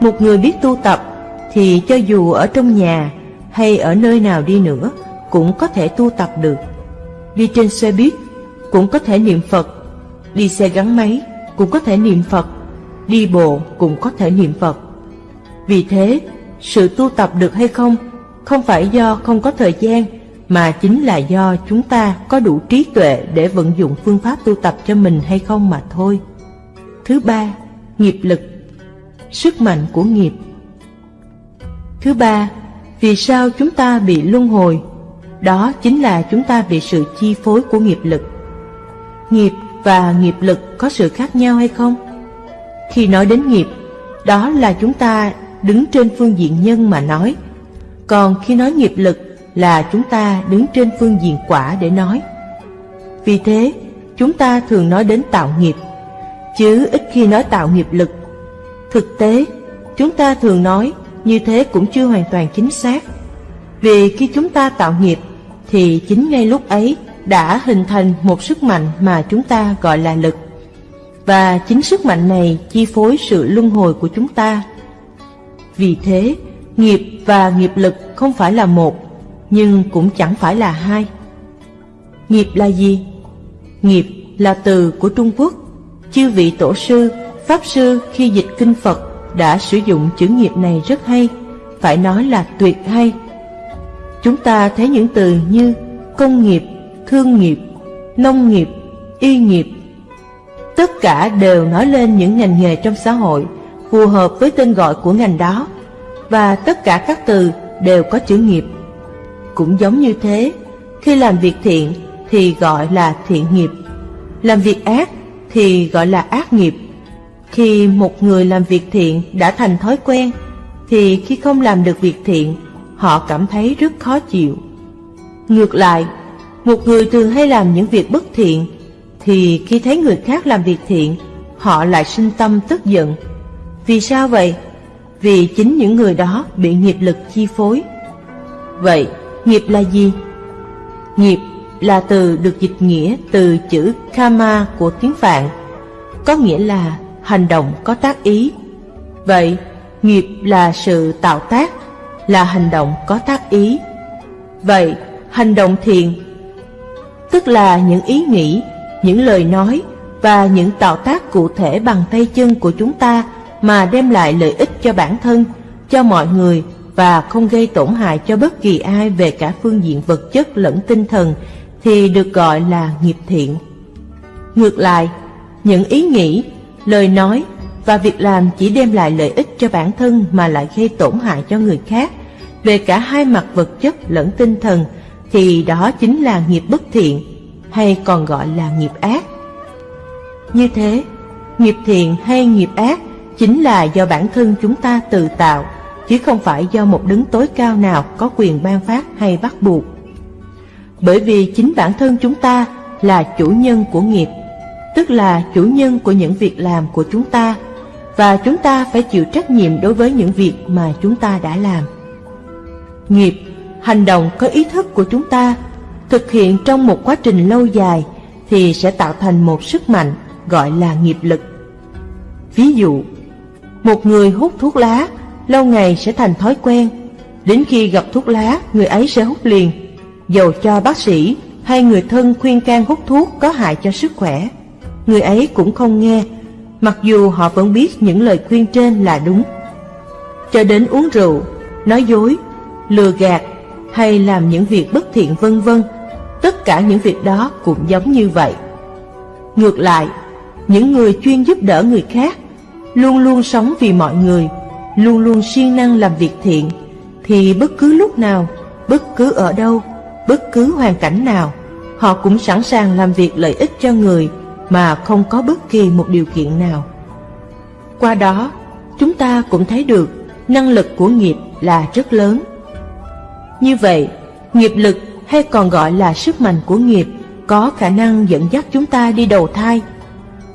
Một người biết tu tập Thì cho dù ở trong nhà Hay ở nơi nào đi nữa Cũng có thể tu tập được. Đi trên xe buýt Cũng có thể niệm Phật, Đi xe gắn máy Cũng có thể niệm Phật. Đi bộ cũng có thể niệm Phật Vì thế Sự tu tập được hay không Không phải do không có thời gian mà chính là do chúng ta có đủ trí tuệ để vận dụng phương pháp tu tập cho mình hay không mà thôi. Thứ ba, nghiệp lực, sức mạnh của nghiệp. Thứ ba, vì sao chúng ta bị luân hồi? Đó chính là chúng ta bị sự chi phối của nghiệp lực. Nghiệp và nghiệp lực có sự khác nhau hay không? Khi nói đến nghiệp, đó là chúng ta đứng trên phương diện nhân mà nói. Còn khi nói nghiệp lực là chúng ta đứng trên phương diện quả để nói. Vì thế, chúng ta thường nói đến tạo nghiệp, chứ ít khi nói tạo nghiệp lực. Thực tế, chúng ta thường nói như thế cũng chưa hoàn toàn chính xác. Vì khi chúng ta tạo nghiệp, thì chính ngay lúc ấy đã hình thành một sức mạnh mà chúng ta gọi là lực. Và chính sức mạnh này chi phối sự luân hồi của chúng ta. Vì thế, nghiệp và nghiệp lực không phải là một, nhưng cũng chẳng phải là hai. Nghiệp là gì? Nghiệp là từ của Trung Quốc. Chư vị tổ sư, pháp sư khi dịch kinh Phật đã sử dụng chữ nghiệp này rất hay, phải nói là tuyệt hay. Chúng ta thấy những từ như công nghiệp, thương nghiệp, nông nghiệp, y nghiệp. Tất cả đều nói lên những ngành nghề trong xã hội phù hợp với tên gọi của ngành đó, và tất cả các từ đều có chữ nghiệp cũng giống như thế, khi làm việc thiện thì gọi là thiện nghiệp, làm việc ác thì gọi là ác nghiệp. Khi một người làm việc thiện đã thành thói quen, thì khi không làm được việc thiện, họ cảm thấy rất khó chịu. Ngược lại, một người thường hay làm những việc bất thiện, thì khi thấy người khác làm việc thiện, họ lại sinh tâm tức giận. Vì sao vậy? Vì chính những người đó bị nghiệp lực chi phối. Vậy, Nghiệp là gì? Nghiệp là từ được dịch nghĩa từ chữ karma của tiếng Phạn, có nghĩa là hành động có tác ý. Vậy, nghiệp là sự tạo tác, là hành động có tác ý. Vậy, hành động thiện, tức là những ý nghĩ, những lời nói và những tạo tác cụ thể bằng tay chân của chúng ta mà đem lại lợi ích cho bản thân, cho mọi người và không gây tổn hại cho bất kỳ ai về cả phương diện vật chất lẫn tinh thần thì được gọi là nghiệp thiện. Ngược lại, những ý nghĩ, lời nói và việc làm chỉ đem lại lợi ích cho bản thân mà lại gây tổn hại cho người khác về cả hai mặt vật chất lẫn tinh thần thì đó chính là nghiệp bất thiện hay còn gọi là nghiệp ác. Như thế, nghiệp thiện hay nghiệp ác chính là do bản thân chúng ta tự tạo chứ không phải do một đứng tối cao nào có quyền ban phát hay bắt buộc. Bởi vì chính bản thân chúng ta là chủ nhân của nghiệp, tức là chủ nhân của những việc làm của chúng ta và chúng ta phải chịu trách nhiệm đối với những việc mà chúng ta đã làm. Nghiệp, hành động có ý thức của chúng ta thực hiện trong một quá trình lâu dài thì sẽ tạo thành một sức mạnh gọi là nghiệp lực. Ví dụ, một người hút thuốc lá lâu ngày sẽ thành thói quen, đến khi gặp thuốc lá người ấy sẽ hút liền, dầu cho bác sĩ hay người thân khuyên can hút thuốc có hại cho sức khỏe, người ấy cũng không nghe, mặc dù họ vẫn biết những lời khuyên trên là đúng. Cho đến uống rượu, nói dối, lừa gạt hay làm những việc bất thiện vân vân, tất cả những việc đó cũng giống như vậy. Ngược lại, những người chuyên giúp đỡ người khác, luôn luôn sống vì mọi người, luôn luôn siêng năng làm việc thiện, thì bất cứ lúc nào, bất cứ ở đâu, bất cứ hoàn cảnh nào, họ cũng sẵn sàng làm việc lợi ích cho người mà không có bất kỳ một điều kiện nào. Qua đó, chúng ta cũng thấy được năng lực của nghiệp là rất lớn. Như vậy, nghiệp lực hay còn gọi là sức mạnh của nghiệp có khả năng dẫn dắt chúng ta đi đầu thai.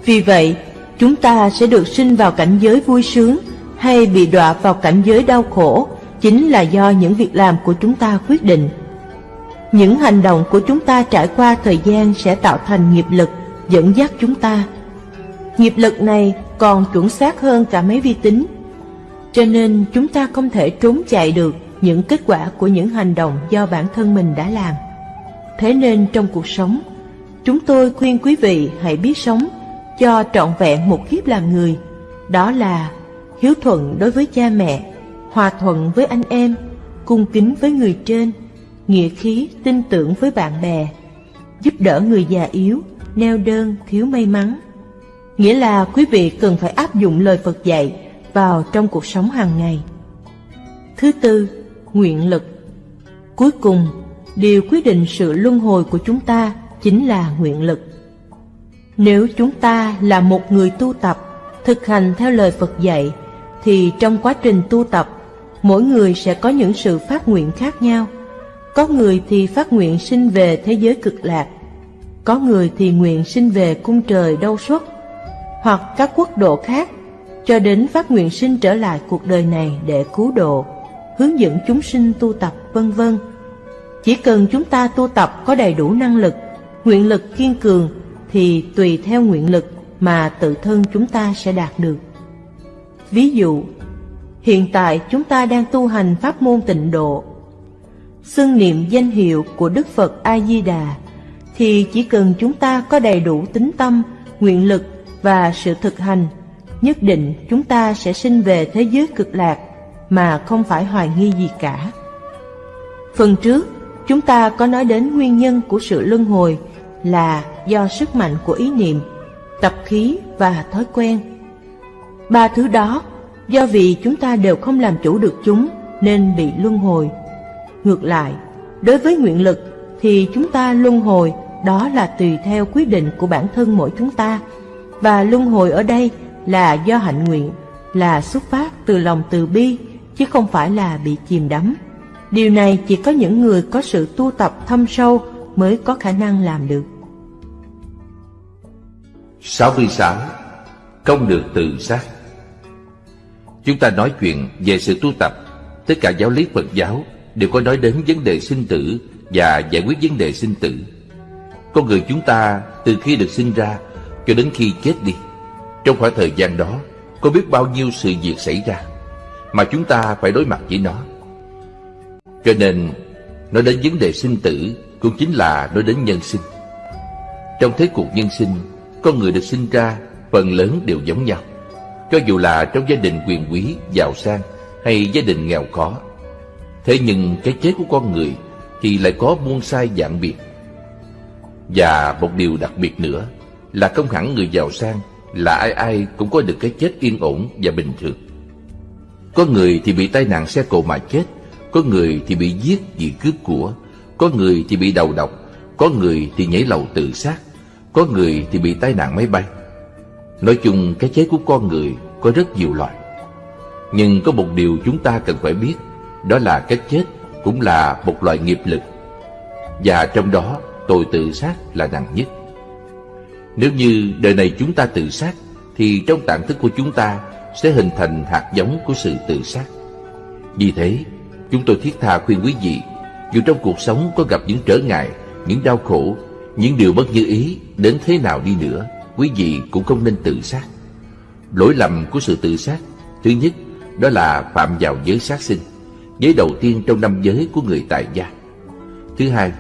Vì vậy, chúng ta sẽ được sinh vào cảnh giới vui sướng hay bị đọa vào cảnh giới đau khổ chính là do những việc làm của chúng ta quyết định. Những hành động của chúng ta trải qua thời gian sẽ tạo thành nghiệp lực dẫn dắt chúng ta. Nghiệp lực này còn chuẩn xác hơn cả mấy vi tính, cho nên chúng ta không thể trốn chạy được những kết quả của những hành động do bản thân mình đã làm. Thế nên trong cuộc sống, chúng tôi khuyên quý vị hãy biết sống cho trọn vẹn một kiếp làm người, đó là hiếu thuận đối với cha mẹ, hòa thuận với anh em, cung kính với người trên, nghĩa khí tin tưởng với bạn bè, giúp đỡ người già yếu, neo đơn, thiếu may mắn. Nghĩa là quý vị cần phải áp dụng lời Phật dạy vào trong cuộc sống hàng ngày. Thứ tư, nguyện lực. Cuối cùng, điều quyết định sự luân hồi của chúng ta chính là nguyện lực. Nếu chúng ta là một người tu tập, thực hành theo lời Phật dạy, thì trong quá trình tu tập, mỗi người sẽ có những sự phát nguyện khác nhau. Có người thì phát nguyện sinh về thế giới cực lạc, có người thì nguyện sinh về cung trời đau xuất, hoặc các quốc độ khác, cho đến phát nguyện sinh trở lại cuộc đời này để cứu độ, hướng dẫn chúng sinh tu tập vân vân. Chỉ cần chúng ta tu tập có đầy đủ năng lực, nguyện lực kiên cường, thì tùy theo nguyện lực mà tự thân chúng ta sẽ đạt được. Ví dụ, hiện tại chúng ta đang tu hành pháp môn tịnh độ. Xưng niệm danh hiệu của Đức Phật A-di-đà thì chỉ cần chúng ta có đầy đủ tính tâm, nguyện lực và sự thực hành, nhất định chúng ta sẽ sinh về thế giới cực lạc mà không phải hoài nghi gì cả. Phần trước, chúng ta có nói đến nguyên nhân của sự luân hồi là do sức mạnh của ý niệm, tập khí và thói quen. Ba thứ đó, do vì chúng ta đều không làm chủ được chúng nên bị luân hồi. Ngược lại, đối với nguyện lực thì chúng ta luân hồi đó là tùy theo quyết định của bản thân mỗi chúng ta. Và luân hồi ở đây là do hạnh nguyện, là xuất phát từ lòng từ bi, chứ không phải là bị chìm đắm. Điều này chỉ có những người có sự tu tập thâm sâu mới có khả năng làm được. 66. Không được tự sát Chúng ta nói chuyện về sự tu tập Tất cả giáo lý Phật giáo đều có nói đến vấn đề sinh tử và giải quyết vấn đề sinh tử. Con người chúng ta từ khi được sinh ra cho đến khi chết đi, trong khoảng thời gian đó có biết bao nhiêu sự việc xảy ra mà chúng ta phải đối mặt với nó. Cho nên, nói đến vấn đề sinh tử cũng chính là nói đến nhân sinh. Trong thế cuộc nhân sinh, con người được sinh ra phần lớn đều giống nhau. Cho dù là trong gia đình quyền quý, giàu sang hay gia đình nghèo khó. Thế nhưng cái chết của con người thì lại có muôn sai dạng biệt. Và một điều đặc biệt nữa là không hẳn người giàu sang là ai ai cũng có được cái chết yên ổn và bình thường. Có người thì bị tai nạn xe cộ mà chết, có người thì bị giết vì cướp của, có người thì bị đầu độc, có người thì nhảy lầu tự sát, có người thì bị tai nạn máy bay. Nói chung cái chết của con người có rất nhiều loại. Nhưng có một điều chúng ta cần phải biết, đó là cái chết cũng là một loại nghiệp lực. Và trong đó tội tự sát là nặng nhất. Nếu như đời này chúng ta tự sát Thì trong tạng thức của chúng ta sẽ hình thành hạt giống của sự tự sát. Vì thế, Chúng tôi thiết tha khuyên quý vị, Dù trong cuộc sống có gặp những trở ngại, Những đau khổ, Những điều bất như ý, Đến thế nào đi nữa, Quý vị cũng không nên tự sát. Lỗi lầm của sự tự sát, Thứ nhất, đó là phạm vào giới sát sinh, Giới đầu tiên trong năm giới của người tại gia. Thứ hai,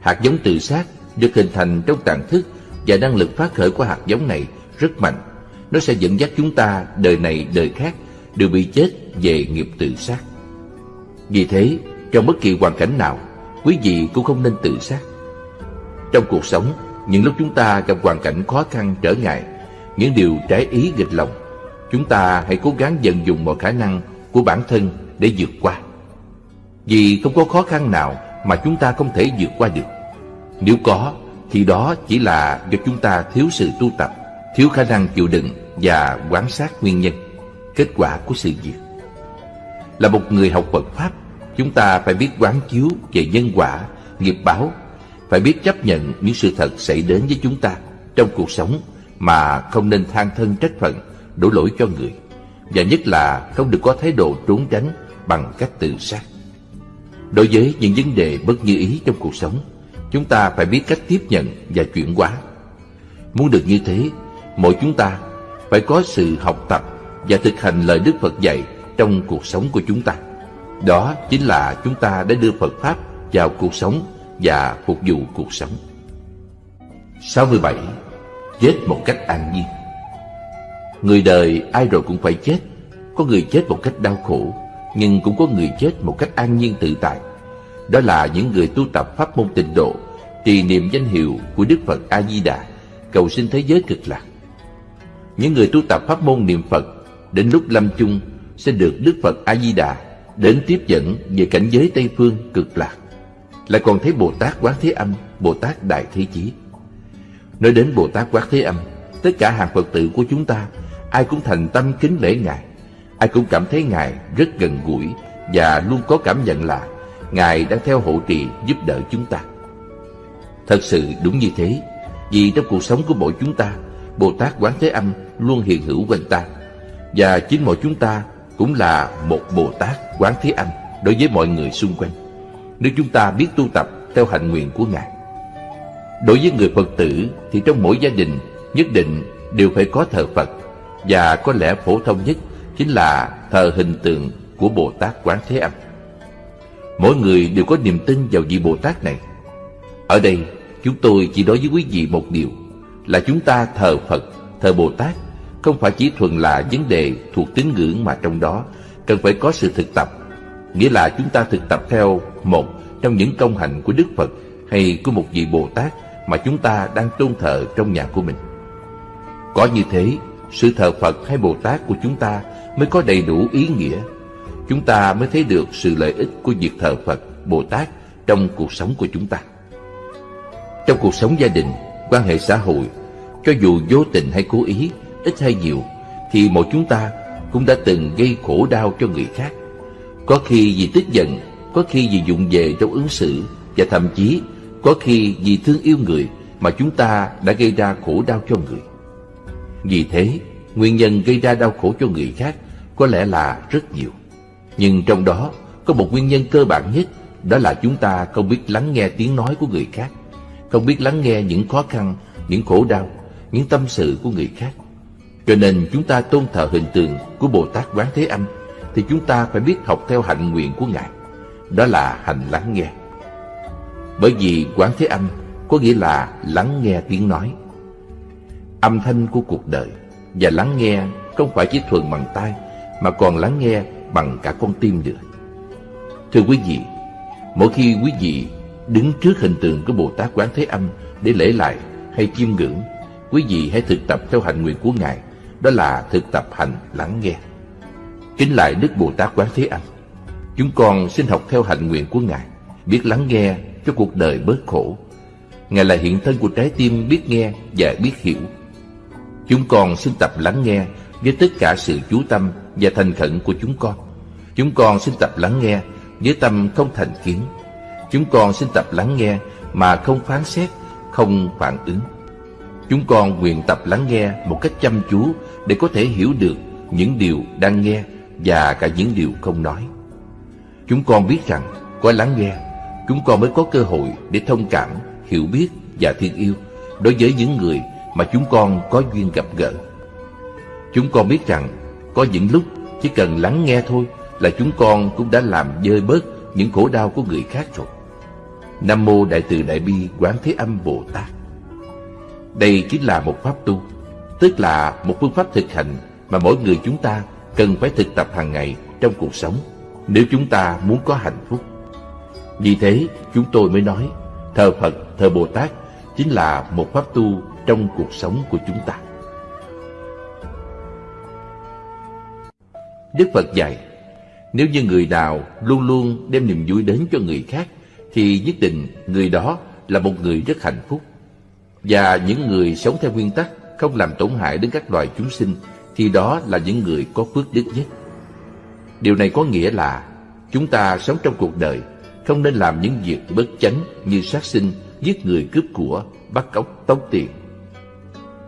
Hạt giống tự sát được hình thành trong tàn thức Và năng lực phát khởi của hạt giống này rất mạnh. Nó sẽ dẫn dắt chúng ta đời này đời khác, Đều bị chết về nghiệp tự sát. Vì thế, trong bất kỳ hoàn cảnh nào, Quý vị cũng không nên tự sát. Trong cuộc sống, Những lúc chúng ta gặp hoàn cảnh khó khăn trở ngại, Những điều trái ý nghịch lòng, Chúng ta hãy cố gắng vận dụng mọi khả năng của bản thân để vượt qua. Vì không có khó khăn nào mà chúng ta không thể vượt qua được. Nếu có, thì đó chỉ là do chúng ta thiếu sự tu tập, Thiếu khả năng chịu đựng và quan sát nguyên nhân Kết quả của sự việc. Là một người học Phật Pháp Chúng ta phải biết quán chiếu về nhân quả, nghiệp báo Phải biết chấp nhận những sự thật xảy đến với chúng ta Trong cuộc sống mà không nên than thân trách phận đổ lỗi cho người Và nhất là không được có thái độ trốn tránh bằng cách tự sát. Đối với những vấn đề bất như ý trong cuộc sống Chúng ta phải biết cách tiếp nhận và chuyển hóa. Muốn được như thế Mỗi chúng ta phải có sự học tập và thực hành lời Đức Phật dạy trong cuộc sống của chúng ta. Đó chính là chúng ta đã đưa Phật Pháp vào cuộc sống và phục vụ cuộc sống. 67. Chết một cách an nhiên. Người đời ai rồi cũng phải chết. Có người chết một cách đau khổ, Nhưng cũng có người chết một cách an nhiên tự tại. Đó là những người tu tập pháp môn tịnh độ, Trì niệm danh hiệu của Đức Phật A-di-đà Cầu xin thế giới cực lạc. Những người tu tập pháp môn niệm Phật Đến lúc lâm chung Sẽ được Đức Phật A-di-đà Đến tiếp dẫn về cảnh giới Tây Phương cực lạc Lại còn thấy Bồ Tát Quán Thế Âm Bồ Tát Đại Thế Chí Nói đến Bồ Tát Quán Thế Âm Tất cả hàng Phật tử của chúng ta ai cũng thành tâm kính lễ Ngài. Ai cũng cảm thấy Ngài rất gần gũi và luôn có cảm nhận là Ngài đang theo hộ trì giúp đỡ chúng ta. Thật sự đúng như thế, vì trong cuộc sống của mỗi chúng ta, Bồ Tát Quán Thế Âm luôn hiện hữu quanh ta. Và chính mọi chúng ta cũng là một Bồ Tát Quán Thế Âm đối với mọi người xung quanh. Nếu chúng ta biết tu tập theo hạnh nguyện của Ngài. Đối với người Phật tử thì trong mỗi gia đình nhất định đều phải có thờ Phật và có lẽ phổ thông nhất chính là thờ hình tượng của Bồ Tát Quán Thế Âm. Mỗi người đều có niềm tin vào vị Bồ Tát này. Ở đây, chúng tôi chỉ nói với quý vị một điều là chúng ta thờ Phật, thờ Bồ Tát không phải chỉ thuần là vấn đề thuộc tín ngưỡng mà trong đó cần phải có sự thực tập. Nghĩa là chúng ta thực tập theo một trong những công hạnh của Đức Phật hay của một vị Bồ Tát mà chúng ta đang tôn thờ trong nhà của mình. Có như thế sự thờ Phật hay Bồ Tát của chúng ta mới có đầy đủ ý nghĩa. Chúng ta mới thấy được sự lợi ích của việc thờ Phật, Bồ Tát trong cuộc sống của chúng ta. Trong cuộc sống gia đình, quan hệ xã hội, cho dù vô tình hay cố ý, ít hay nhiều, thì mỗi chúng ta cũng đã từng gây khổ đau cho người khác. Có khi vì tức giận, có khi vì dụng về trong ứng xử, và thậm chí có khi vì thương yêu người mà chúng ta đã gây ra khổ đau cho người. Vì thế, nguyên nhân gây ra đau khổ cho người khác có lẽ là rất nhiều. Nhưng trong đó có một nguyên nhân cơ bản nhất, đó là chúng ta không biết lắng nghe tiếng nói của người khác, không biết lắng nghe những khó khăn, những khổ đau, những tâm sự của người khác. Cho nên chúng ta tôn thờ hình tượng của Bồ Tát Quán Thế Âm thì chúng ta phải biết học theo hạnh nguyện của Ngài. Đó là hành lắng nghe. Bởi vì Quán Thế Âm có nghĩa là lắng nghe tiếng nói âm thanh của cuộc đời và lắng nghe không phải chỉ thuần bằng tai mà còn lắng nghe bằng cả con tim nữa. Thưa quý vị, mỗi khi quý vị đứng trước hình tượng của Bồ Tát Quán Thế Âm để lễ lại hay chiêm ngưỡng, quý vị hãy thực tập theo hạnh nguyện của Ngài, đó là thực tập hành lắng nghe. Kính lại Đức Bồ Tát Quán Thế Âm, chúng con xin học theo hạnh nguyện của Ngài, biết lắng nghe cho cuộc đời bớt khổ. Ngài là hiện thân của trái tim biết nghe và biết hiểu Chúng con xin tập lắng nghe với tất cả sự chú tâm và thành khẩn của chúng con. Chúng con xin tập lắng nghe với tâm không thành kiến. Chúng con xin tập lắng nghe mà không phán xét, không phản ứng. Chúng con nguyện tập lắng nghe một cách chăm chú để có thể hiểu được những điều đang nghe và cả những điều không nói. Chúng con biết rằng có lắng nghe, chúng con mới có cơ hội để thông cảm, hiểu biết và thương yêu đối với những người mà chúng con có duyên gặp gỡ. Chúng con biết rằng có những lúc chỉ cần lắng nghe thôi là chúng con cũng đã làm dơi bớt những khổ đau của người khác rồi. Nam Mô Đại Từ Đại Bi Quán Thế Âm Bồ Tát Đây chính là một pháp tu, tức là một phương pháp thực hành mà mỗi người chúng ta cần phải thực tập hàng ngày trong cuộc sống nếu chúng ta muốn có hạnh phúc. Vì thế, chúng tôi mới nói thờ Phật, thờ Bồ Tát chính là một pháp tu trong cuộc sống của chúng ta. Đức Phật dạy, nếu như người nào luôn luôn đem niềm vui đến cho người khác, thì nhất định người đó là một người rất hạnh phúc. Và những người sống theo nguyên tắc không làm tổn hại đến các loài chúng sinh, thì đó là những người có phước đức nhất. Điều này có nghĩa là chúng ta sống trong cuộc đời không nên làm những việc bất chánh như sát sinh, giết người cướp của, bắt cóc, tống tiền.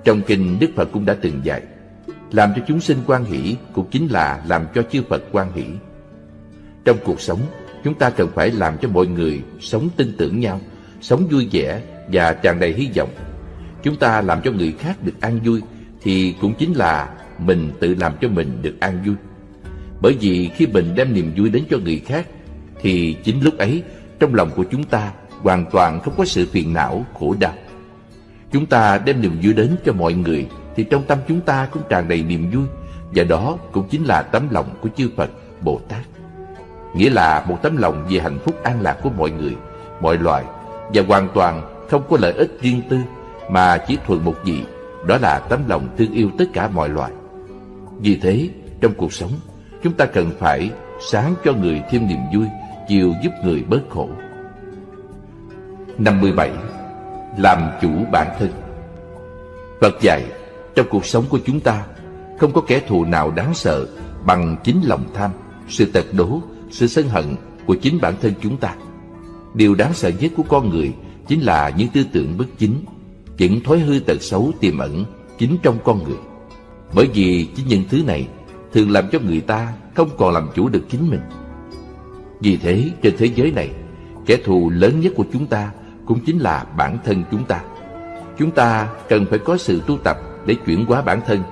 Trong kinh Đức Phật cũng đã từng dạy, làm cho chúng sinh quan hỷ cũng chính là làm cho chư Phật quan hỷ. Trong cuộc sống, chúng ta cần phải làm cho mọi người sống tin tưởng nhau, sống vui vẻ và tràn đầy hy vọng. Chúng ta làm cho người khác được an vui thì cũng chính là mình tự làm cho mình được an vui. Bởi vì khi mình đem niềm vui đến cho người khác thì chính lúc ấy trong lòng của chúng ta hoàn toàn không có sự phiền não, khổ đau. Chúng ta đem niềm vui đến cho mọi người thì trong tâm chúng ta cũng tràn đầy niềm vui và đó cũng chính là tấm lòng của chư Phật, Bồ Tát. Nghĩa là một tấm lòng về hạnh phúc an lạc của mọi người, mọi loài và hoàn toàn không có lợi ích riêng tư mà chỉ thuần một gì, đó là tấm lòng thương yêu tất cả mọi loài. Vì thế, trong cuộc sống, chúng ta cần phải sáng cho người thêm niềm vui, chiều giúp người bớt khổ. 57. Làm chủ bản thân Phật dạy, trong cuộc sống của chúng ta, không có kẻ thù nào đáng sợ bằng chính lòng tham, sự tật đố, sự sân hận của chính bản thân chúng ta. Điều đáng sợ nhất của con người chính là những tư tưởng bất chính, những thói hư tật xấu tiềm ẩn chính trong con người. Bởi vì chính những thứ này thường làm cho người ta không còn làm chủ được chính mình. Vì thế, trên thế giới này, kẻ thù lớn nhất của chúng ta cũng chính là bản thân chúng ta. Chúng ta cần phải có sự tu tập để chuyển hóa bản thân,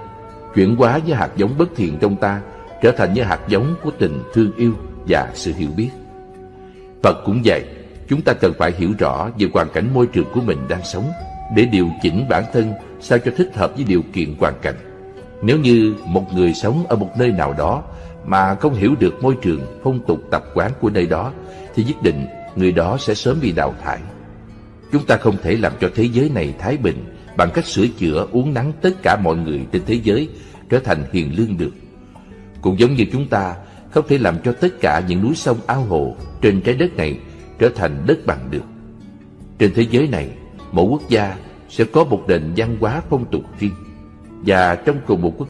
chuyển hóa những hạt giống bất thiện trong ta trở thành những hạt giống của tình thương yêu và sự hiểu biết. Phật cũng vậy, chúng ta cần phải hiểu rõ về hoàn cảnh môi trường của mình đang sống để điều chỉnh bản thân sao cho thích hợp với điều kiện hoàn cảnh. Nếu như một người sống ở một nơi nào đó mà không hiểu được môi trường, phong tục tập quán của nơi đó thì nhất định người đó sẽ sớm bị đào thải. Chúng ta không thể làm cho thế giới này thái bình bằng cách sửa chữa uống nắng tất cả mọi người trên thế giới trở thành hiền lương được. Cũng giống như chúng ta không thể làm cho tất cả những núi sông ao hồ trên trái đất này trở thành đất bằng được. Trên thế giới này, mỗi quốc gia sẽ có một nền văn hóa phong tục riêng và trong cùng một quốc